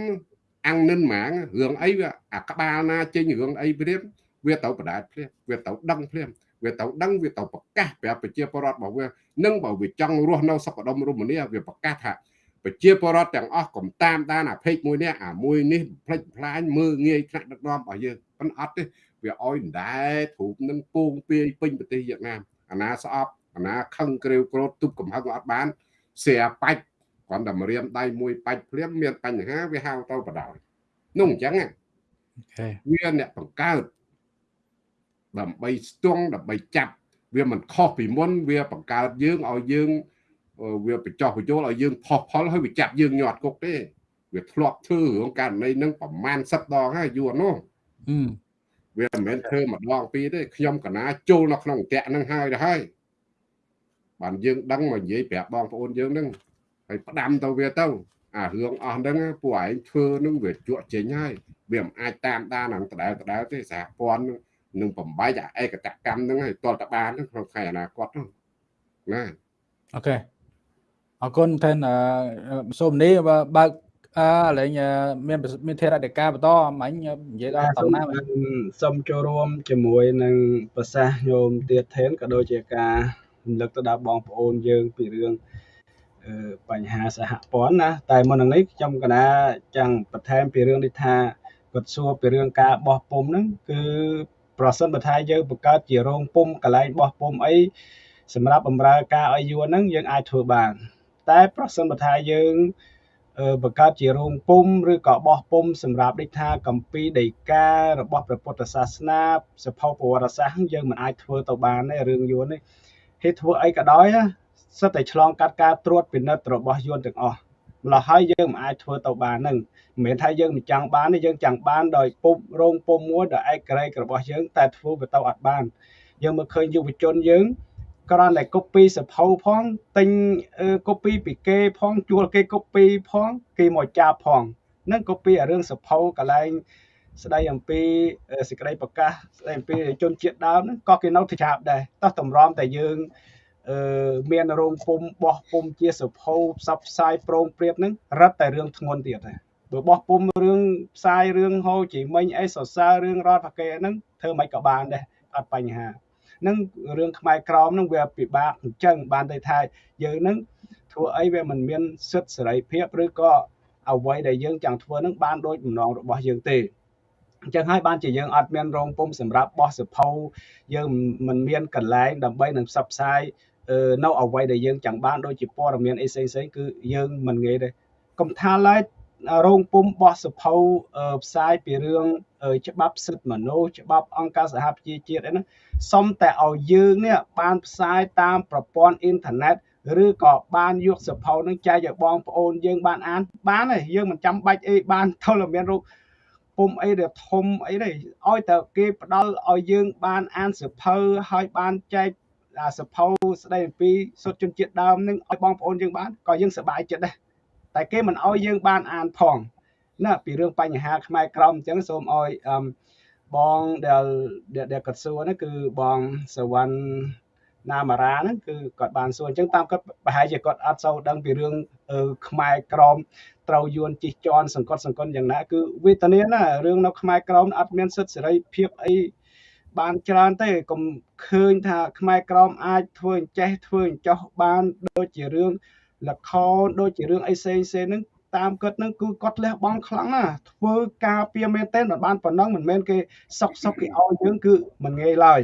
អង្គនិនម៉ាងរឿងអីវាអាក្បាលណាចេញរឿងអីព្រាមវាទៅបដាតព្រាមវាទៅដឹងព្រាមវាទៅដឹងវាទៅប្រកាសប្រាប់ប្រជាពលរដ្ឋរបស់វានឹងបើវាចង់រស់នៅសុខដុមរមនាវាប្រកាសថាប្រជាពលរដ្ឋទាំងអស់កុំតាមដានអាភេកមួយនេះអាមួយនេះផ្លិចផ្លាញមើងងាយថ្នាក់ដឹកនាំរបស់យើងប៉ុន្តែអត់ទេវាឲ្យដែរធូបនឹងពងពាយពេញប្រទេសវៀតណាមអាណាស្អប់អា ណាខឹងក្រេវក្រោតទុបកំហឹងអត់បានស្រាបាច់គ្រាន់តែមរៀមដៃមួយបាច់ភ្លាមមានបញ្ហាវាហៅទៅបដ ாய் នោះអញ្ចឹងវាអ្នកបង្កើតដើម្បីស្ទង់ដើម្បីចាប់វាមិនខុសពីមុនវាបង្កើតយើងឲ្យយើងវាបញ្ចោះបញ្ចូលឲ្យយើងផុសផលហើយវាចាប់យើងញាត់គុកទេវាធ្លាប់ធ្វើរឿងករណីហ្នឹងប្រមាណ10ដងហើយយូរនោះវាមិនមែនធ្វើម្ដងពីរទេខ្ញុំកណាចូលនៅក្នុងអន្តៈហ្នឹងហើយទៅហើយ បានយើងដឹងមកនិយាយប្រាប់បងប្អូនយើងហ្នឹងហើយផ្ដាំទៅវាទៅអារឿងអស់ហ្នឹងពួកឯងធ្វើនឹងវាជក់ចេញហើយវាមិនអាចតាមដានហ្នឹងដដែលដដែលទេសហព័ន្ធនឹងបំបីអាឯកតកម្មហ្នឹងឲ្យតលតបានក្នុងថ្ងៃអនាគតហ្នឹងណាអូខេអរគុណថែនសូមនេះបើកអឺលេងមានមានធរដេកាបន្តមិញនិយាយដល់តំណាងសូមចូលរួមជាមួយនឹងប្រសាសន៍ញោមទៀតថែនក៏ដូចជាការ រំលឹកទៅដល់បងប្អូនយើងពីរឿងបញ្ហាសហព័ន្ធណាតែមុននឹងនេះខ្ញុំកណាចង់បន្ថែមពីរឿងនេះថាគាត់សួរពីរឿងការបោះពុំហ្នឹងគឺប្រសិនបើថាយើងបង្កើតជារោងពុំកន្លែងបោះពុំអីសម្រាប់បម្រើការឲ្យយួនហ្នឹងយើងអាចធ្វើបាន តែប្រសិនបើថាយើងបង្កើតជារោងពុំឬក៏បោះពុំសម្រាប់ដូចថាកម្ពីដីការបស់ព្រះពុទ្ធសាសនាសភៅប្រវត្តិសាស្ត្រយើងមិនអាចធ្វើទៅបានទេរឿងយួននេះ ហេតុធ្វើអីក៏ដោយសិតតែឆ្លងកាត់ការត្រួតពិនិត្យរបស់យួនទាំងអស់ម្ល៉េះហើយយើងមិនអាចធ្វើទៅបាននឹងមិនមែនថាយើងមិនចង់បានទេយើងចង់បានដោយពុំរោងពុំមួយដោយឯកក្រែករបស់យើងតែធ្វើវាទៅអត់បានយើងមើលឃើញយុវជនយើងគ្រាន់តែ copy សភៅផងទិញ copy ពីគេផងជួលគេ copy ផងគេមកចាប់ផងនឹង copy អារឿងសភៅកន្លែង ស្ដីអំពីសេចក្តីប្រកាសស្ដីអំពីជនជាតិដើមហ្នឹងក៏គេនៅទៅចាប់ដែរតោះតម្រាំតែយើងអឺមានរោងពុំបោះពុំជាសភៅផ្សព្វផ្សាយប្រងព្រៀបហ្នឹងរឹតតែរឿងធ្ងន់ទៀតដែរបើបោះពុំរឿងផ្សាយរឿងហូជីមិញអីសរសើររឿងរដ្ឋប្រកេហ្នឹងធ្វើមិនក៏បានដែរអត់បញ្ហានឹងរឿងខ្មែរក្រមនឹងវាពិបាកអញ្ចឹងបានតែថាយើងនឹងធ្វើអីវាមិនមានសិទ្ធិសេរីភាពឬក៏អ្វីដែលយើងចង់ធ្វើនឹងបានដូចបំណងរបស់យើងទេ អញ្ចឹងហើយបានជាយើងអត់មានរោងពុំសម្រាប់បោះសភៅយើងមិនមានកន្លែងដើម្បីនឹងផ្សព្វផ្សាយនៅអ្វីដែលយើងចង់បានដូចជាព័ត៌មានអីផ្សេងៗគឺយើងមិនងាយទេកំថាឡើយរោងពុំបោះសភៅផ្សាយពីរឿងច្បាប់សិទ្ធិមនុស្សច្បាប់អង្គការសហប្រជាជាតិអីហ្នឹងសុំតែឲ្យយើងនេះបានផ្សាយតាមប្រព័ន្ធអ៊ីនធឺណិតឬក៏បានយកសភៅនឹងចែកឲ្យបងប្អូនយើងបានអានបានហើយយើងមិនចាំបាច់អីបានទល់តែមានរូប ពុំអីដែលធំអីទេឲ្យតែគេផ្ដល់ឲ្យយើងបានអានសភៅហើយបានចែកអាសភៅស្ដីអំពីសុទ្ធជនជាតិដើមនឹងឲ្យបងប្អូនយើងបានក៏យើងសប្បាយចិត្តដែរតែគេមិនឲ្យយើងបានអានផងណាពីរឿងបញ្ហាខ្មែរក្រមអញ្ចឹងសូមឲ្យបងដែលដែលគាត់សួរនេះគឺបងសវណ្ណណាមារាហ្នឹងគឺគាត់បានសួរអញ្ចឹងតាមគាត់ប្រហែលជាគាត់អត់សូវដឹងពីរឿងខ្មែរក្រម ត្រូវយួនជិះជាន់សង្កត់សង្កត់យ៉ាងណាគឺវេទនាណារឿងនៅខ្មែរក្រមអត់មានសិទ្ធិសេរីភាពអីបានច្រើនទេកុំឃើញថាខ្មែរក្រមអាចធ្វើអញ្ចេះធ្វើអញ្ចោះបានដូចជារឿងលខោនដូចជារឿងអីផ្សេងផ្សេងហ្នឹងតាមគាត់ហ្នឹងគឺគាត់លះបង់ខ្លាំងណាស់ធ្វើការពៀមែនទេមិនបានប៉ុណ្ណឹងមិនមែនគេសុកសុកគេឲ្យយើងគឺមិនងាយឡើយ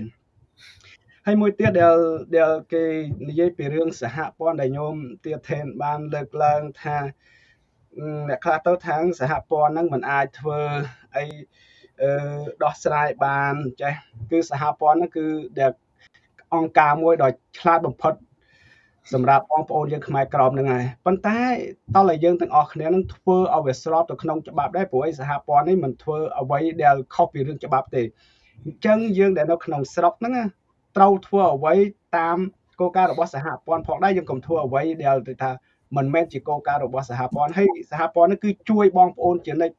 ហើយមួយទៀតដែលដែលគេនិយាយពីរឿងសហព័ន្ធដែលញោមទៀតថេនបានលើកឡើងថា អ្នកខ្លះទៅທາງសហព័ន្ធហ្នឹងមិនអាចធ្វើអីអឺដោះស្រាយបានចេះគឺសហព័ន្ធហ្នឹងគឺដែលអង្គការមួយដ៏ឆ្លាតបំផុតសម្រាប់បងប្អូនយើងខ្មែរក្រមហ្នឹងហើយប៉ុន្តែតោះតែយើងទាំងអស់គ្នានឹងធ្វើឲ្យវាស្របទៅក្នុងច្បាប់ដែរព្រោះឯសហព័ន្ធនេះមិនធ្វើអ្វីដែលខុសពីរឿងច្បាប់ទេអញ្ចឹងយើងដែលនៅក្នុងស្រុកហ្នឹងត្រូវធ្វើអ្វីតាមគោលការណ៍របស់សហព័ន្ធផងដែរយើងកុំធ្វើអ្វីដែលថា មិនមែនជាគោលការណ៍របស់សហព័ន្ធហើយសហព័ន្ធនេះគឺជួយបងប្អូនជានិច្ច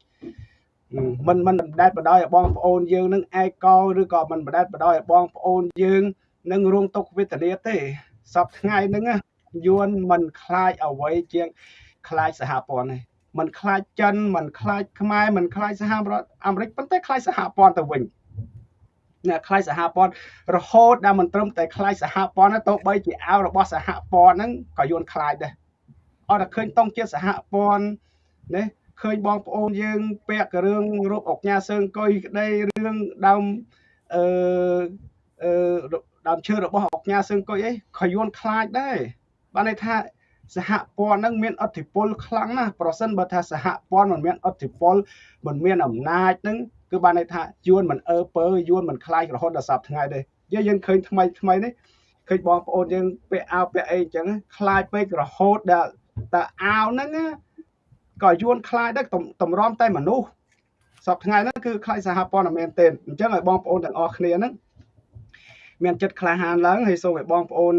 មិនមិនបណ្ដេតបដោយឲ្យបងប្អូនយើងនឹងឯកោឬក៏មិនបណ្ដេតបដោយឲ្យបងប្អូនយើងនឹងរួមទុកវេទនាទេសពថ្ងៃហ្នឹងយួនមិនខ្លាចអ្វីជាងខ្លាចសហព័ន្ធទេមិនខ្លាចចិនមិនខ្លាចខ្មែរមិនខ្លាចសហរដ្ឋអាមេរិកប៉ុន្តែខ្លាចសហព័ន្ធទៅវិញអ្នកខ្លាចសហព័ន្ធរហូតដល់មិនត្រឹមតែខ្លាចសហព័ន្ធទៅបីជាអាវរបស់សហព័ន្ធហ្នឹងក៏យួនខ្លាចដែរ អត់តែឃើញតង់ជាសហព័ន្ធណាឃើញបងប្អូនយើងពាក់រឿងរូបអុកញ៉ាសើងកុយក្តីរឿងដើមអឺអឺដើមឈើរបស់អុកញ៉ាសើងកុយអីក៏យួនខ្លាចដែរបានន័យថាសហព័ន្ធនឹងមានអធិពលខ្លាំងណាស់ប្រសិនបើថាសហព័ន្ធមិនមានអធិពលមិនមានអំណាចនឹងគឺបានន័យថាយួនមិនអើពើយួនមិនខ្លាចរហូតដល់សប្តាហ៍ថ្ងៃទេយើងយើងឃើញថ្មីថ្មីនេះឃើញបងប្អូនយើងពាក់អាវពាក់អីអញ្ចឹងខ្លាចពេករហូតដល់ តែអាវហ្នឹងក៏យួនខ្លាចដែរតម្រាំតែមនុស្សសប្តាហ៍ថ្ងៃហ្នឹងគឺខ្លាចសហព័ន្ធមែនទេអញ្ចឹងឲ្យបងប្អូនទាំងអស់គ្នាហ្នឹងមានចិត្តក្លាហានឡើងហើយសូមឲ្យបងប្អូន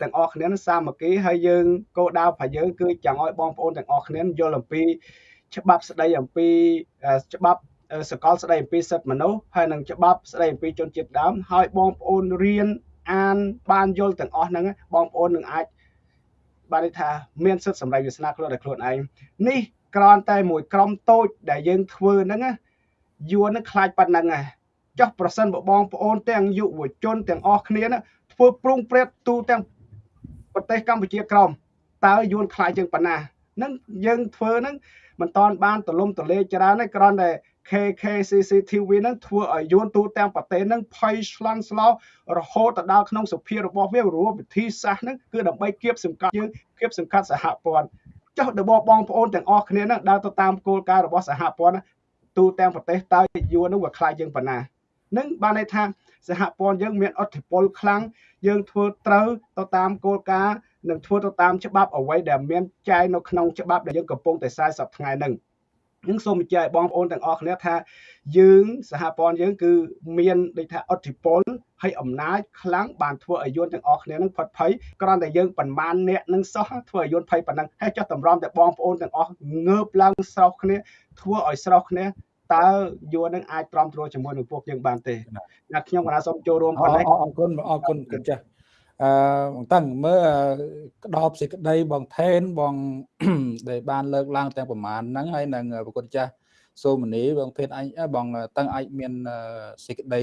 ទាំងអស់គ្នាសាមគ្គីហើយយើងគោលដៅរបស់យើងគឺចង់ឲ្យបងប្អូនទាំងអស់គ្នាយល់អំពីច្បាប់ស្ដីអំពីច្បាប់សកលស្ដីអំពីសិទ្ធិមនុស្សហើយនិងច្បាប់ស្ដីអំពីជនជាតិដើមហើយបងប្អូនរៀនអានបានយល់ទាំងអស់ហ្នឹងបងប្អូននឹងអាច បានន័យថាមានសិទ្ធិសម្រេចវាសនាខ្លួនដោយខ្លួនឯងនេះគ្រាន់តែមួយក្រុមតូចដែលយើងធ្វើហ្នឹងយួននឹងខ្លាចប៉ុណ្ណឹងហ៎ចុះប្រសិនបើបងប្អូនទាំងយុវជនទាំងអស់គ្នាធ្វើព្រុងព្រែតទូទាំងប្រទេសកម្ពុជាក្រមតើយួនខ្លាចជាងប៉ុណ្ណានឹងយើងធ្វើហ្នឹងមិនតាន់បានទលំទលេច្រើនទេគ្រាន់តែ KKCCTV ហ្នឹងធ្វើឲ្យយួនទូទាំងប្រទេសហ្នឹងភ័យឆ្លន់ស្លោរហូតទៅដល់ក្នុងសុភារបស់វារួមវិធីសាស្ត្រហ្នឹងគឺដើម្បីគៀបសង្កត់យើងគៀបសង្កត់សហព័ន្ធចុះដល់បងប្អូនទាំងអស់គ្នាហ្នឹងដើរទៅតាមគោលការណ៍របស់សហព័ន្ធទូទាំងប្រទេសតើយួនហ្នឹងវាខ្លាចយើងប៉ុណ្ណានឹងបានន័យថាសហព័ន្ធយើងមានអធិបុលខ្លាំងយើងធ្វើត្រូវទៅតាមគោលការណ៍និងធ្វើទៅតាមច្បាប់អ្វីដែលមានចែងនៅក្នុងច្បាប់ដែលយើងកំពុងតែ40ថ្ងៃហ្នឹង នឹងសូមបញ្ជាក់ឲ្យបងប្អូនទាំងអស់គ្នាថាយើងសហព័ន្ធយើងគឺមានដូចថាអធិពលហើយអំណាចខ្លាំងបានធ្វើឲ្យយួនទាំងអស់គ្នានឹងផុតភ័យគ្រាន់តែយើងប្រមាណអ្នកនឹងសោះធ្វើឲ្យយួនភ័យប៉ុណ្ណឹងហើយចុះតម្រាំតែបងប្អូនទាំងអស់ងើបឡើងស្រោះគ្នាធ្វើឲ្យស្រោះគ្នាតើយួននឹងអាចទ្រាំទ្រជាមួយនឹងពួកយើងបានទេណាខ្ញុំកណាសូមចូលរួមប៉ុណ្ណេះអរគុណអរគុណគុណចាស់ អឺបងតាំងមើលក្តោបសេចក្តីបងថេនបងដែលបានលើកឡើងទាំងប្រមាណហ្នឹងហើយនឹងប្រគុណចាស់សូមនីបងថេនអញបងតាំងអាចមានសេចក្តី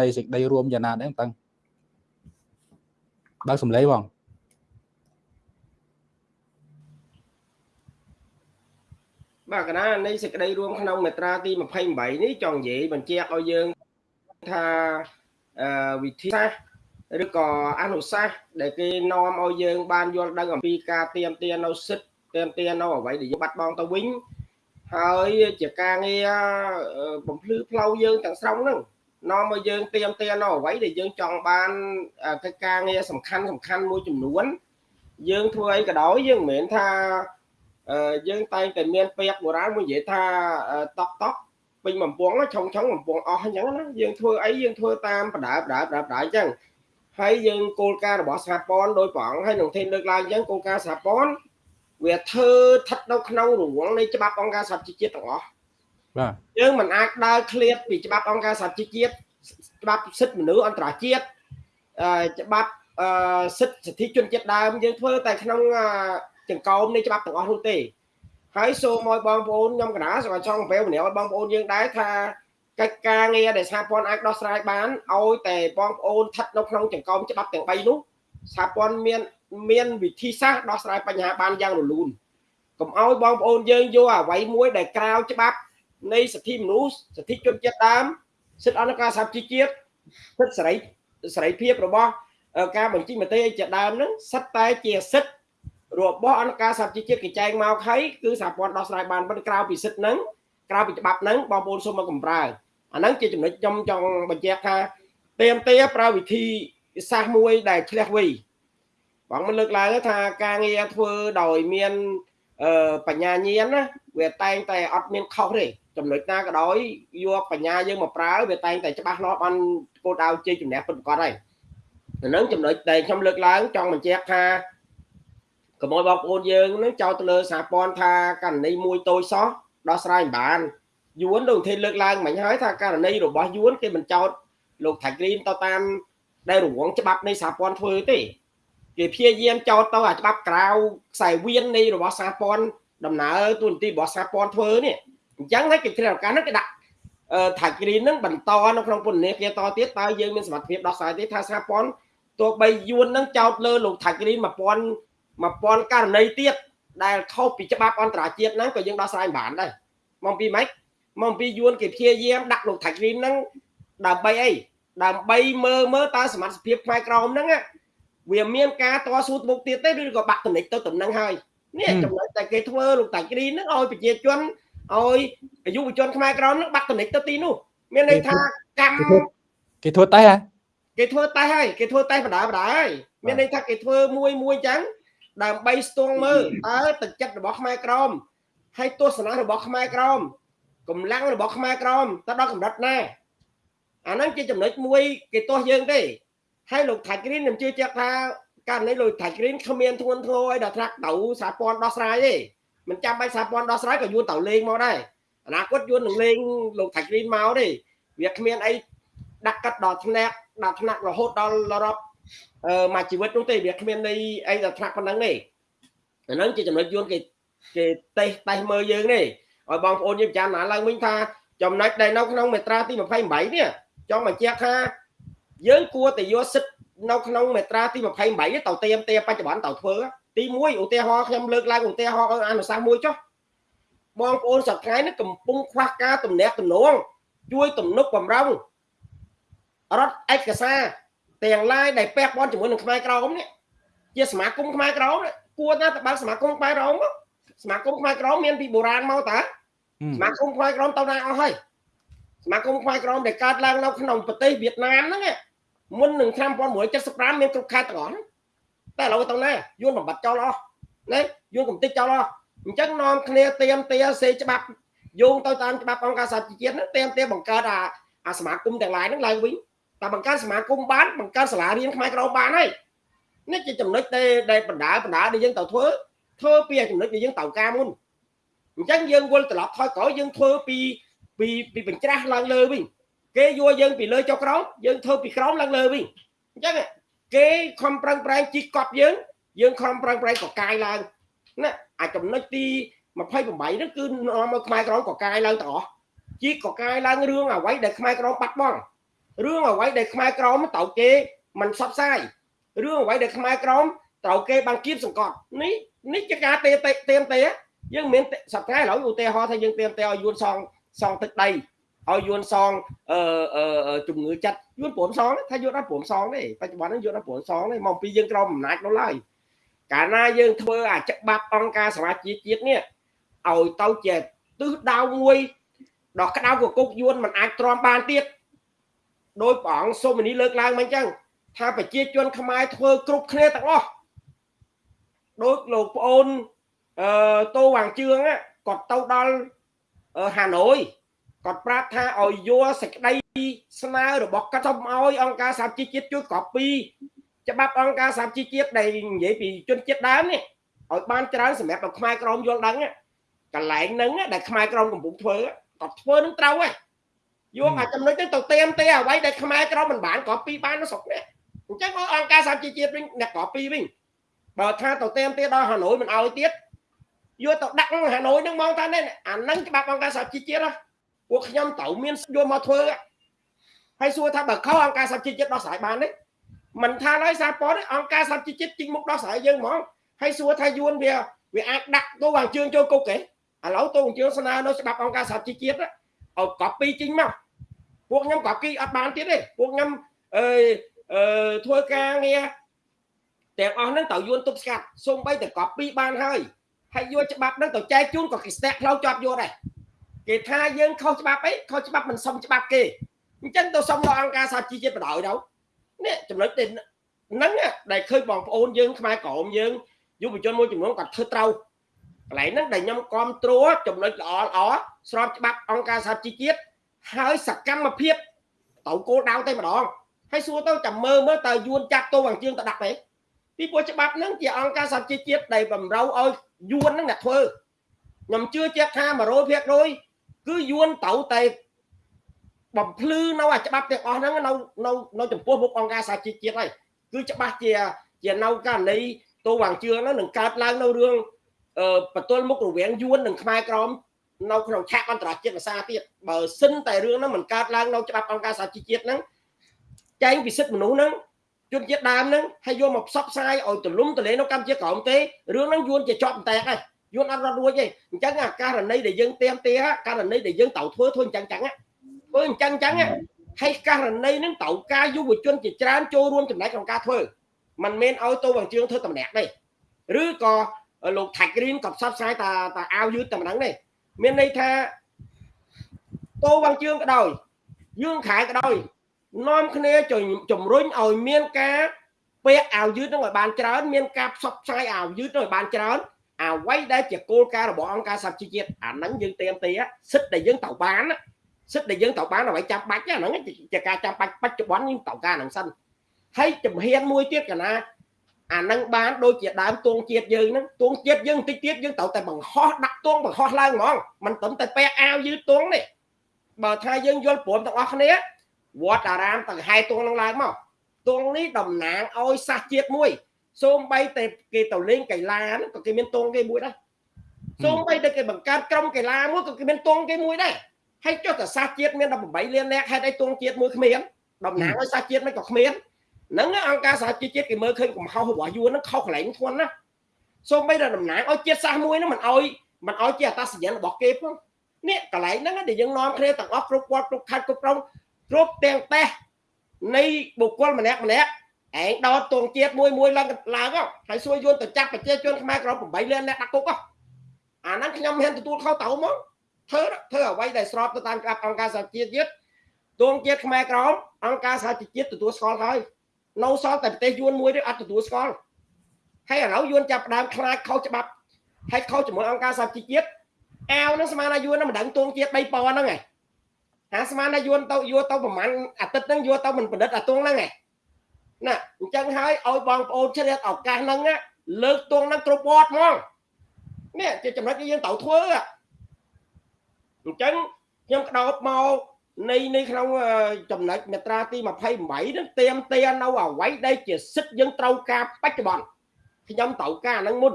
នៃសេចក្តីរួមយ៉ាងណាដែរតាំងបើកសំឡេងបងបាទកណានៃសេចក្តីរួមក្នុងមេត្រាទី28នេះចង់និយាយបញ្ជាក់ឲ្យយើងថាវិធីសាស្ត្រ ឬក៏អនុសាសន៍ដែលគេនាំឲ្យយើងបានយល់ដឹងអំពីការទៀមទានៅសិទ្ធទៀមទានៅអ្វីដែលយើងបាត់បង់ទៅវិញហើយជាការងារបំភ្លឺផ្លូវយើងទាំងស្រុងហ្នឹងនាំឲ្យយើងទៀមទានៅអ្វីដែលយើងចង់បានកិច្ចការងារសំខាន់សំខាន់មួយចំនួន យើងធ្វើអីក៏ដោយយើងមិនមែនថាយើងតែងតែមានពាក្យបុរាណមួយនិយាយថាតក់តក់ពេញបំពង់ឆុងឆុងបំពង់អស់អញ្ចឹងណាយើងធ្វើអីយើងធ្វើតាមបដាបដាបដាបដាអញ្ចឹង ហើយយើងគោលការណ៍របស់សហព័ន្ធដោយព្រះអង្គហើយនឹងធានលើកឡើងអញ្ចឹងគោលការណ៍សហព័ន្ធវាធ្វើស្ថិតនៅក្នុងរង្វង់នៃច្បាប់អង្គការសហជីវជាតិទាំងអស់បាទយើងមិនអាចដើរឃ្លាតពីច្បាប់អង្គការសហជីវជាតិច្បាប់សិទ្ធិមនុស្សអន្តរជាតិច្បាប់អឺសិទ្ធិសិទ្ធិជនជាតិដើមយើងធ្វើតែក្នុងចង្កោមនៃច្បាប់ទាំងអស់នោះទេហើយសូមឲ្យបងប្អូនខ្ញុំកណាសូមចង់អំពាវនាវឲ្យបងប្អូនយើងដែរថា កិច្ចការងារដែលសហព័ន្ធអាចដោះស្រាយបានឲ្យតែបងប្អូនស្ថិតនៅក្នុងចង្កោមច្បាប់ទាំង3នោះសហព័ន្ធមានមានវិធីសាស្ត្រដោះស្រាយបញ្ហាបានយ៉ាងរលូនកុំឲ្យបងប្អូនយើងយកអ្វីមួយដែលក្រៅច្បាប់នៃសិទ្ធិមនុស្សសិទ្ធិជនជាតិដើមសិទ្ធិអន្តរការសហជីវជាតិសិទ្ធិសេរីសេរីភាពរបស់ការបញ្ចេញមតិជាដើមហ្នឹងសិតតែជាសិទ្ធិរបស់អង្គការសហជីវជាតិគេចែងមកហើយគឺសហព័ន្ធដោះស្រាយបានប៉ុន្តែក្រៅពីសិទ្ធិហ្នឹងក្រៅពីច្បាប់ហ្នឹងបងប្អូនសូមមកកំប្រើ អាហ្នឹងជាចំណុចខ្ញុំចង់បញ្ជាក់ថាទៀមទាប្រើវិធីសាស្ត្រមួយដែលឆ្លះវៃបងមិនលើកឡើងថាការងារធ្វើដោយមានបញ្ញាញាណណាវាតែងតែអត់មានខុសទេចំណុចណាក៏ដោយយកបញ្ញាយើងមកប្រើវាតែងតែច្បាស់លាស់បានគោលដៅជ័យជំនះពិតប្រាកដហើយអានឹងចំណុចដែលខ្ញុំលើកឡើងចង់បញ្ជាក់ថាកុំឲ្យបងប្អូនយើងនឹងចោទទៅលើសហព័ន្ធថាករណីមួយតូចសោះដោះស្រាយមិនបាន យួនដូចទេលើកឡើងមិញហើយថាករណីរបស់យួនគេមិនចោទលោកថៃក្រីនទៅតាមដែលរងច្បាប់នៃសហព័ន្ធធ្វើទេគេព្យាយាមចោទទៅអាច្បាប់ក្រៅខ្សែវៀននៃរបស់សហព័ន្ធដំណើរទូនទីរបស់សហព័ន្ធធ្វើនេះអញ្ចឹងហើយគេគ្រាឱកាសហ្នឹងគេដាក់ថៃក្រីនហ្នឹងបន្តនៅក្នុងពន្ធនាគារតទៀតតើយើងមានសមត្ថភាពដោះស្រាយទេថាសហព័ន្ធទោះបីយួនហ្នឹងចោទលើលោកថៃក្រីន1000 1000ករណីទៀតដែលខុសពីច្បាប់អន្តរជាតិហ្នឹងក៏យើងដោះស្រាយបានដែរមកពីម៉េច មកពីយួនគេព្យាយាមដាក់លោកថៃក្រីនហ្នឹងដើម្បីអីដើម្បីមើលមើលតើសមត្ថភាពផ្នែកក្រមហ្នឹងវាមានការតស៊ូមុខទៀតទេឬក៏បាក់តំណិចទៅតំណឹងហើយនេះចំណុចតែគេធ្វើលោកតៃក្រីនហ្នឹងឲ្យប្រជាជនឲ្យយុវជនខ្មែរក្រមហ្នឹងបាក់តំណិចទៅទីនោះមានន័យថាកម្មគេធ្វើតេះហ៎គេធ្វើតេះហើយគេធ្វើតេះបដាបដាហើយមានន័យថាគេធ្វើមួយមួយចឹងដើម្បីស្ទង់មើលតើទឹកចិត្តរបស់ខ្មែរក្រមហើយទស្សនៈរបស់ខ្មែរក្រម កម្លាំងរបស់ខ្មែរក្រមតើដល់កម្រិតណាអាហ្នឹងជាចំណុចមួយគេទាស់យើងទេហើយលោកថៃក្រីនខ្ញុំជឿជាក់ថាករណីលោកថៃក្រីនគ្មានធ្ងន់ធ្ងរឲ្យដល់ថ្នាក់ទៅសហព័ន្ធដោះស្រាយទេមិនចាំបាច់សហព័ន្ធដោះស្រាយក៏យួនទៅលេងមកដែរអនាគតយួននឹងលេងលោកថៃក្រីនមកទេវាគ្មានអីដាក់កាត់ដល់ថ្នាក់ដល់ថ្នាក់រហូតដល់រាប់អឺមួយជីវិតនោះទេវាគ្មានន័យអីដល់ថ្នាក់ប៉ុណ្ណឹងទេអាហ្នឹងជាចំណុចយួនគេគេតេះតេះមើលយើងទេ ឲ្យបងប្អូនយើងពិចារណាឡើងវិញថាចំណុចដែលនៅក្នុងមេត្រាទី28នេះចង់បញ្ជាក់ថាយើងគួរតែយកសិទ្ធនៅក្នុងមេត្រាទី28ទៅទៀមទេបច្ចុប្បន្នទៅធ្វើទី1ឧទាហរណ៍ខ្ញុំលើកឡើងឧទាហរណ៍អនុសាសន៍មួយចុះបងប្អូនសប្តាហ៍នេះកំពុងខ្វះការទំនាក់ទំនងជួយទំនុកបំរុងរត់ឯកសារទាំងឡាយដែលពះព័ន្ធជាមួយនឹងខ្មែរក្រមនេះជាសមាគមខ្មែរក្រមគួរណាតើបើកសមាគមខ្មែរក្រមសមាគមខ្មែរក្រមមានពីបុរាណមកតា សមាគមខ្មែរក្រមទៅណាអស់ហើយសមាគមខ្មែរក្រមដែលកើតឡើងនៅក្នុងប្រទេសវៀតណាមហ្នឹងមុននឹងឆ្នាំ1975មានគ្រប់ខេត្តទាំងអស់តែឥឡូវទៅណាយួនបំបត្តិចោលអស់ណាយួនកំតិចចោលអស់អញ្ចឹងនាំគ្នាទៀមទាសេច្បាប់យោងទៅតាមច្បាប់អង្គការសហជីវជាតិហ្នឹងទៀមទាបង្កើតអាអាសមាគមទាំងឡាយហ្នឹងឡើងវិញតែបង្កើតសមាគមបានបង្កើតសាលារៀនខ្មែរក្រមបានហើយនេះជាចំណុចដែលបណ្ដាបណ្ដាដែលយើងត្រូវធ្វើធ្វើពីចំណុចដែលយើងត្រូវការមុន អញ្ចឹងយើងវិលត្រឡប់ថយក្រោយយើងធ្វើពីពីពីបញ្ច្រាស់ឡើងលើវិញគេយកយើងពីលើចុះក្រោមយើងធ្វើពីក្រោមឡើងលើវិញអញ្ចឹងគេខំប្រឹងប្រែងជីកប់យើងយើងខំប្រឹងប្រែងកកាយឡើងណាអាចចំណុចទី28ហ្នឹងគឺនាំមកខ្មែរក្រមកកាយឡើងទាំងអស់ជីកកកាយឡើងរឿងអ្វីដែលខ្មែរក្រមបាត់បង់រឿងអ្វីដែលខ្មែរក្រមត្រូវគេមិនផ្សព្វផ្សាយរឿងអ្វីដែលខ្មែរក្រមត្រូវគេបានគៀបសង្កត់នេះនេះជាការទេទេមទេ យើងមានសប្តាហ៍ឥឡូវឧទាហរណ៍ថាយើងទេមទេឲ្យយួនសងសងទឹកដីឲ្យយួនសងអឺជំងឺចិត្តយួនព្រមសងថាយួនអត់ព្រមសងទេបច្ចុប្បន្ននេះយួនអត់ព្រមសងទេមកពីយើងក្រមអំណាចនោះឡើយកាលណាយើងធ្វើអាច្បាប់អង្គការសមាជជាតិនេះឲ្យទៅជាទិសដៅមួយដល់ក្តៅកគុកយួនមិនអាចទ្រាំបានទៀតដោយព្រះអង្គសូមនីលើកឡើងមកអញ្ចឹងថាប្រជាជនខ្មែរធ្វើគ្រប់គ្នាទាំងអស់ដោយលោកប្អូន អឺតូវ៉ាងជឿងគាត់ទៅដល់ហាណូយគាត់ប្រាប់ថាឲ្យយកសេចក្តីស្នើរបស់គាត់ទៅឲ្យអង្គការសហជីវជាតិជួយគ្រប់ពីច្បាប់អង្គការសហជីវជាតិដែលនិយាយពីជនជាតិដើមនេះឲ្យបានច្រើនសម្រាប់ឲ្យខ្មែរក្រមយល់ដឹងកន្លែងហ្នឹងដែលខ្មែរក្រមកំពុងធ្វើគាត់ធ្វើនឹងត្រូវហ្នឹងយកអាចំណុចហ្នឹងទៅទៀមទេអ្វីដែលខ្មែរក្រមមិនបានគ្រប់ពីបានស្រុកនេះអញ្ចឹងអង្គការសហជីវជាតិវិញអ្នកគ្រប់ពីវិញបើថាទៅទៀមទេដល់ហាណូយមិនឲ្យទៀត យកទៅដាក់ហាណូយនឹងមកថានេះអាហ្នឹងច្បាប់អង្គការសហជីវជាតិណាពួកខ្ញុំត្រូវមានយកមកធ្វើហើយសួរថាបើខុសអង្គការសហជីវជាតិដោះស្រាយបានទេមិនថាឡើយសារព័ត៌អង្គការសហជីវជាតិជីងមុខដោះស្រាយយើងហ្មងហើយសួរថាយួនវាវាអាចដាក់ទៅវ៉ាងជើងចូលគុកទេឥឡូវទៅវ៉ាងជើងស្នើនៅច្បាប់អង្គការសហជីវជាតិឲ្យកប់ពីជីងមកពួកខ្ញុំកប់គីអត់បានទៀតទេពួកខ្ញុំអឺអឺធ្វើការងារទាំងអស់ហ្នឹងត្រូវយួនទប់ស្កាត់សូម្បីតែកប់ពីបានហើយ ហើយយកច្បាប់ហ្នឹងទៅចែកជូនក៏គេស្ទាក់ផ្លូវជាប់យកដែរគេថាយើងខុសច្បាប់អីខុសច្បាប់មិនសមច្បាប់គេអញ្ចឹងទៅសុំដល់អង្គការសហជីវជាតិបដ ாய் ទៅនេះចំណុចហ្នឹងដែលឃើញបងប្អូនយើងខ្មែរក្រមយើងយុវជនមួយចំនួនគាត់ធ្វើត្រូវកន្លែងហ្នឹងដែលខ្ញុំគ្រប់គ្រងចំណុចល្អល្អស្របច្បាប់អង្គការសហជីវជាតិហើយសកម្មភាពទៅគោលដៅតែម្ដងហើយសួរទៅចាំមើលមើលតើយួនចាក់ទៅអាជើងទៅដាក់ទេពីព្រោះច្បាប់ហ្នឹងជាអង្គការសហជីវជាតិដែលបំរើឲ្យ យួនហ្នឹងអ្នកធ្វើខ្ញុំជឿជាក់ថា100%គឺយួនត្រូវតែបំភ្លឺនៅអាច្បាប់ទាំងអស់ហ្នឹងនៅនៅនៅចំពោះមុខអង្គការសហជីវជាតិហើយគឺច្បាស់ជាជានៅករណីតូវាងជឿហ្នឹងនឹងកើតឡើងនៅរឿងអឺបន្ទល់មុខរវាងយួននិងខ្មែរក្រមនៅក្នុងឆាកអន្តរជាតិភាសាទៀតបើសិនតែរឿងហ្នឹងមិនកើតឡើងនៅច្បាប់អង្គការសហជីវជាតិហ្នឹងចែងពីសិទ្ធិមនុស្សហ្នឹង ជនជាតិដើមហ្នឹងហើយយកមកផ្សព្វផ្សាយឲ្យទលំទលេនៅកម្ពុជាក្រោមទេរឿងហ្នឹងយួនជាជាប់តែកហើយយួនអត់រត់រួចទេអញ្ចឹងអាករណីដែលយើងទៀមទាករណីដែលយើងត្រូវធ្វើធ្វើអញ្ចឹងអញ្ចឹងធ្វើអញ្ចឹងអញ្ចឹងហើយករណីហ្នឹងត្រូវការយុវជនជាច្រើនចូលរួមចំណែកក្នុងការធ្វើมันមិនឲ្យទៅវងជើងធ្វើតម្នាក់ទេឬក៏លោកថាច់គ្រីនក៏ផ្សព្វផ្សាយតាតាអាវយឺតតែម្ដងទេមានន័យថាតោវងជើងក៏ដោយយើងខែក៏ដោយ នាំគ្នាជំរុញឲ្យមានការពាក់អាវយឺតនឹងឲ្យបានច្រើន មានការផ្សព្វផ្សាយអាវយឺតនឹងឲ្យបានច្រើនអ្វីដែលជាគោលការណ៍របស់អង្គការសហជីវជាតិអាហ្នឹងយើងទៀមទីសិទ្ធិដែលយើងត្រូវបានសិទ្ធិដែលយើងត្រូវបានអ្វីចាំបាច់ហ្នឹងជាការចាំបាច់បច្ចុប្បន្នយើងត្រូវការហ្នឹងសិនហើយជំហានមួយទៀតកណាអានឹងបានដូចជាដើមទងជាតិយើងហ្នឹងទងជាតិយើងតិចទៀតយើងត្រូវតែបង្ហោះដាក់ទងបង្ហោះឡើងហ្មងមិនត្រឹមតែពាក់អាវយឺតទងនេះបើថាយើងយល់ព្រមទាំងអស់គ្នា វត្តអារាមទាំងហែទងនឹងឡើងមកទងនេះតំណាងឲ្យសាសជាតិមួយសូម្បីតែគេទៅលេងកីឡាហ្នឹងក៏គេមានទងគេមួយដែរសូម្បីតែគេបង្កើតក្រុមកីឡាមួយក៏គេមានទងគេមួយដែរហើយចុះតែសាសជាតិមាន18លាននាក់ហេតុអីទងជាតិមួយគ្មានតំណាងឲ្យសាសជាតិមិនក៏គ្មានហ្នឹងអង្គការសហជីវជាតិគេមើលឃើញកំហុសរបស់យួនហ្នឹងខុសកន្លែងធ្ងន់ណាសូម្បីតែតំណាងឲ្យជាតិសាសន៍មួយហ្នឹងមិនឲ្យមិនឲ្យជាអត្តសញ្ញាណរបស់គេផងនេះកន្លែងហ្នឹងដែលយើងនាំគ្នាទាំងអស់គ្រប់គាត់គ្រប់ខេត្តគ្រប់ក្រុង គ្រប់ទាំងតេះនៃបុគ្គលម្នាក់ម្នាក់ឯងដោតទងជាតិមួយមួយឡើងឡើងហើយសួរយួនទៅចាប់ប្រជាជនខ្មែរក្រោម8លានអ្នកដាក់គុកអាហ្នឹងខ្ញុំមិនទទួលខុសទៅមកធ្វើធ្វើអ្វីដែលស្របទៅតាមក្រាបអង្គការសហជីវជាតិទងជាតិខ្មែរក្រមអង្គការសហជីវជាតិទទួលស្គាល់ហើយនៅសល់តែប្រទេសយួនមួយទេអត់ទទួលស្គាល់ហើយឥឡូវយួនចាប់ផ្ដើមខ្លាចខុសច្បាប់ហើយខុសជាមួយអង្គការសហជីវជាតិអាវនឹងស្មានថាយួននឹងមិនដឹងទងជាតិ3000ហ្នឹងឯង អាស្មានថាយួនទៅយួរទៅប្រហែលអាទិត្យហ្នឹងយួរទៅមិនប្រឌិតអាទងហ្នឹងឯងណាអញ្ចឹងហើយឲ្យបងប្អូនជ្រាបឱកាសហ្នឹងលើកទងហ្នឹងគ្រប់វត្តហ្មងនេះជាចំណុចដែលយើងត្រូវធ្វើអញ្ចឹងខ្ញុំក្តោបមកនៃនៃក្នុងចំណុចមាត្រាទី28នឹងទៀមទានៅអវ័យដែលជាសិទ្ធយើងត្រូវការបច្ចុប្បន្នខ្ញុំត្រូវការហ្នឹងមុន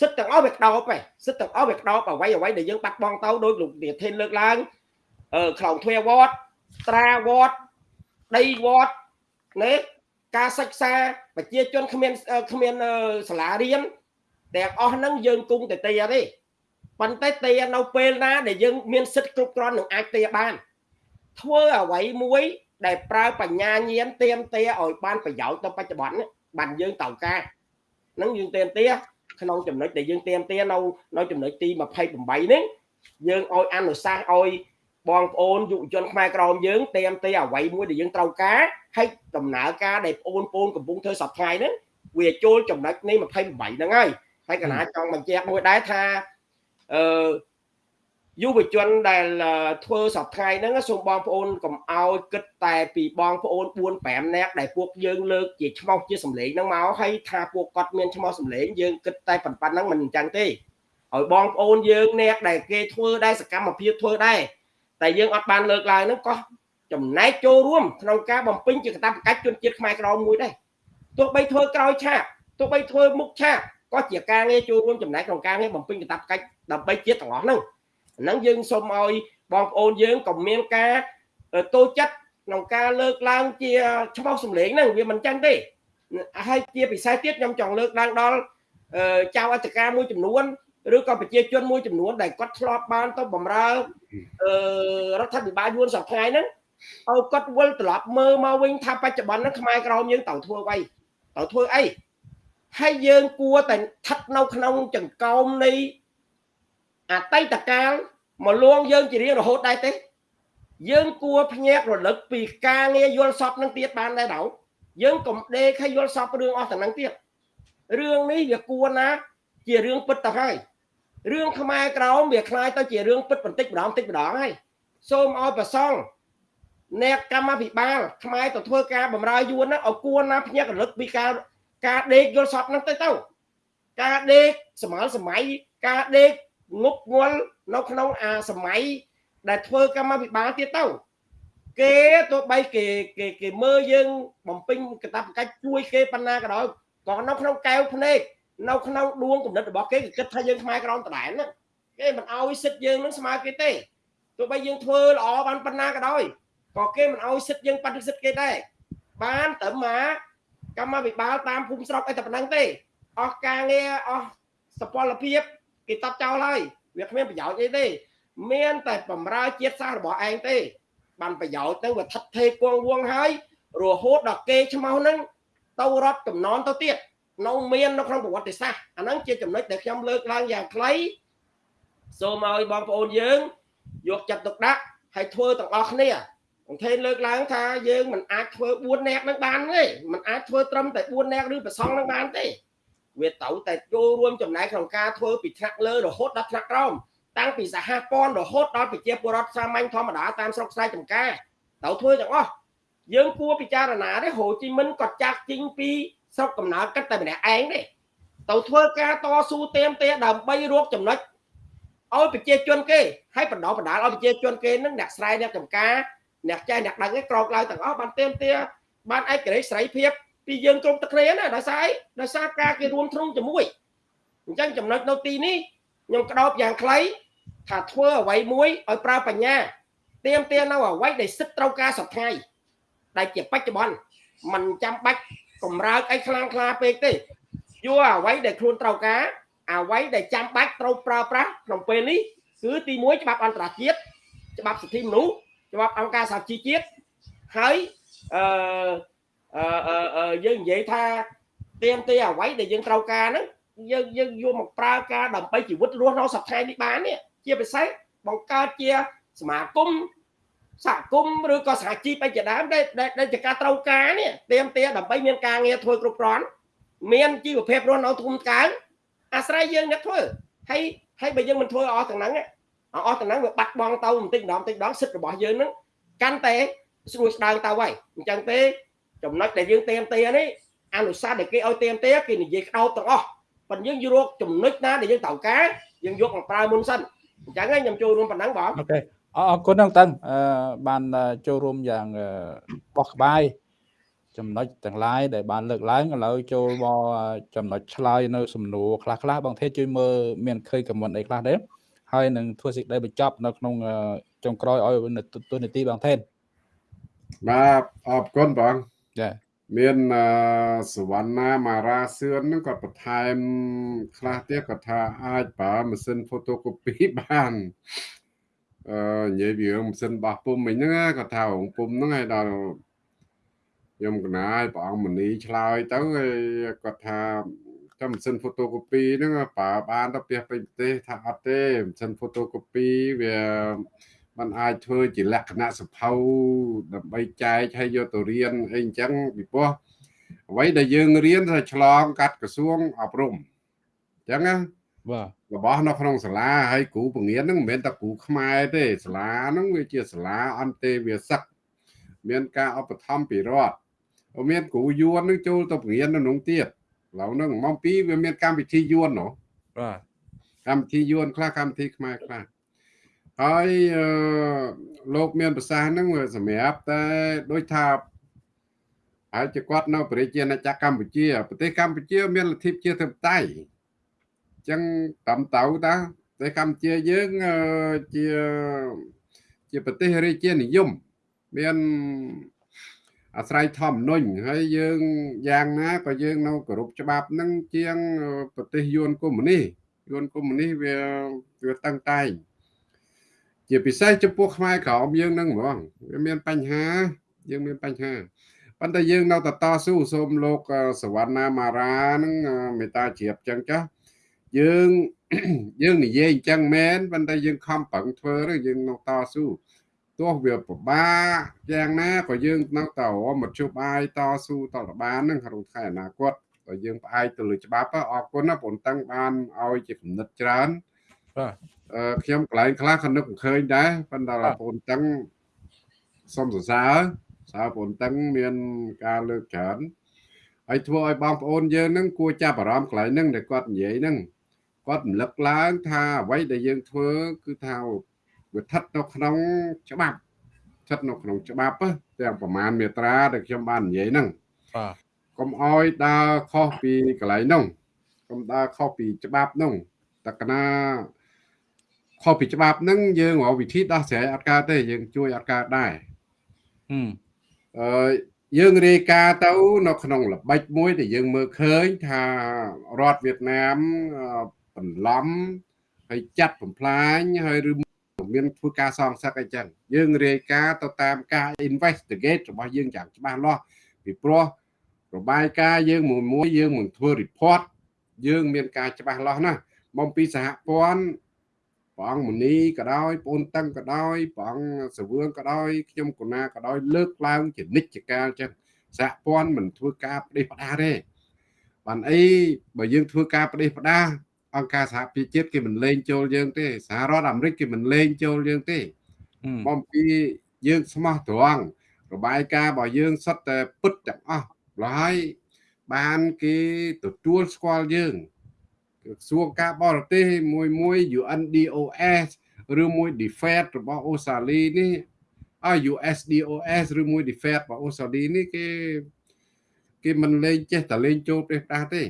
សិទ្ធទាំងអស់វាក្តោបឯងសិទ្ធទាំងអស់វាក្តោបអវ័យអវ័យដែលយើងបាត់បង់ទៅដោយលោកធានលើកឡើង ខ្លងទ្វាវត្តត្រាវត្តដីវត្តនេះការសិក្សាប្រជាជនគ្មានគ្មានសាលារៀនទាំងអស់ហ្នឹងយើងគង់តែទីទេប៉ុន្តែទីនៅពេលណាដែលយើងមានសិទ្ធិគ្រប់គ្រាន់នឹងអាចទីបាន ធ្វើអ្វីមួយ ដែលប្រើបញ្ញាញាណទៀមទាឲ្យបានប្រយោជន៍ទៅបច្ចុប្បន្នបានយើងត្រូវការហ្នឹងយើងទៀមទាក្នុងចំណុចដែលយើងទៀមទានៅនៅចំណុចទី28នេះយើងឲ្យអនុសាសន៍ឲ្យ បងប្អូនយុវជនខ្មែរក្រមយើងទៀមទាអ្វីមួយដែលយើងត្រូវការហើយដំណើរការដែលបងប្អូនកំពុងធ្វើសប្តាហ៍ហ្នឹងវាចូលចំណុចនេះ28ហ្នឹងហើយហើយកណាចង់បញ្ជាក់មួយដែរថាអឺយុវជនដែលធ្វើសប្តាហ៍ហ្នឹងសូមបងប្អូនកុំអោយគិតតែពីបងប្អូន4 5នាក់ដែលពួកយើងលើកជាឈ្មោះជាសម្លេងហ្នឹងមកហើយថាពួកគាត់មានឈ្មោះសម្លេងយើងគិតតែប៉ុណ្ណឹងមិនអញ្ចឹងទេឲ្យបងប្អូនយើងអ្នកដែលគេធ្វើដែរសកម្មភាពធ្វើដែរ តែយើងអត់បានលើកឡើងហ្នឹងក៏ចចំណែកចូលរួមក្នុងការបំពេញជាកាតព្វកិច្ចជនជាតិខ្មែរក្រមមួយដែរទោះបីធ្វើក្រោយឆាកទោះបីធ្វើមុខឆាកក៏ជាការងារចូលរួមចំណែកក្នុងការងារបំពេញកាតព្វកិច្ចដើម្បីជាតិទាំងអស់ហ្នឹងហ្នឹងយើងសូមឲ្យបងប្អូនយើងក៏មានការតូចចិត្តក្នុងការលើកឡើងជាឆ្មោះសម្លេងហ្នឹងវាមិនចឹងទេហើយជាពិសេសទៀតខ្ញុំចង់លើកឡើងដល់ចៅអធិការមួយចំនួន ឬក៏ប្រជាជនមួយចំនួនដែលគាត់ធ្លាប់បានទៅបម្រើអឺរដ្ឋាភិបាលយួនសប្តាហ៍ហ្នឹងឲ្យគាត់វិលត្រឡប់មើលមកវិញថាបច្ចុប្បន្នហ្នឹងខ្មែរក្រមយើងត្រូវធ្វើអ្វីត្រូវធ្វើអីហើយយើងគួរតែស្ថិតនៅក្នុងចង្កោមនៃអតីតកាលមកលួងយើងជារៀងរហូតដែរទេ យើងគួរភ្ញាក់រលឹកពីការងារយល់សពនឹងទៀតបានដែរដល់យើងកុំដេកឲ្យយល់សពរឿងអស់ទាំងហ្នឹងទៀតរឿងនេះវាគួរណា ជារឿងពិតទៅហើយ រឿងខ្មែរក្រមវាคล้ายទៅជារឿងពិតបន្តិចម្ដងបន្តិចម្ដងហើយសូមឲ្យប្រសងអ្នកកម្មាភិបាលខ្មែរទៅធ្វើការបម្រើយួនហ្នឹងឲ្យគួរណាភ្ញាក់រលឹកពីការការដេកយល់សពហ្នឹងទៅទៅការដេកសម័យសម័យការដេកងប់ងល់នៅក្នុងអាសម័យដែលធ្វើកម្មាភិបាលទៀតទៅគេទោះបីគេគេគេមើលយើងបំពេញកាតព្វកិច្ចជួយគេប៉ុណ្ណាក៏ដោយក៏នៅក្នុងកែវភ្នែក នៅក្នុងដួងគំនិតរបស់គេគេគិតថាយើងខ្មែរក្រមដដែលហ្នឹងគេមិនអោយសិទ្ធយើងនឹងស្មើគេទេទោះបីយើងធ្វើល្អបានប៉ុណ្ណាក៏ដោយក៏គេមិនអោយសិទ្ធយើងបដិសិទ្ធគេដែរបានត្រឹមមកកម្មាភិបាលតាមភូមិស្រុកអីតែប៉ុណ្ណឹងទេអស់ការងារអស់សពលភាពគេតបចោលហើយវាគ្មានប្រយោជន៍អីទេ មាន តែបំរើជាតិសាសន៍របស់ឯងទេ បានប្រយោជន៍ទៅវាថិតថេគង់វងហើយរហូតដល់គេឈ្មោះហ្នឹងទៅរត់កំណនទៅទៀត នៅមាននៅក្នុងប្រវត្តិសាស្ត្រអាហ្នឹងជាចំណុចដែលខ្ញុំលើកឡើងយ៉ាងខ្លីសូមឲ្យបងប្អូនយើងយកចិត្តទុកដាក់ហើយធ្វើទាំងអស់គ្នាអង្គថេនលើកឡើងថាយើងមិនអាចធ្វើ4នាក់នឹងបានទេមិនអាចធ្វើត្រឹមតែ4នាក់ឬប្រសងនឹងបានទេវាត្រូវតែចូលរួមចំណែកក្នុងការធ្វើពីថ្នាក់លើរហូតដល់ថ្នាក់ក្រោមតាំងពីសហព័ន្ធរហូតដល់ប្រជាពលរដ្ឋសាមញ្ញធម្មតាតាមស្រុកស្រែចម្ការត្រូវធ្វើទាំងអស់យើងគួរពិចារណាទេហូជីមិញគាត់ចាក់ជីងពី ស្រុកកំណើតគិតតែម្នាក់ឯងទេទៅធ្វើការតស៊ូទៀមទាដើម្បីរកចំណុចឲ្យប្រជាជនគេឲ្យបណ្ដោះបណ្ដាលឲ្យប្រជាជនគេនឹងអ្នកស្រែអ្នកចម្ការអ្នកចេះអ្នកដឹងឯងក្រោកឡើងទាំងអស់បានទៀមទាបានឯករាជ្យសេរីភាពពីយើងគ្រប់ទឹកគ្នាណាដោយសារអីដោយសារការគេរួមទ្រង់ជាមួយអញ្ចឹងចំណុចនៅទីនេះខ្ញុំក្តោបយ៉ាងខ្លីថាធ្វើអ្វីមួយឲ្យប្រើបញ្ញាទៀមទានៅអ្វីដែលសិទ្ធត្រូវការសប្ថ្ងៃដែលជាបច្ចុប្បន្នมันចាំបាច់ កម្រើកអីខ្លាំងខ្លាពេកទេយកអ្វីដែលខ្លួនត្រូវការអ្វីដែលចាំបាច់ត្រូវប្រើប្រាស់ក្នុងពេលនេះគឺទី1ច្បាប់អន្តរជាតិច្បាប់សិទ្ធិមនុស្សច្បាប់អង្គការសហជីវជាតិហើយអឺអឺយើងនិយាយថាទៀមទីអ្វីដែលយើងត្រូវការហ្នឹងយើងយើងយកមកប្រើការដើម្បីជីវិតរស់នៅសប្តាហ៍នេះបាននេះជាពិសេសបង្កើតជាសមាគម សហគមន៍ឬក៏សហជីពអីជាដើមដែលដែលជាការត្រូវការនេះទៀមទាដើម្បីមានការងារធ្វើគ្រប់គ្រាន់មានជីវភាពរស់នៅធំកើងអាស្រ័យយើងអ្នកធ្វើហើយហើយបើយើងមិនធ្វើអស់ទាំងហ្នឹងអស់ទាំងហ្នឹងវាបាត់បង់ទៅបន្តិចម្ដងបន្តិចម្ដងសិទ្ធិរបស់យើងហ្នឹងកាន់តែស្រួយស្ដើងទៅហើយអញ្ចឹងទេចំណុចដែលយើងទៀមទានេះអនុសាសន៍ដែលគេឲ្យទៀមទាគេនិយាយក្តោបទាំងអស់ប៉ុន្តែយើងយករកចំណុចណាដែលយើងត្រូវការយើងយកមកប្រើមុនសិនអញ្ចឹងខ្ញុំចូលរួមប៉ុណ្ណឹងបងអូខេ អរគុណហ្នឹងតើបានចូលរួមយ៉ាងបោះក្បាយចំណុចទាំងឡាយដែលបានលើកឡើងឥឡូវចូលមកចំណុចឆ្លើយនៅសំណួរខ្លះខ្លះបងទេជួយមើលមានឃើញខមមិនអីខ្លះទេហើយនឹងធ្វើសេចក្តីបញ្ចប់នៅក្នុងចុងក្រោយឲ្យទូនីតិបងទេបាទអរគុណបងចាមានសវណ្ណាមារាសឿនហ្នឹងគាត់បន្ថែមខ្លះទៀតគាត់ថាអាចប្រើម៉ាស៊ីន photocopy បាន អឺនិយាយពីម៉ាស៊ីនបោះពុំមិញហ្នឹងគាត់ថារងពុំហ្នឹងឲ្យដល់ខ្ញុំកណាយព្រះអង្គមនីឆ្លើយទៅគាត់ថាតែម៉ាស៊ីន photocopy ហ្នឹងប្រើបានទៅផ្ទះពេញប្រទេសថាអត់ទេម៉ាស៊ីន photocopy វាมันអាចធ្វើជាលក្ខណៈសភៅដើម្បីចែកឲ្យយកទៅរៀនអីអញ្ចឹងពីព្រោះអ្វីដែលយើងរៀនថាឆ្លងកាត់ក្រសួងអប់រំអញ្ចឹងណា បាទរបស់នៅក្នុងសាលាហើយគ្រូបង្រៀនហ្នឹងមិនមែនតែគ្រូខ្មែរទេសាលាហ្នឹងវាជាសាលាអន្តេវាសិកមានការឧបត្ថម្ភពីរដ្ឋមានគ្រូយួននឹងចូលទៅបង្រៀននៅក្នុងទៀតឥឡូវហ្នឹងម៉ោង2វាមានកម្មវិធីយួនណោះបាទកម្មវិធីយួនខ្លះកម្មវិធីខ្មែរខ្លះហើយអឺលោកមានប្រសាសន៍ហ្នឹងវាសម្រាប់តែដូចថាហើយជាគាត់នៅប្រជាណាចក្រកម្ពុជាប្រទេសកម្ពុជា មានលទ្ធិប្រជាធិបតេយ្យអញ្ចឹងតាមតៅតាប្រទេសកម្ពុជាយើងអឺជាជាប្រទេសរាជានិយមមានអាស្រ័យធម្មនុញ្ញហើយយើងយ៉ាងណាក៏យើងនៅគោរពច្បាប់នឹងជាងប្រទេសយួនកុម្មុយនីយួនកុម្មុយនីវាវាតឹងតែងជាពិសេសចំពោះខ្មែរក្រមយើងនឹងហ្មងវាមានបញ្ហា យើងមានបញ្ហាប៉ុន្តែយើងនៅតែតស៊ូសូមលោកសវណ្ណាមារានឹងមេត្តាជ្រាបចឹងចាស់ យើងយើងនិយាយអញ្ចឹងមែនប៉ុន្តែយើងខំប្រឹងធ្វើទៅយើងនៅតស៊ូទោះវាពិបាកយ៉ាងណាក៏យើងនៅតែមធ្យោបាយតស៊ូតរបាននឹងក្នុងថ្ងៃអនាគតក៏យើងផ្អែកទៅលើច្បាប់អរគុណណាបងតាំងបានឲ្យជាគំនិតច្រើនបាទអឺខ្ញុំកន្លែងខ្លះក៏នឹកមិនឃើញដែរប៉ុន្តែបងតាំងសូមសរសើរសើបងតាំងមានការលើកច្រើនហើយធ្វើឲ្យបងប្អូនយើងនឹងគួរចាប់អារម្មណ៍កន្លែងហ្នឹងដែលគាត់និយាយហ្នឹង គាត់រំលឹកឡើងថាអ្វីដែលយើងធ្វើគឺថាវាស្ថិតនៅក្នុងច្បាប់ស្ថិតនៅក្នុងច្បាប់ទាំងប្រមាណមេត្រាដែលខ្ញុំបាននិយាយហ្នឹងបាទកុំអោយដើរខុសពីកន្លែងហ្នឹងកុំដើរខុសពីច្បាប់ហ្នឹងតកណាខុសពីច្បាប់ហ្នឹងយើងរកវិធីដោះស្រាយអត់កើតទេយើងជួយអត់កើតដែរអឺយើងរាយការណ៍ទៅនៅក្នុងល្បិចមួយដែលយើងមើលឃើញថារដ្ឋវៀតណាម បន្លំហើយចាត់បំផ្លាញហើយឬមានធ្វើការសងសឹកអីចឹងយើងរាយការណ៍ទៅតាមការ investigate របស់យើងយ៉ាងច្បាស់លាស់ពីព្រោះរបាយការណ៍យើងមួយមួយយើងមិនធ្វើ report យើង មានការច្បាស់លាស់ណាស់មកពីសហព័ន្ធព្រះអង្គមនីក៏ដោយបងតឹងក៏ដោយព្រះអង្គសវឿងក៏ដោយខ្ញុំកូណាក៏ដោយលើកឡើងជានិច្ចកាលចឹងសហព័ន្ធមិនធ្វើការផ្ដេសផ្ដាសទេបានអីបើយើងធ្វើការផ្ដេសផ្ដាស អង្គការសហប្រជាជាតិគេមិនលេងចូលយើងទេសហរដ្ឋអាមេរិកគេមិនលេងចូលយើងទេបំពីយើងស្មោះត្រង់របាយការណ៍របស់យើងសុទ្ធតែពិតទាំងអស់ហើយបានគេទទួលស្គាល់យើងក្រសួងការបរទេសមួយមួយ UNDOS ឬមួយ DFED របស់អូស្ត្រាលីនេះអ USDOS ឬមួយ DFED របស់អូស្ត្រាលីនេះគេគេមិនលេងចេះតែលេងចូលប្រទេសដាស់ទេ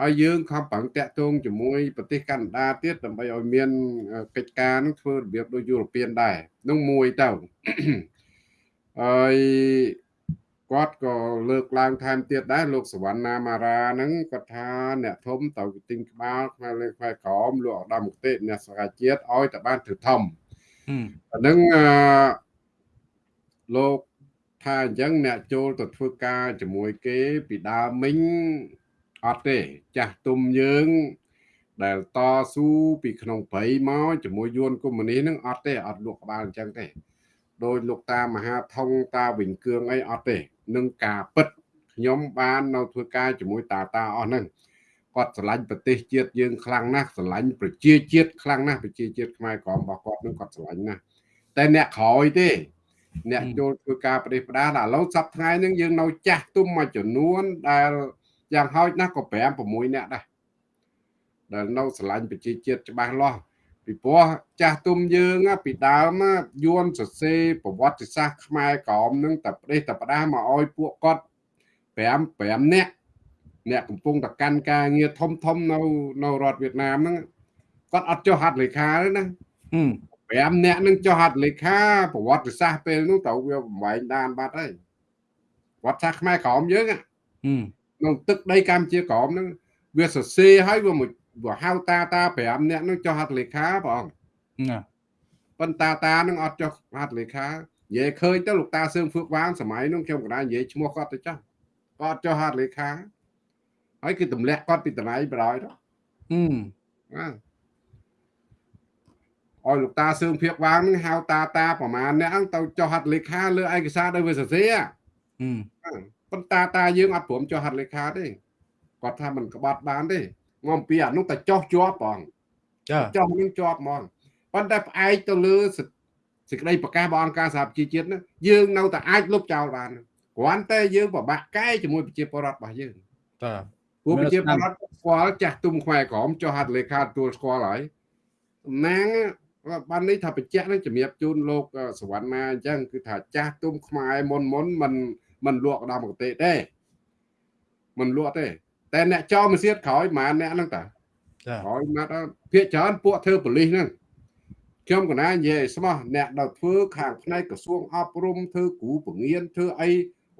ហើយយើងខំប្រឹងតាក់ទងជាមួយប្រទេសកាណាដាទៀតដើម្បីឲ្យមានកិច្ចការនឹងធ្វើរបៀបដូចយុរ៉ូពៀនដែរនោះមួយទៅហើយគាត់ក៏លើកឡើងថែមទៀតដែរលោកសវណ្ណាមារាហ្នឹងគាត់ថាអ្នកធំទៅទិញក្បាលខ្មែរលើខ្មែរក្រមលោកឧត្តមគតិអ្នកសហជាតិឲ្យតែបានធ្វើធំអាហ្នឹងអឺលោកថាអញ្ចឹងអ្នកចូលទៅធ្វើការជាមួយគេពីដើមមិញ អត់ទេ ចាស់ទុំយើង ដែលតស៊ូពីក្នុងព្រៃមកជាមួយយួនកុម្មុយនីនឹងអត់ទេអត់លក់ក្បាលអញ្ចឹងទេដោយលោកតាមហាថងតាវិញគឿងអីអត់ទេនឹងការពិតខ្ញុំបាននៅធ្វើការជាមួយតាតាអស់ហ្នឹងគាត់ស្រឡាញ់ប្រទេសជាតិយើងខ្លាំងណាស់ស្រឡាញ់ប្រជាជាតិខ្លាំងណាស់ប្រជាជាតិខ្មែរក្រមរបស់គាត់នឹងគាត់ស្រឡាញ់ណាស់តែអ្នកក្រោយទេ អ្នកចូលធ្វើការប្រទេសផ្ដាឥឡូវសប្តាហ៍ហ្នឹងយើងនៅចាស់ទុំមួយចំនួនដែល យ៉ាងហោចណាស់ក៏5 6នាក់ដែរដែលនៅស្រឡាញ់ប្រជាជាតិច្បាស់លាស់ពីព្រោះចាស់ទុំយើងពីដើមយួនសរសេរប្រវត្តិសាស្ត្រខ្មែរក្រមនឹងតែប្រទេសតែផ្ដាស់មកឲ្យពួកគាត់5 5នាក់អ្នកកំពុងតកាន់ការងារធំធំនៅនៅរដ្ឋវៀតណាមហ្នឹងគាត់អត់ចុះហត្ថលេខាទេណា5នាក់នឹងចុះហត្ថលេខាប្រវត្តិសាស្ត្រពេលនោះទៅវាបំបែងដានបាត់ហើយប្រវត្តិសាស្ត្រខ្មែរក្រមយើង ក្នុងទឹកដីកម្ពុជាក្រមហ្នឹងវាសរសេរឲ្យវាមួយវាហៅតាតា5នាក់នឹងចុះហត្ថលេខាបងណាប៉ុន្តែតានឹងអត់ចុះហត្ថលេខានិយាយឃើញទៅលោកតាសឿងហ្វឹកវាងសម័យនោះខ្ញុំក៏ដែរនិយាយឈ្មោះគាត់ទៅចុះគាត់ចុះហត្ថលេខាហើយគឺទម្លាក់គាត់ពីតំណៃបរយទៅហឹមណាអោយលោកតាសឿងភៀកវាងនឹងហៅតាតាប្រមាណអ្នកហ្នឹងទៅចុះហត្ថលេខាលើឯកសារដោយវាសរសេរហឹម ប៉ុន្តែតាយើងអត់ព្រមចុះហត្ថលេខាទេគាត់ថាមិនក្បត់បានទេមកពីអានោះតែចោះជាប់បងចាចោះនឹងជាប់ហ្មងប៉ុន្តែផ្អែកទៅលើសេចក្តីប្រកាសរបស់អង្គការសហប្រជាជាតិនោះយើងនៅតែអាចលុបចោលបានគ្រាន់តែយើងពិបាកកែជាមួយប្រជាពលរដ្ឋរបស់យើងតាព្រោះប្រជាពលរដ្ឋស្គាល់ចាស់ទុំខ្មែរក្រមចុះហត្ថលេខាទទួលស្គាល់ហើយតំណាងបាននេះថាបញ្ជាក់នឹងជំរាបជូនលោកសវណ្ណមាអញ្ចឹងគឺថាចាស់ទុំខ្មែរមុនមុនมัน មិនលក់ដើមកតេទេមិនលក់ទេ តែអ្នកចោលមិនទៀតក្រោយប្រហែលអ្នកហ្នឹងតាក្រោយមកដល់ភាកច្រើនពួកធ្វើប៉លីសហ្នឹងខ្ញុំកណានិយាយស្មោះអ្នកដល់ធ្វើខាងផ្នែកក្រសួងអប់រំធ្វើគ្រូពងៀនធ្វើអី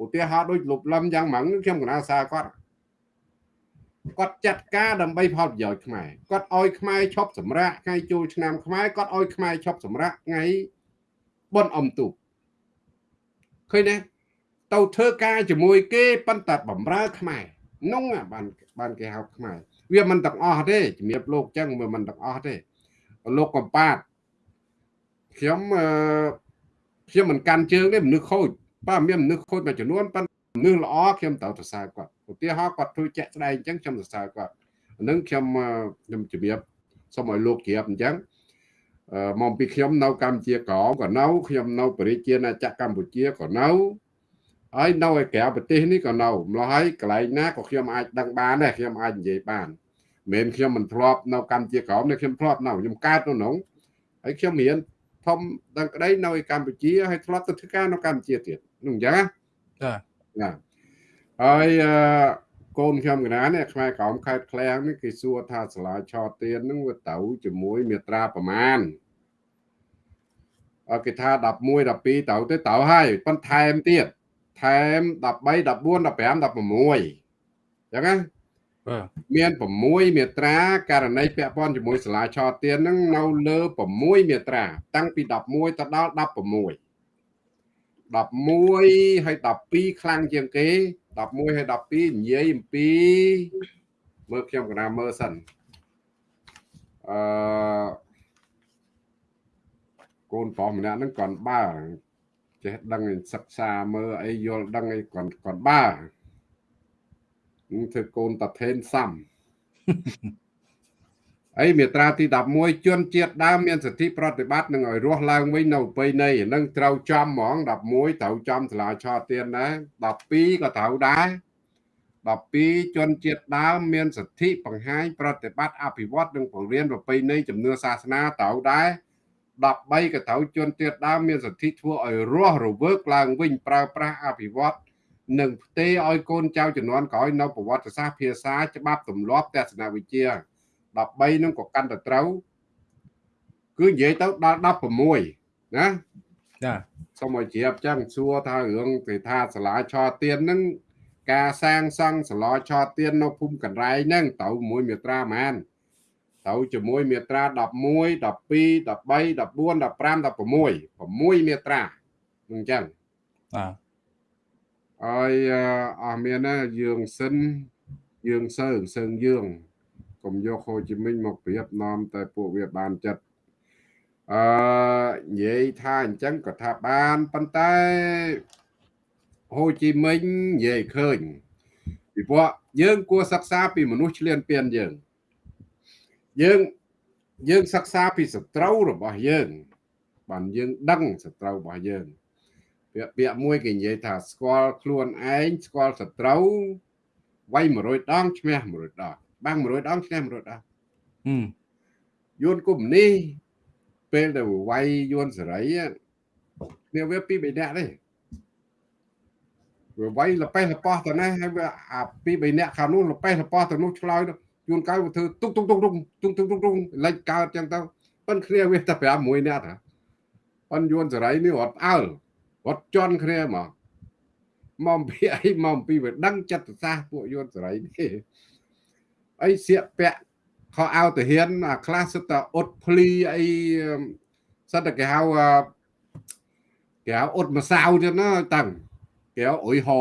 ឧទាហរណ៍ដូចលុបលំយ៉ាងម៉ងខ្ញុំកណាសារគាត់គាត់ចាត់ការដើម្បីផលប្រយោជន៍ខ្មែរគាត់ឲ្យខ្មែរឈប់សម្រាកថ្ងៃចូលឆ្នាំខ្មែរគាត់ឲ្យខ្មែរឈប់សម្រាកថ្ងៃបុណ្យអុំទូកឃើញទេ ទៅធ្វើការជាមួយគេប៉ុន្តែបំរើខ្មែរនោះបានបានគេហៅខ្មែរវាមិនទាំងអស់ទេជំរាបលោកចឹងវាមិនទាំងអស់ទេលោកកំប៉ាតខ្ញុំអឺខ្ញុំមិនកាន់ជើងទេមនុស្សខូចបាទមានមនុស្សខូចមួយចំនួនប៉ុន្តែមនុស្សល្អខ្ញុំត្រូវសរសើរគាត់ឧទាហរណ៍គាត់ធ្វើជាក់ស្ដែងអញ្ចឹងខ្ញុំសរសើរគាត់អានឹងខ្ញុំខ្ញុំជំរាបសូមឲ្យលោកជ្រាបអញ្ចឹងអឺមកពីខ្ញុំនៅកម្ពុជាក្រមក៏នៅខ្ញុំនៅបរិជាណាចក្រកម្ពុជាក៏នៅ ហើយនៅឯក្រៅប្រទេសនេះក៏នៅម្ល៉េះហើយកន្លែងណាក៏ខ្ញុំអាចដឹងបានដែរខ្ញុំអាចនិយាយបានមិនមែនខ្ញុំមិនធ្លាប់នៅកម្ពុជាក្រមនេះខ្ញុំធ្លាប់នៅខ្ញុំកើតនៅក្នុងហើយខ្ញុំរៀនធំដឹងក្តីនៅឯកម្ពុជាហើយធ្លាប់ទៅធ្វើការនៅកម្ពុជាទៀតនោះអញ្ចឹងណាចាណាហើយអឺកូនខ្ញុំកណានេះខ្មែរក្រមខេត្តឃ្លាំងនេះគេសួរថាសាលាឆោទៀនហ្នឹងវាទៅជាមួយមេត្រាប្រមាណអើគេថា11 12ទៅទៅទៅហើយប៉ុន្តែថែមទៀត ថែម13 14 15 16អញ្ចឹងណាបាទមាន6មាត្រាករណីពាក់ព័ន្ធជាមួយសាលាឆោទៀនហ្នឹងនៅលើ6មាត្រា តាំងពី11ទៅដល់16 11ហើយ12ខ្លាំងជាងគេ11ហើយ12និយាយអំពីមើលខ្ញុំកណាមើលសិនអឺកូនប្រុសម្នាក់ហ្នឹងគាត់បើ ចេះដឹងសិក្សាមើលអីយល់ដឹងអីគាត់គាត់បើនឹងធ្វើកូនតាថេនសំអីមាត្រាទី11ជនជាតិដើមមានសិទ្ធិប្រតិបត្តិនឹងឲ្យរស់ឡើងវិញនៅប្រពៃណីនឹងត្រូវចំហ្មង11ត្រូវចំសាលាឆោទៀនដែរ12ក៏ត្រូវដែរ12ជនជាតិដើមមានសិទ្ធិបង្ហាញប្រតិបត្តិអភិវឌ្ឍនិងបង្រៀនប្រពៃណីជំនឿសាសនាត្រូវដែរ 13ក៏ត្រូវជនជាតិដើមមានសិទ្ធិធ្វើឲ្យរស់រវើកឡើងវិញប្រើប្រាស់អភិវឌ្ឍនិងផ្ទេរឲ្យកូនចៅជំនាន់ក្រោយនៅប្រវត្តិសាស្ត្រភាសាច្បាប់ទម្លាប់ទស្សនវិជ្ជា13នឹងក៏កាន់តែត្រូវគឺនិយាយទៅដល់16ណាចាសូមឲ្យជ្រាបចឹងសួរថារឿងគេថាសាលាឆោទៀនហ្នឹងការសាងសង់សាលាឆោទៀននៅភូមិកណ្រែងហ្នឹងទៅមួយមាត្រាហ្មង ទៅជាមួយមាត្រា11 12 13 14 15 16 6មាត្រាអញ្ចឹងបាទហើយអស់មានណាយើងសិនយើងសើសើងយើងកុំយកហូជីមិញមកប្រៀបនាំតែពួកវាបានចិត្តអឺនិយាយថាអញ្ចឹងក៏ថាបានប៉ុន្តែហូជីមិញនិយាយឃើញពីព្រោះយើងគួរសិក្សាពីមនុស្សឆ្លៀនពៀនយើង យើងយើងសិក្សាពីសត្រូវរបស់យើងបានយើងដឹងសត្រូវរបស់យើងពាក្យពាក្យមួយគេនិយាយថាស្គាល់ខ្លួនឯងស្គាល់សត្រូវវាយ100ដងឈ្នះ100ដងបាំង100ដងឈ្នះ100ដងហឹមយួនគុំនេះពេលដែលវាយយួនសេរីគ្នាវាពីរបីនាក់ទេវាវាយលប៉េះលប៉ោះទៅណាហើយវាអាពីរបីនាក់ខាងនោះលប៉េះលប៉ោះទៅនោះឆ្លើយ យួនកៅវាធ្វើទុកទុកទុកទុកទុកទុកទុកទុកលេចកើតចឹងទៅប៉ុនគ្នាវាតែ5មួយនាក់ហ៎ប៉ុនយួនសេរីនេះរត់អើលរត់ជន់គ្នាមកមកពីអីមកពីវាដឹងចិត្តសាស្ត្រពួកយួនសេរីនេះអីសៀកពាក់ខោអាវតាហ៊ានអាខ្លះសិតតែអ៊ុតភ្លីអីសិតតែគេហៅគេហៅអ៊ុតម្សៅទៀតណាតាំងគេហៅអុយហោ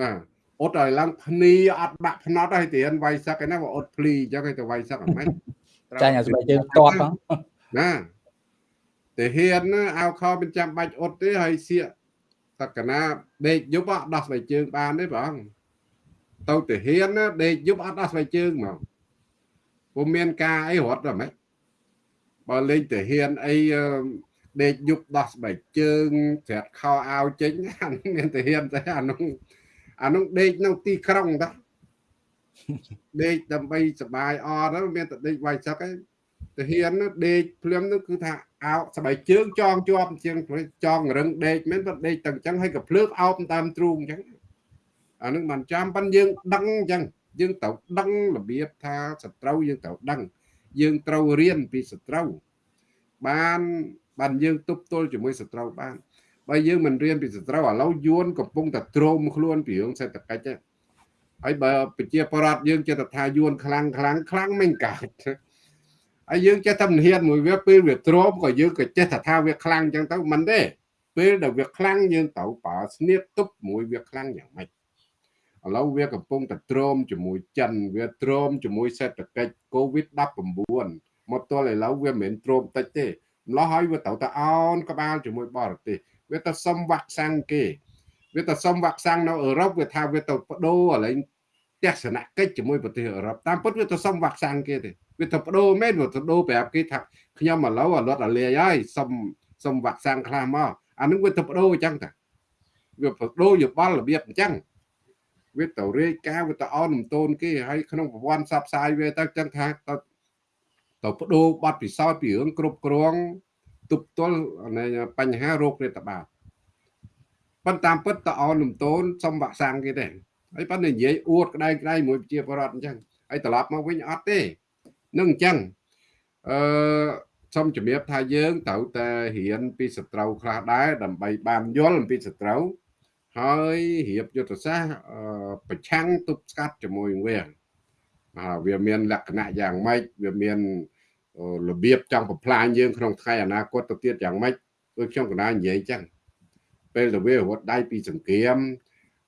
ណា អ៊ុតឲ្យឡើងភ្នីអត់បាក់ភ្នត់ឲ្យទានវាយសឹកឯណាបើអ៊ុតភ្លីអញ្ចឹងឲ្យទៅវាយសឹកអត់ម៉េចចាញ់អាស្បែកជើងតតផងណាតែហ៊ានណាអាវខោមិនចាំបាច់អ៊ុតទេហើយសៀកសក្កណាដេកយប់អត់ដោះស្បែកជើងបានទេបងទៅទៅហ៊ានណាដេកយប់អត់ដោះស្បែកជើងមកពុំមានការអីរត់ដល់ម៉េចបើលេងទៅហ៊ានអីដេកយប់ដោះស្បែកជើងច្រាត់ខោអាវចេញអានោះមានទៅហ៊ានតែអានោះ អានោះដេកនៅទីក្រុងតាដេកដើម្បីសុបាយអត់មានតែដេកវាយសឹកឯងទាហានដេកភ្លាមនោះគឺថាអោស្បែកជើងចងជាប់ជាងចងរឹងដេកមែនប៉ុន្តែដេកទាំងអញ្ចឹងហើយក៏ភ្លើកអោបតាមទ្រូងអញ្ចឹងអានឹងមិនចាំប៉ុន្តែយើងដឹងអញ្ចឹងយើងត្រូវដឹងរបៀបថាសត្រូវយើងត្រូវដឹង យើងត្រូវរៀនពីសត្រូវបានបានយើងទប់ទល់ជាមួយសត្រូវបាន បើយើងមិនរៀនពីសត្រូវឥឡូវយួនកំពុងតែទ្រាំខ្លួនពីរឿងសេដ្ឋកិច្ចហើយបើប្រជាប្រដ្ឋយើងចេះតែថាយួនខ្លាំងខ្លាំងខ្លាំងមិនកើតហើយយើងចេះតែមិនហ៊ានមួយវាពេលវាទ្រាំក៏យើងក៏ចេះតែថាវាខ្លាំងអញ្ចឹងទៅមិនទេពេលដែលវាខ្លាំងយើងត្រូវប្រើស្នៀតទប់មួយវាខ្លាំងយ៉ាងម៉េចឥឡូវវាកំពុងតែទ្រាំជាមួយចិនវាទ្រាំជាមួយសេដ្ឋកិច្ច COVID-19 មកទល់ឥឡូវវាមិនមែនទ្រាំតិចទេម្ល៉េះហើយវាត្រូវតែអោនក្បាលជាមួយបរទេស វាទៅសុំវ៉ាក់សាំងគេវាទៅសុំវ៉ាក់សាំងនៅអឺរ៉ុបវាថាវាទៅបដូរឥឡូវទស្សនកិច្ចជាមួយប្រទេសអឺរ៉ុបតាមពិតវាទៅសុំវ៉ាក់សាំងគេទេវាទៅបដូរមែនវាទៅដូរប្រាប់គេថាខ្ញុំឥឡូវអលត់អលាយហើយសុំសុំវ៉ាក់សាំងខ្លះមកអានឹងវាទៅបដូរអញ្ចឹងតាវាបដូរយោបល់របៀបអញ្ចឹងវាទៅរាយការណ៍វាទៅអោនំតូនគេហើយក្នុងប្រព័ន្ធផ្សព្វផ្សាយវាទៅចឹងថាទៅទៅបដូរប័ណ្ណពិសោធន៍ពីរឿងគ្រប់គ្រង ទប់ទល់នៃបញ្ហារោគរាតត្បាតប៉ុន្តែតាមពិតតអនលំតូនសុំវាក់សាំងគេទេហើយប៉ុន្តែនិយាយអួតក្តែងក្តែងមួយប្រជាពលរដ្ឋអញ្ចឹងហើយត្រឡប់មកវិញអត់ទេនឹងអញ្ចឹងអឺសូមជំរាបថាយើងត្រូវតែរៀនពីសត្រូវខ្លះដែរដើម្បីបានយល់អំពីសត្រូវហើយរៀបយុទ្ធសាស្ត្រប្រឆាំងទប់ស្កាត់ជាមួយវាវាមានលក្ខណៈយ៉ាងម៉េចវាមាន របៀបចង់បំផ្លាញយើងក្នុងថ្ងៃអនាគតទៅទៀតយ៉ាងម៉េចដូចខ្ញុំកណ្ដាលនិយាយចឹងពេលទៅវារត់ដៃពីសង្គ្រាម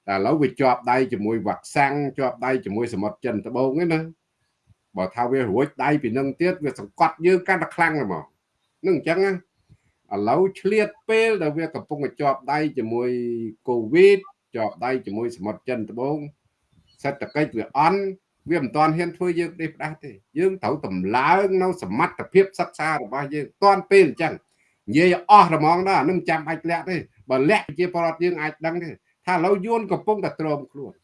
តែឥឡូវវាជាប់ដៃជាមួយវ៉ាក់សាំងជាប់ដៃជាមួយសមុទ្រចិនត្បូងហ្នឹងណាបើថាវារួចដៃពីនឹងទៀតវាសង្កត់យើងកាន់តែខ្លាំងហ្មងនឹងអញ្ចឹងណាឥឡូវឆ្លៀតពេលដែលវាកំពុងជាប់ដៃជាមួយកូវីដជាប់ដៃជាមួយសមុទ្រចិនត្បូងសេដ្ឋកិច្ចវាអន់ វាមិនទាន់ហ៊ានធ្វើយើងទេផ្ដាស់ទេយើងត្រូវតម្លើងនៅសមត្ថភាពសិក្សារបស់យើងទាន់ពេលអញ្ចឹងនិយាយអស់រមងដែរអានឹងចាំអាចលាក់ទេបើលាក់ជាបរដ្ឋយើងអាចដឹងទេថាឥឡូវយួនកំពុងតែទ្រាំខ្លួន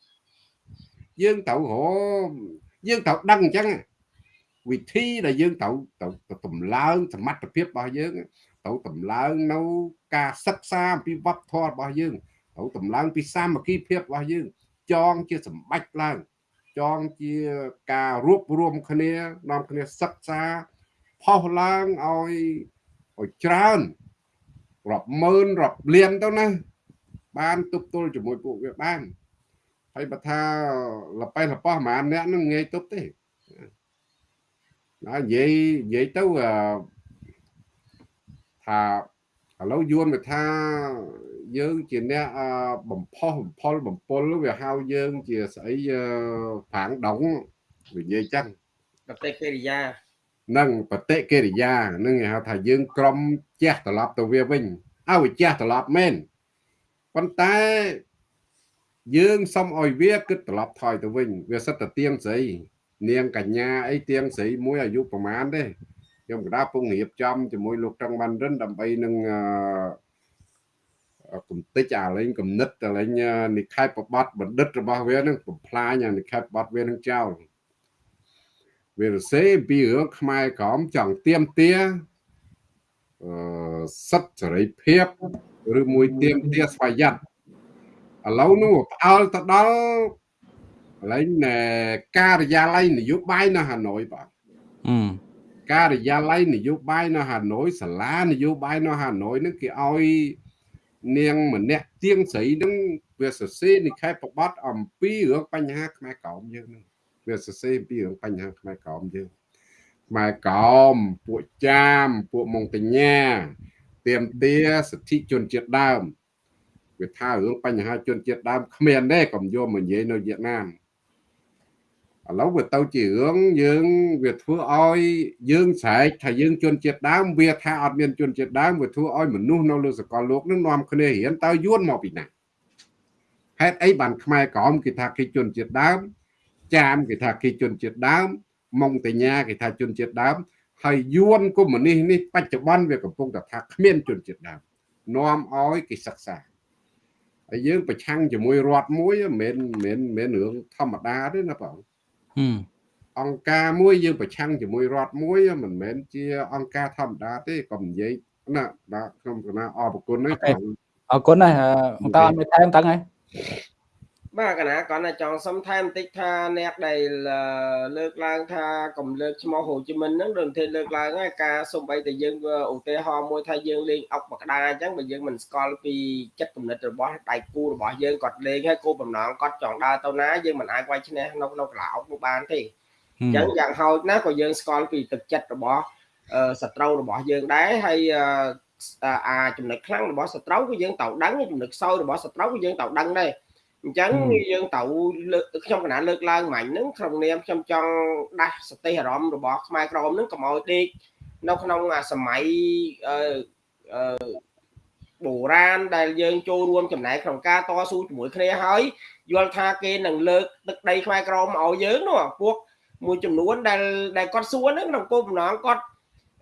យើងត្រូវរយើងត្រូវដឹងអញ្ចឹងវិធីដែលយើងត្រូវត្រូវតម្លើងសមត្ថភាពរបស់យើងត្រូវតម្លើងនៅការសិក្សាអំពីវប្បធម៌របស់យើងត្រូវតម្លើងពីសាមគ្គីភាពរបស់យើងចងជាសម្បត្តិឡើង ចងជាការរួបរวมគ្នានាំគ្នាសិក្សាផុសឡើងឲ្យឲ្យច្រើនរាប់ម៉ឺនរាប់លានទៅណាបានទប់ទល់ជាមួយពួកវាបានហើយបើថាលប៉េះលប៉ោះប្រហែលអ្នកនឹងងាយទប់ទេណានិយាយនិយាយទៅថា ឥឡូវយួនវាថាយើងជាអ្នកបំផុសបំផុលបំពុលវាហៅយើងជាស្អីប្រាំងដងវានិយាយចឹងបតិកិរិយានឹងបតិកិរិយានឹងគេហៅថាយើងក្រំជះត្រឡប់ទៅវាវិញឲ្យវាជះត្រឡប់មែនប៉ុន្តែយើងសុំឲ្យវាគិតត្រឡប់ថយទៅវិញ វាសិតតែទៀងស្រីនាងកញ្ញាអីទៀងស្រីមួយអាយុប្រហែលទេ ខ្ញុំកណ្ដាពងរៀបចំជាមួយលោកត្រង់បានរិនដើម្បីនឹងកំតិចអាលេងកំណិតអាលេងនិខេបបត្តិបណ្ឌិតរបស់វានឹងបំផ្លាញអានិខេបបត្តិវានឹងចោលវារសេពីរឿងខ្មែរក្រមចង់ទៀមទាអឺសិទ្ធសេរីភាពឬមួយទៀមទាស្វយ័តឥឡូវនោះផ្អើលទៅដល់កន្លែងការិយាល័យនយោបាយនៅហាណូយបាទអឺ ការិយាល័យនយោបាយនៅហាណូយសាលានយោបាយនៅហាណូយនឹងគេឲ្យនាងម្នាក់ទៀងស្រីនឹងវាសរសេរនិខេបបត្តិអំពីរឿងបញ្ហាខ្មែរក្រមយើងនឹងវាសរសេរអំពីរឿងបញ្ហាខ្មែរក្រមយើងខ្មែរក្រមពួកចាមពួកម៉ុងតញ្ញាទៀមទាសិទ្ធិជនជាតិដើមវាថារឿងបញ្ហាជនជាតិដើមគ្មានទេកុំយកមកនិយាយនៅវៀតណាម ឥឡូវវាទៅជារឿងយើងវាធ្វើឲ្យយើងស្រែកថាយើងជនជាតិដើមវាថាអត់មានជនជាតិដើមវាធ្វើឲ្យមនុស្សនៅលើសកលលោកនឹងនាំគ្នារៀនតើយួនមកពីណាហេតុអីបានខ្មែរក្រមគេថាគេជនជាតិដើមចាមគេថាគេជនជាតិដើមម៉ុងតញ្ញាគេថាជនជាតិដើមហើយយួនកុម្មុយនីសនេះបច្ចុប្បន្នវាកំពុងតែថាគ្មានជនជាតិដើមនាំឲ្យគេសិក្សាហើយយើងប្រឆាំងជាមួយរដ្ឋមួយមិនមែនមិនមែនរឿងធម្មតាទេណាបង អង្គការមួយយើងប្រឆាំងជាមួយរដ្ឋមួយមិនមែនជាអង្គការធម្មតាទេក៏និយាយណាបាទខ្ញុំគណៈអរគុណហ្នឹងអរគុណណាស់អង្គការអត់មានថែមតាំងហើយ បាទកណាគាត់តែចង់សុំថែមបន្តិចថាអ្នកដែលលើកឡើងថាកំលើកឈ្មោះហូជីមិញហ្នឹងដូចតែលើកឡើងហើយការសំបីតែយើងឧទាហរណ៍មួយថាយើងលេងអុកបកដាអញ្ចឹងបើយើងមិនស្គាល់ពីចិត្តគំនិតរបស់ដៃគូរបស់យើងគាត់លេងហើយគោលបំណងគាត់ចង់ដើរទៅណាយើងមិនអាចវាយឈ្នះនៅក្នុងកន្លអុកនោះបានទេអញ្ចឹងយ៉ាងហោចណាស់ក៏យើងស្គាល់ពីទឹកចិត្តរបស់សត្រូវរបស់យើងដែរហើយអាចំណុចខ្លាំងរបស់សត្រូវគឺយើងត្រូវដឹងចំណុចខ្សោយរបស់សត្រូវគឺយើងត្រូវដឹងដែរ អញ្ចឹងយើងត្រូវលើកខ្ញុំកណាលើកឡើងមាញ់ហ្នឹងក្នុងនាមខ្ញុំចង់ដាស់សតិអារម្មណ៍របស់ខ្មែរក្រមហ្នឹងកុំឲ្យដេកនៅក្នុងសម័យអឺបុរាណដែលយើងចូលរួមចំណែកក្នុងការតស៊ូជាមួយគ្នាហើយយល់ថាគេនឹងលើកទឹកដីខ្មែរក្រមឲ្យយើងនោះពួកមួយចំនួនដែលដែលគាត់សួរហ្នឹងក្នុងគោលបំណងគាត់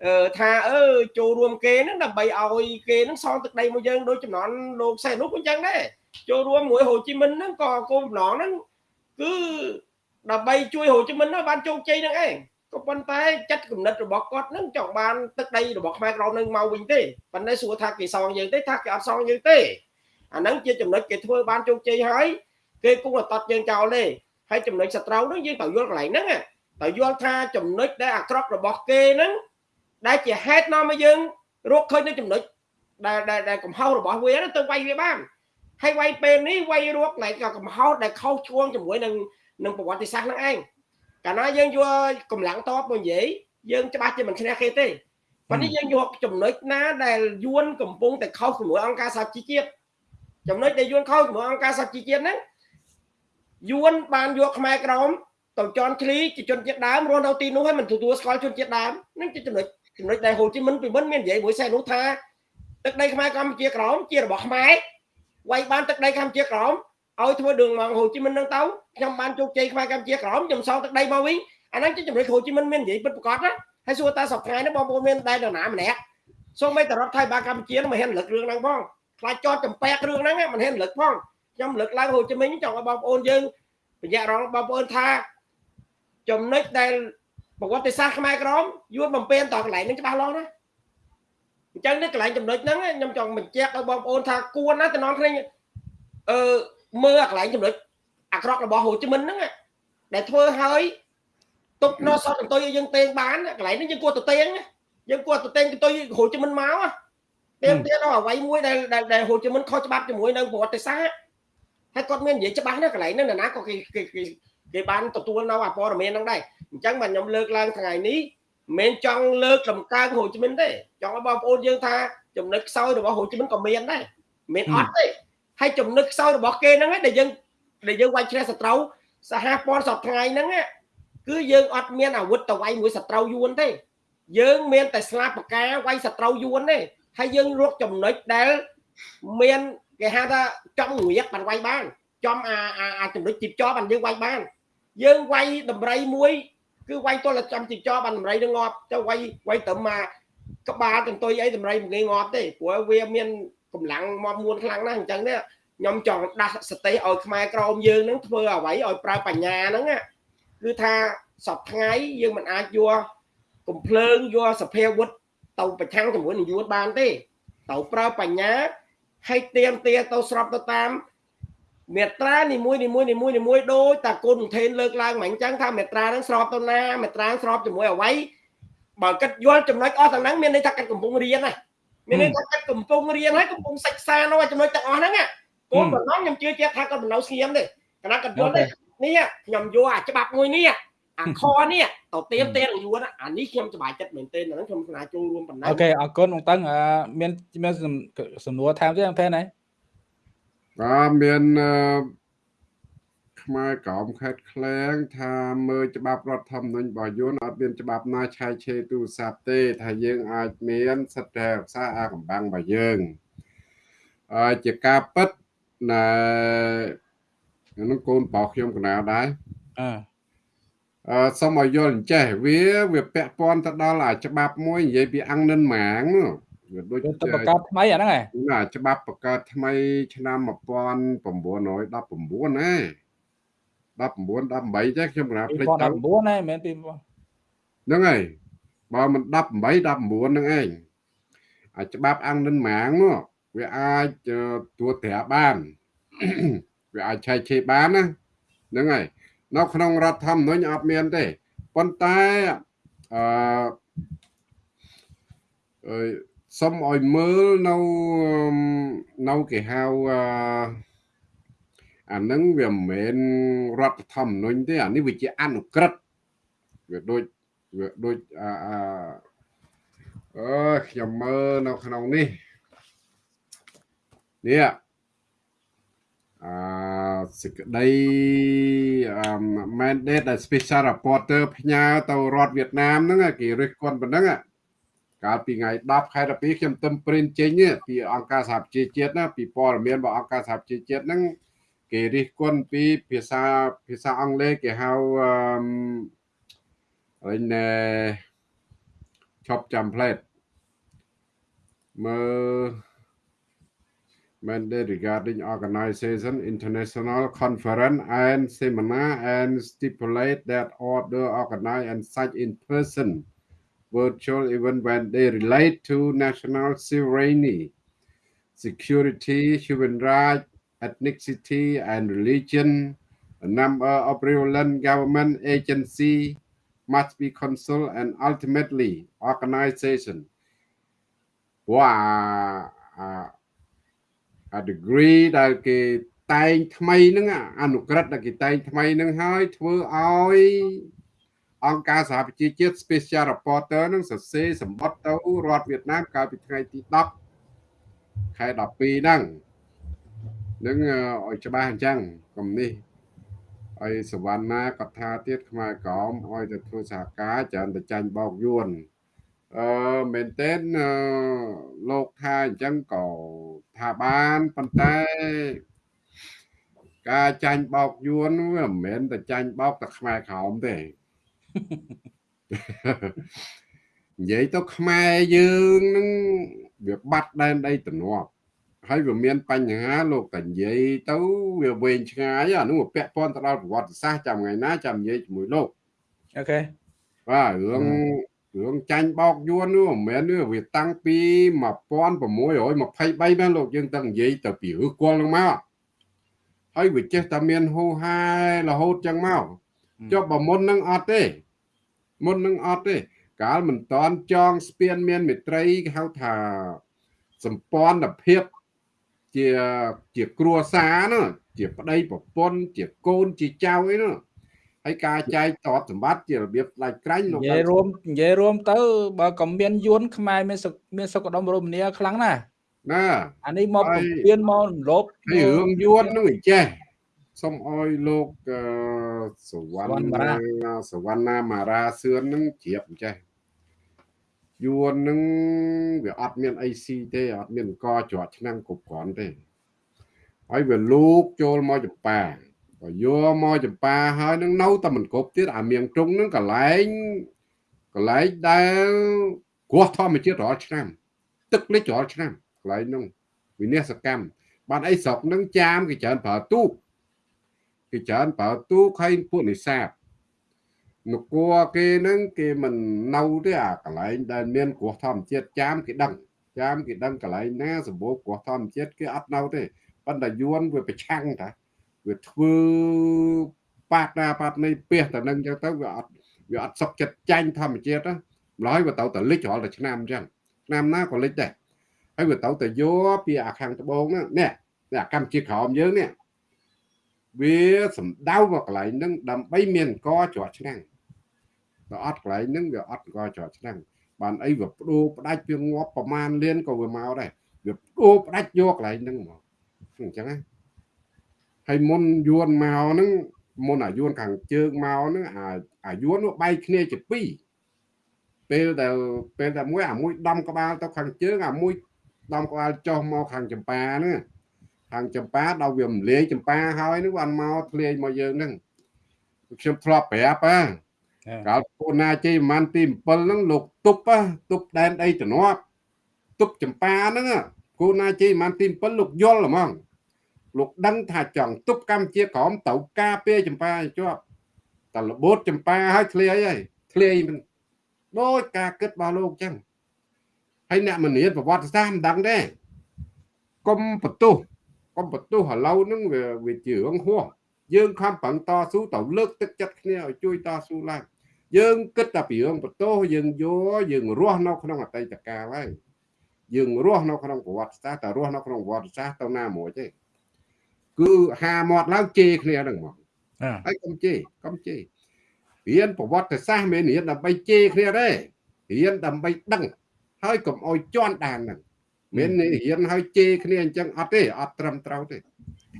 អឺថាអឺចូលរួមគេហ្នឹងដើម្បីឲ្យគេហ្នឹងសងទឹកដីមកយើងដូចចំណន់លោកសែននោះអញ្ចឹងដែរ ចូលរួមមួយហូជីមិញហ្នឹងក៏គោលបំណងហ្នឹងគឺដើម្បីជួយហូជីមិញហ្នឹងបានជោគជ័យហ្នឹងឯងក៏ប៉ុន្តែចិត្តគំនិតរបស់គាត់ហ្នឹងចង់បានទឹកដីរបស់ខ្មែរក្រមនឹងមកវិញទេប៉ុន្តែសួរថាគេសងយើងទេថាគេអត់សងយើងទេអាហ្នឹងជាចំណុចគេធ្វើបានជោគជ័យហើយគេគង់តែតត់យើងចោលទេហើយចំណុចសត្រូវហ្នឹងយើងត្រូវយល់កន្លែងហ្នឹងត្រូវយល់ថាចំណុចដែលអាក្រក់របស់គេហ្នឹងដែលជាហេតុនាំឲ្យយើងរកឃើញនៅចំណុចដែលដែលកំហុសរបស់វាទៅវាយវាបាន ហើយវាយពេលនេះវាយរក lại ក៏កំហុសដែលខុសឆ្គងជាមួយនឹងនឹងប្រវត្តិសាស្ត្រហ្នឹងឯងកាលណាយើងយកកម្លាំងតបមកនិយាយយើងច្បាស់ជាមិនឈ្នះគេទេប៉ុន្តែយើងយកចំណុចណាដែលយួនកំពុងតែខុសជាមួយអង្គការសហជីវជាតិចំណុចដែលយួនខុសជាមួយអង្គការសហជីវជាតិហ្នឹងយួនបានយកខ្មែរក្រមទៅជន់ឃ្លីជាជនជាតិដើមរស់នៅទីនោះហើយមិនទទួលស្គាល់ជនជាតិដើមហ្នឹងជាចំណុចចំណុចដែលហូជីមិញពីមុនមាននិយាយមួយសែនោះថាទឹកដីខ្មែរកម្ពុជាក្រមជារបស់ខ្មែរ វាយបានទឹកដីកម្ពុជាក្រមឲ្យធ្វើ đường មកហូជីមិញនឹងទៅខ្ញុំបានជោគជ័យខ្មែរកម្ពុជាក្រមខ្ញុំសងទឹកដីមកវិញអាហ្នឹងជាចំណុចហូជីមិញមាននិយាយពិតប្រាកដណាហើយសួរតាសប្តាហ៍នេះបងប្អូនមានដែរនរណាម្នាក់សូម្បីតែរដ្ឋថៃបាកម្ពុជាមិនហ៊ានរលឹករឿងហ្នឹងផងខ្លាចចោតចម្ពាក់រឿងហ្នឹងមិនហ៊ានរលឹកផងខ្ញុំរលឹកឡើងហូជីមិញចង់ឲ្យបងប្អូនយើងបញ្ញារងបងប្អូនថាចំណុចដែលប្រវត្តិសាស្ត្រខ្មែរក្រមយួនបំពេញតកន្លែងហ្នឹងច្បាស់លាស់ណា អញ្ចឹងនេះកន្លែងចំណុចហ្នឹងខ្ញុំចង់បញ្ជាក់ឲ្យបងប្អូនថាគួរណាតំណងគ្នាអឺមើលអាកន្លែងចំណុចអាក្រក់របស់ហូជីមិញហ្នឹងដែលធ្វើឲ្យទុកនៅសតកន្ទុយឲ្យយើងតេងបានកន្លែងនេះយើងគួរទៅតេងយើងគួរទៅតេងកន្ទុយហូជីមិញមកតេងទៀតដល់អ្វីមួយដែលដែលហូជីមិញខុសច្បាប់ជាមួយនឹងប្រវត្តិសាស្ត្រហើយគាត់មាននិយាយច្បាស់ណាកន្លែងហ្នឹងណាក៏គេគេគេបានទទួលនៅអាព័ត៌មានហ្នឹងដែរអញ្ចឹងបាទខ្ញុំលើកឡើងថ្ងៃនេះ មិនចង់លើកដំកើងហូជីមិញទេចង់ឲ្យបងប្អូនយើងថាចំណុចខ្សោយរបស់ហូជីមិញក៏មានដែរមិនអត់ទេហើយចំណុចខ្សោយរបស់គេហ្នឹងដែលយើងដែលយើងវាយជ្រះសត្រូវសហព័ន្ធសពថ្ងៃហ្នឹងគឺយើងអត់មានអាវុធទៅវាយមួយសត្រូវយួនទេយើងមានតែស្លាបពកាវាយសត្រូវយួនទេហើយយើងរកចំណុចដែលមានគេហៅថាចំងៀកបានវាយបានចំអាអាចំណុចជីបចោបានយើងវាយបាន យើងវាយតម្រៃមួយ គឺវាយទល់តែចំជីបចោបានតម្រៃនឹងងាប់ទៅវាយវាយត្រឹមមកក្បាលកន្ទុយអីតម្រៃមិនងាយងាប់ទេព្រោះវាមានកម្លាំងមកមួនខ្លាំងណាស់អញ្ចឹងនេះខ្ញុំចង់ដាស់សតិឲ្យខ្មែរក្រមយើងនឹងធ្វើអ្វីឲ្យប្រើបញ្ញាហ្នឹងគឺថាសពថ្ងៃយើងមិនអាចយកកំភ្លើងយកសភាវុធទៅប្រឆាំងជាមួយនឹងយួនបានទេត្រូវប្រើបញ្ញាឲ្យទៀមទាទៅស្របទៅតាម មេត្រានីមួយនីមួយនីមួយនីមួយដូចតាគុណធេនលើកឡើងមកអញ្ចឹងថាមេត្រាហ្នឹងស្របទៅណាមេត្រាស្របជាមួយអ្វីបើគិតយល់ចំណុចអស់ទាំងហ្នឹងមានន័យថាគិតកំពុងរៀនណាមានន័យថាគិតកំពុងរៀនហើយកំពុងសិក្សានៅចំណុចទាំងអស់ហ្នឹងគោលបំណងខ្ញុំជឿជាក់ថាគាត់មិននៅស្ងៀមទេគណៈគាត់យល់ទេនេះខ្ញុំយកអាច្បាប់មួយនេះអាខនេះទៅទៀមទៀនយួនអានេះខ្ញុំសប្បាយចិត្តមែនទែនហ្នឹងខ្ញុំស្នាចូលរួមប៉ុណ្ណាអូខេអរគុណបងតឹងមានមានសំណួរថែមទេអង្គផែនហើយ បាទមានខ្មែរក្រមខេត្តក្លែង ថាមើលច្បាប់រដ្ឋធម្មនុញ្ញរបស់យួនអត់មានច្បាប់ណាឆែកឆេរទូរស័ព្ទទេ ថាយើងអាចមានសិទ្ធិរក្សាអាកំបាំងរបស់យើងអឺជាការពិតណែនឹងកូនបោកខ្ញុំកណាដែរអឺអឺសូមឲ្យយល់អញ្ចេះវាវាពាក់ព័ន្ធទៅដល់អាច្បាប់មួយនិយាយពីអង្គនិនម៉ាងនោះ វាដូចទៅបង្កើតថ្មីអាហ្នឹងឯងណាច្បាប់បង្កើតថ្មី ឆ្នាំ1919ណា19 18ចេះខ្ញុំណាភ្លេចទៅ2019ហ្នឹងមែន2000ហ្នឹងហើយបើមិន18 19ហ្នឹងឯងអាច្បាប់អង្គនិនម៉ាងនោះវាអាចតួត្រាបានវាអាចឆែកឆេរបានណាហ្នឹងហើយនៅក្នុងរដ្ឋធម្មនុញ្ញអត់មានទេប៉ុន្តែអឺអឺ សុំឲ្យមើលនៅនៅគេហៅអឺអានឹងវាមិនមែនរដ្ឋធម្មនុញ្ញទេអានេះវាជាអនុក្រឹត្យវាដូចវាដូចអាអឺខ្ញុំមើលនៅក្នុងនេះនេះអឺសេចក្តីអឺ mandate ដែល special reporter ផ្ញើទៅរដ្ឋវៀតណាមហ្នឹងគេរិះគន់ប៉ុណ្ណឹង កាលពីថ្ងៃ10ខែ12ខ្ញុំទៅព្រិនចេញពីអង្គការសហប្រជាជាតិណាពីព័ត៌មានរបស់អង្គការសហប្រជាជាតិហ្នឹងគេរិះគន់ពីភាសាភាសាអង់គ្លេសគេហៅអឺហើយណែ shop template មើល mandate regarding organization international conference and seminar and stipulate that order organized and such in person virtual event when they relate to national sovereignty security human rights ethnicity and religion a number of relevant government agency must be consulted and ultimately organization ព្រោះអាអា degree ដែលគេតែងថ្មីហ្នឹងអនុក្រឹត្យដែលគេតែងថ្មីហ្នឹងហើយធ្វើឲ្យ អង្គការសហប្រជាជាតិ Special Reporter នឹងសរសេរសម្បត្តិទៅរដ្ឋវៀតណាមកាលពីថ្ងៃទី10ខែ12ហ្នឹងនឹងឲ្យច្បាស់អញ្ចឹងកុំនេះហើយសវណ្ណាគាត់ថាទៀតខ្មែរក្រមឲ្យទៅធ្វើសហការច្រើនតែចាញ់បោកយួនអឺមែនតើលោកថាអញ្ចឹងក៏ថាបានប៉ុន្តែការចាញ់បោកយួនវាមិនមែនតែចាញ់បោកតែខ្មែរក្រមទេ និយាយទៅខ្មែរយើងនឹងវាបាត់ដែនដីទំនាប់ហើយវាមានបញ្ហាលោកតានិយាយទៅវាវែងឆ្ងាយអានោះវាពាក់ព័ន្ធទៅដល់ប្រវត្តិសាស្ត្រចាំថ្ងៃណាចាំនិយាយជាមួយលោកអូខេបាទរឿងរឿងចាញ់បោកយួននោះមិនមែននេះវាតាំងពី1623មែនលោកយើងទៅនិយាយទៅពីឬគល់នឹងមកហើយវាចេះតែមានហូហារហូតចឹងមកចុះបើមុននឹងអត់ទេ មុននឹងអត់ទេ កាលមិនតន់ចងស្ពានមានមេត្រីគេហៅថាសម្ព័ន្ធភាពជាជាគ្រួសារនោះជាប្តីប្រពន្ធជាកូនជាចៅអីនោះហើយការចែកតបសម្បត្តិជារបៀបផ្ដាច់ក្រាញ់លោកនិយាយរួមនិយាយរួមទៅបើក៏មានយួនខ្មែរមានមានសុខដុមរមនាខ្លាំងណាស់ណាអានេះមកពៀនមករំលោភហើយរឿងយួននោះចេះ សូមអោយលោកសវណ្ណាសវណ្ណាមារាសឿននឹងជ្រាបចេះយួននឹងវាអត់មានអីស៊ីទេអត់មានកច្រត់ឆ្នាំងគ្រប់គ្រាន់ទេហើយវាលូកចូលមកចម្ប៉ាបើយកមកចម្ប៉ាហើយនឹងនៅតែមិនគ្រប់ទៀតអាមៀងទ្រុងនឹងកន្លែងកន្លែងដែលគ្រោះធម្មជាតិរាល់ឆ្នាំ ទឹកលិចរាល់ឆ្នាំកន្លែងនោះវិនិស្សកម្មបានអីស្រុកនឹងចាមគេច្រើនប្រើទូក គេច្រើនប្រើទូកហើយពួកនេសាទនគរគេនឹងគេមិននៅទេអាកន្លែងដែលមានគ្រោះធម្មជាតិចាមគេដឹងចាមគេដឹងកន្លែងណាសម្បូរគ្រោះធម្មជាតិគេអត់នៅទេប៉ុន្តែយួនវាប្រឆាំងតាវាធ្វើបាតណាបាតនេះពះតែនឹងចឹងទៅវាអត់វាអត់សុខចិត្តចាញ់ធម្មជាតិណាម្ល៉េះវាទៅតែលិចរាល់តែឆ្នាំចឹងឆ្នាំណាក៏លិចដែរហើយវាទៅតែយកពីអាខាងត្បូងនេះនេះអាកម្ពុជាក្រោមយើងនេះ វាសំដៅមកកន្លែងហ្នឹងដើម្បីមានកច្រត់ឆ្នាំងបើអត់កន្លែងហ្នឹងវាអត់កច្រត់ឆ្នាំងបានអីវាបដូរផ្ដាច់វាងាប់ប្រមាណលានក៏វាមកដែរវាបដូរផ្ដាច់យកកន្លែងហ្នឹងមកអញ្ចឹងណាហើយមុនយួនមកហ្នឹងមុនអាយួនខាងជើងមកហ្នឹងអាអាយួននោះបែកគ្នាជាពីរពេលដែលពេលតែមួយអាមួយដំក្បាលទៅខាងជើងអាមួយដំក្បាលចុះមកខាងចម្ប៉ាហ្នឹង ខាងចម្ប៉ាដល់វារំលាយចម្ប៉ាហើយនឹងបានមកធ្លាយមកយើងហ្នឹងខ្ញុំធ្លាប់ប្រាប់ហ៎កាលពូណាជ័យប្រហែលទី7ហ្នឹងលោកទប់ទប់ដែនដីទំនាប់ទប់ចម្ប៉ាហ្នឹងគូណាជ័យប្រហែលទី7លោកយល់ហ្មងលោកដឹងថាចង់ទប់កម្ពុជាក្រមទៅការពារចម្ប៉ាឲ្យជាប់តែរបូតចម្ប៉ាឲ្យធ្លាយហើយធ្លាយមិនដូចការគិតរបស់លោកចឹងហើយអ្នកមនាប្រវត្តិសាស្ត្រមិនដឹងទេកុំបន្ទោស កុំបន្ទោសឥឡូវហ្នឹងវាវាជារឿងហួសយើងខំប្រឹងតស៊ូទៅលើកទឹកចិត្តគ្នាឲ្យជួយតស៊ូឡើងយើងគិតតែពីរឿងបន្ទោសយើងយកយើងរស់នៅក្នុងអតីតកាលហើយយើងរស់នៅក្នុងប្រវត្តិសាស្ត្រតែរស់នៅក្នុងប្រវត្តិសាស្ត្រទៅណាមួយទេគឺហាមាត់ឡើងជេរគ្នាហ្នឹងមកហើយកុំជេរកុំជេររៀនប្រវត្តិសាស្ត្រមិនរៀនដើម្បីជេរគ្នាទេរៀនដើម្បីដឹងហើយកុំអោយជន់ដានហ្នឹង មានរៀនហើយជេរគ្នាអញ្ចឹងអត់ទេអត់ត្រឹមត្រូវទេ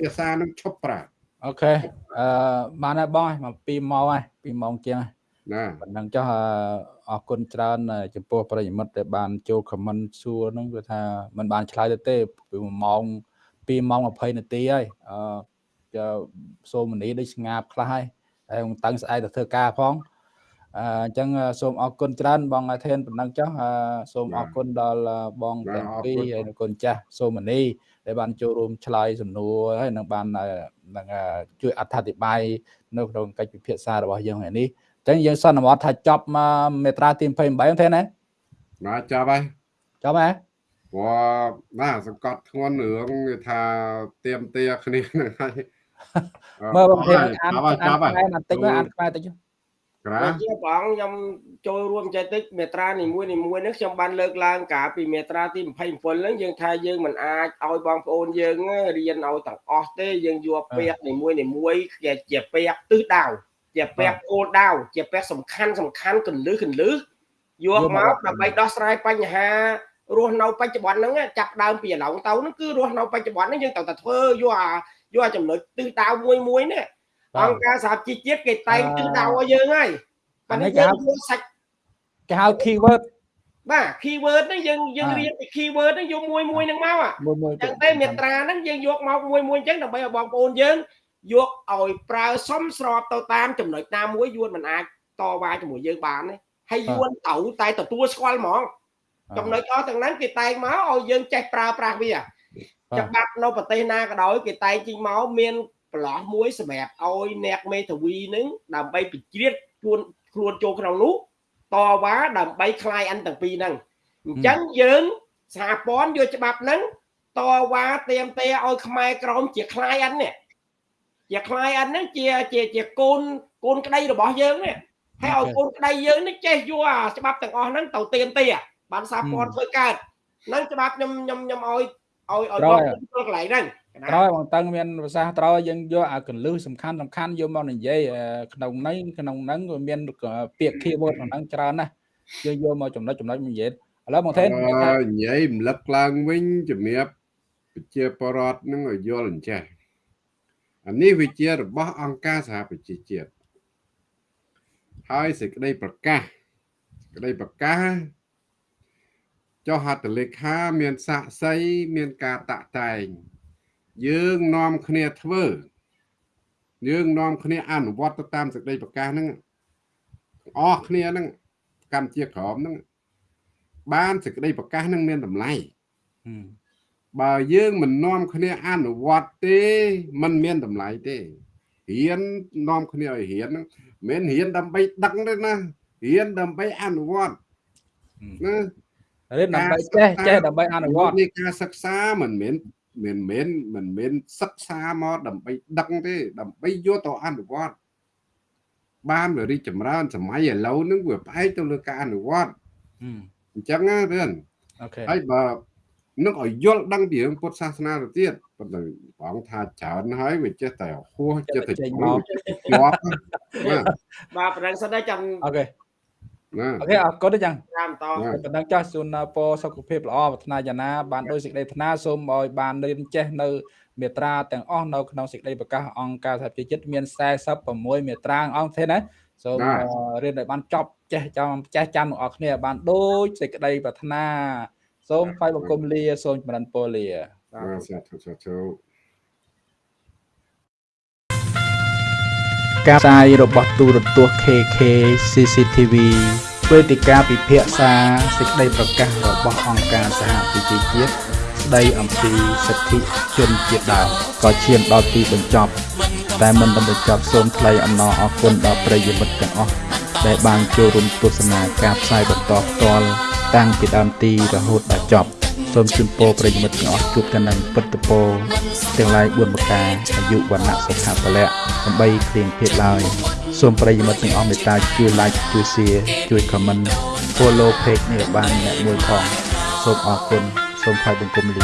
ភាសានឹងឈប់ប្រើអូខេអឺបានហើយបងមក2ម៉ោងហើយ2ម៉ោងជាងហើយណាប៉ុណ្ណឹងចុះអរគុណច្រើន ចំពោះប្រិយមិត្តដែលបានចូលខមមិនសួរហ្នឹងគឺថាมันបានឆ្លើយទៅទេពី1ម៉ោង2ម៉ោង20នាទីហើយអឺសូមនីដូចស្ងាបខ្លះហើយហើយតឹងស្អែកទៅធ្វើការផង អញ្ចឹងសូមអរគុណច្រើនបងអាធេនប៉ុណ្ណឹងចុះសូមអរគុណដល់បងទាំងពីរហើយគុណចាស់សូមនីដែលបានចូលរួមឆ្លើយសំណួរហើយនឹងបាននឹងជួយអត្ថាធិប្បាយនៅក្នុងកិច្ចពិភាក្សារបស់យើងថ្ងៃនេះចឹងយើងសន្មត់ថាចប់មេត្រាទី28ទេណាបាទចប់ហើយចប់ហើយព្រោះណាសង្កត់ធ្ងន់រឿងថាទៀមទាគ្នាហ្នឹងហើយមើលបងអានអានខ្មែរបន្តិចមើលអានខ្មែរតិច ក្រាជាបងខ្ញុំចូលរួមចេះតិចមេត្រានីមួយនីមួយនេះខ្ញុំបានលើកឡើងកាលពីមេត្រាទី27ហ្នឹងយើងថាយើងមិនអាចឲ្យបងប្អូនយើងរៀនឲ្យទាំងអស់ទេយើងយកពាក្យនីមួយនីមួយជាជាពាក្យទិសដៅជាពាក្យគោលដៅជាពាក្យសំខាន់សំខាន់កលឹះកលឹះយកមកដើម្បីដោះស្រាយបញ្ហារស់នៅបច្ចុប្បន្នហ្នឹងចាប់ដើមពីឥឡូវទៅហ្នឹងគឺរស់នៅបច្ចុប្បន្នហ្នឹងយើងត្រូវតែធ្វើយកអាយកអាចំណុចទិសដៅមួយមួយនេះ អង្គការសហជីវជាតិគេតែងទិសដៅឲ្យយើងហើយអានេះយើងយកសាច់គេហៅ keyword បាទ keyword ហ្នឹងយើងយើងរៀនពី keyword ហ្នឹងយកមួយមួយហ្នឹងមកអញ្ចឹងតែមេត្រាហ្នឹងយើងយកមកមួយមួយអញ្ចឹងដើម្បីឲ្យបងប្អូនយើងយកឲ្យប្រើសមស្របទៅតាមចំណុចណាមួយយួនមិនអាចតវ៉ាជាមួយយើងបានទេហើយយួនត្រូវតែទទួលស្គាល់ហ្មងចំណុចអស់ទាំងហ្នឹងគេតែងមកឲ្យយើងចេះប្រើប្រាស់វាច្បាប់នៅប្រទេសណាក៏ដោយគេតែងជិះមកមាន ប្រឡោះមួយសម្រាប់ឲ្យអ្នកមេធាវីនឹងដើម្បីពិជ្រៀតខ្លួនខ្លួនចូលក្នុងនោះតវ៉ាដើម្បីคลายអន្តទាំងពីរហ្នឹងអញ្ចឹងយើងសហព័ន្ធយកច្បាប់ហ្នឹងតវ៉ាเตรียมទេឲ្យខ្មែរក្រមជាคลายអន្តនេះជាคลายអន្តហ្នឹងជាជាជាកូនកូនក្តីរបស់យើងនេះហើយឲ្យកូនក្តីយើងនេះចេះយកអាច្បាប់ទាំងអស់ហ្នឹងទៅเตรียมទេបានសហព័ន្ធធ្វើកើតហ្នឹងច្បាប់ខ្ញុំខ្ញុំខ្ញុំឲ្យឲ្យឲ្យបងធ្វើកន្លែងហ្នឹង ត្រូវបងតឹងមានភាសាត្រូវយើងយកអាកលឹះសំខាន់សំខាន់យកមកនិយាយក្នុងនេះក្នុងហ្នឹងវាមានពាក្យ keyword ក្នុងហ្នឹងច្រើនណាស់យើងយកមកចំណុចចំណុចនិយាយឥឡូវបងថេននិយាយរំលឹកឡើងវិញជំរាបប្រជាពលរដ្ឋនឹងឲ្យយល់អញ្ចេះអានេះវាជារបស់អង្គការសហប្រជាជាតិហើយសេចក្តីប្រកាសសេចក្តីប្រកាសចុះហត្ថលេខាមានសាក់សីមានការតាក់តែង យើងនាំគ្នាធ្វើយើងនាំគ្នាអនុវត្តទៅតាមសេចក្តីប្រកាសហ្នឹងអស់គ្នាហ្នឹងកម្ពុជាក្រមហ្នឹងបានសេចក្តីប្រកាសហ្នឹងមានតម្លៃបើយើងមិននាំគ្នាអនុវត្តទេมันមានតម្លៃទេរៀននាំគ្នាឲ្យរៀនហ្នឹងមិនរៀនដើម្បីដឹងទេណារៀនដើម្បីអនុវត្តណារៀនដើម្បីចេះចេះដើម្បីអនុវត្តនេះការសិក្សាមិនមែន មិនមែនមិនមែនសិក្សាមកដើម្បីដឹងទេ ដើម្បីយកទៅអនុវត្តបានវារីកចម្រើនសម័យឥឡូវហ្នឹងវាផ្អែកទៅលើការអនុវត្តអញ្ចឹងណារឿនអូខេហើយបើនឹងឲ្យយល់ដឹងពីរឿងពុទ្ធសាសនាទៅទៀតប៉ុន្តែបងថាច្រើនហើយវាចេះតែហួសចេះតែជាប់បាទប្រឹងសិនតែចាំអូខេ អូខេអរគុណចឹងតាមតប៉ុណ្ណឹងចាស់សូមពរសុខភាពល្អប្រាថ្នាយ៉ាងណាបានដោយសេចក្តីថ្នាសូមឲ្យបានរៀនចេះនៅមេត្រាទាំងអស់នៅក្នុងសេចក្តីប្រកាសអង្គការសហជីវជាតិមាន46មេត្រាអង្គទេណាសូមរៀនឲ្យបានចប់ចេះចាំចេះចាំទាំងអស់គ្នាបានដូចសេចក្តីប្រាថ្នាសូមថ្វាយបង្គំលាសូមចម្រើនពរលាសាធុសាធុ ការផ្សាយរបស់ទូរទស្សន៍ KK CCTV វេទិកាពិភាក្សាសេចក្តីប្រកាសរបស់អង្គការសហប្រជាជាតិស្ស្ដីអំពីសិទ្ធិជនជាតិដើមក៏ឈានដល់ទីបញ្ចប់ តែមិនដល់បញ្ចប់សូមថ្លែងអំណរអគុណដល់ប្រិយមិត្តទាំងអស់ដែលបានចូលរួមទស្សនាការផ្សាយបន្តផ្ទាល់តាំងពីដើមទីរហូតដល់ចប់ សូមជូនពរប្រិយមិត្តទាំងអស់ជួបតែនឹងពិតពរទាំងឡាយ4ប្រការអាយុវណ្ណៈសុខៈពលៈដើម្បីគ្រៀងភេទឡើយសូមប្រិយមិត្តទាំងអស់មេត្តាជួយ like ជួយ share ជួយ comment follow page នេះឲ្យបានអ្នកមួយផងសូមអរគុណសូមថ្លែងបង្គំលា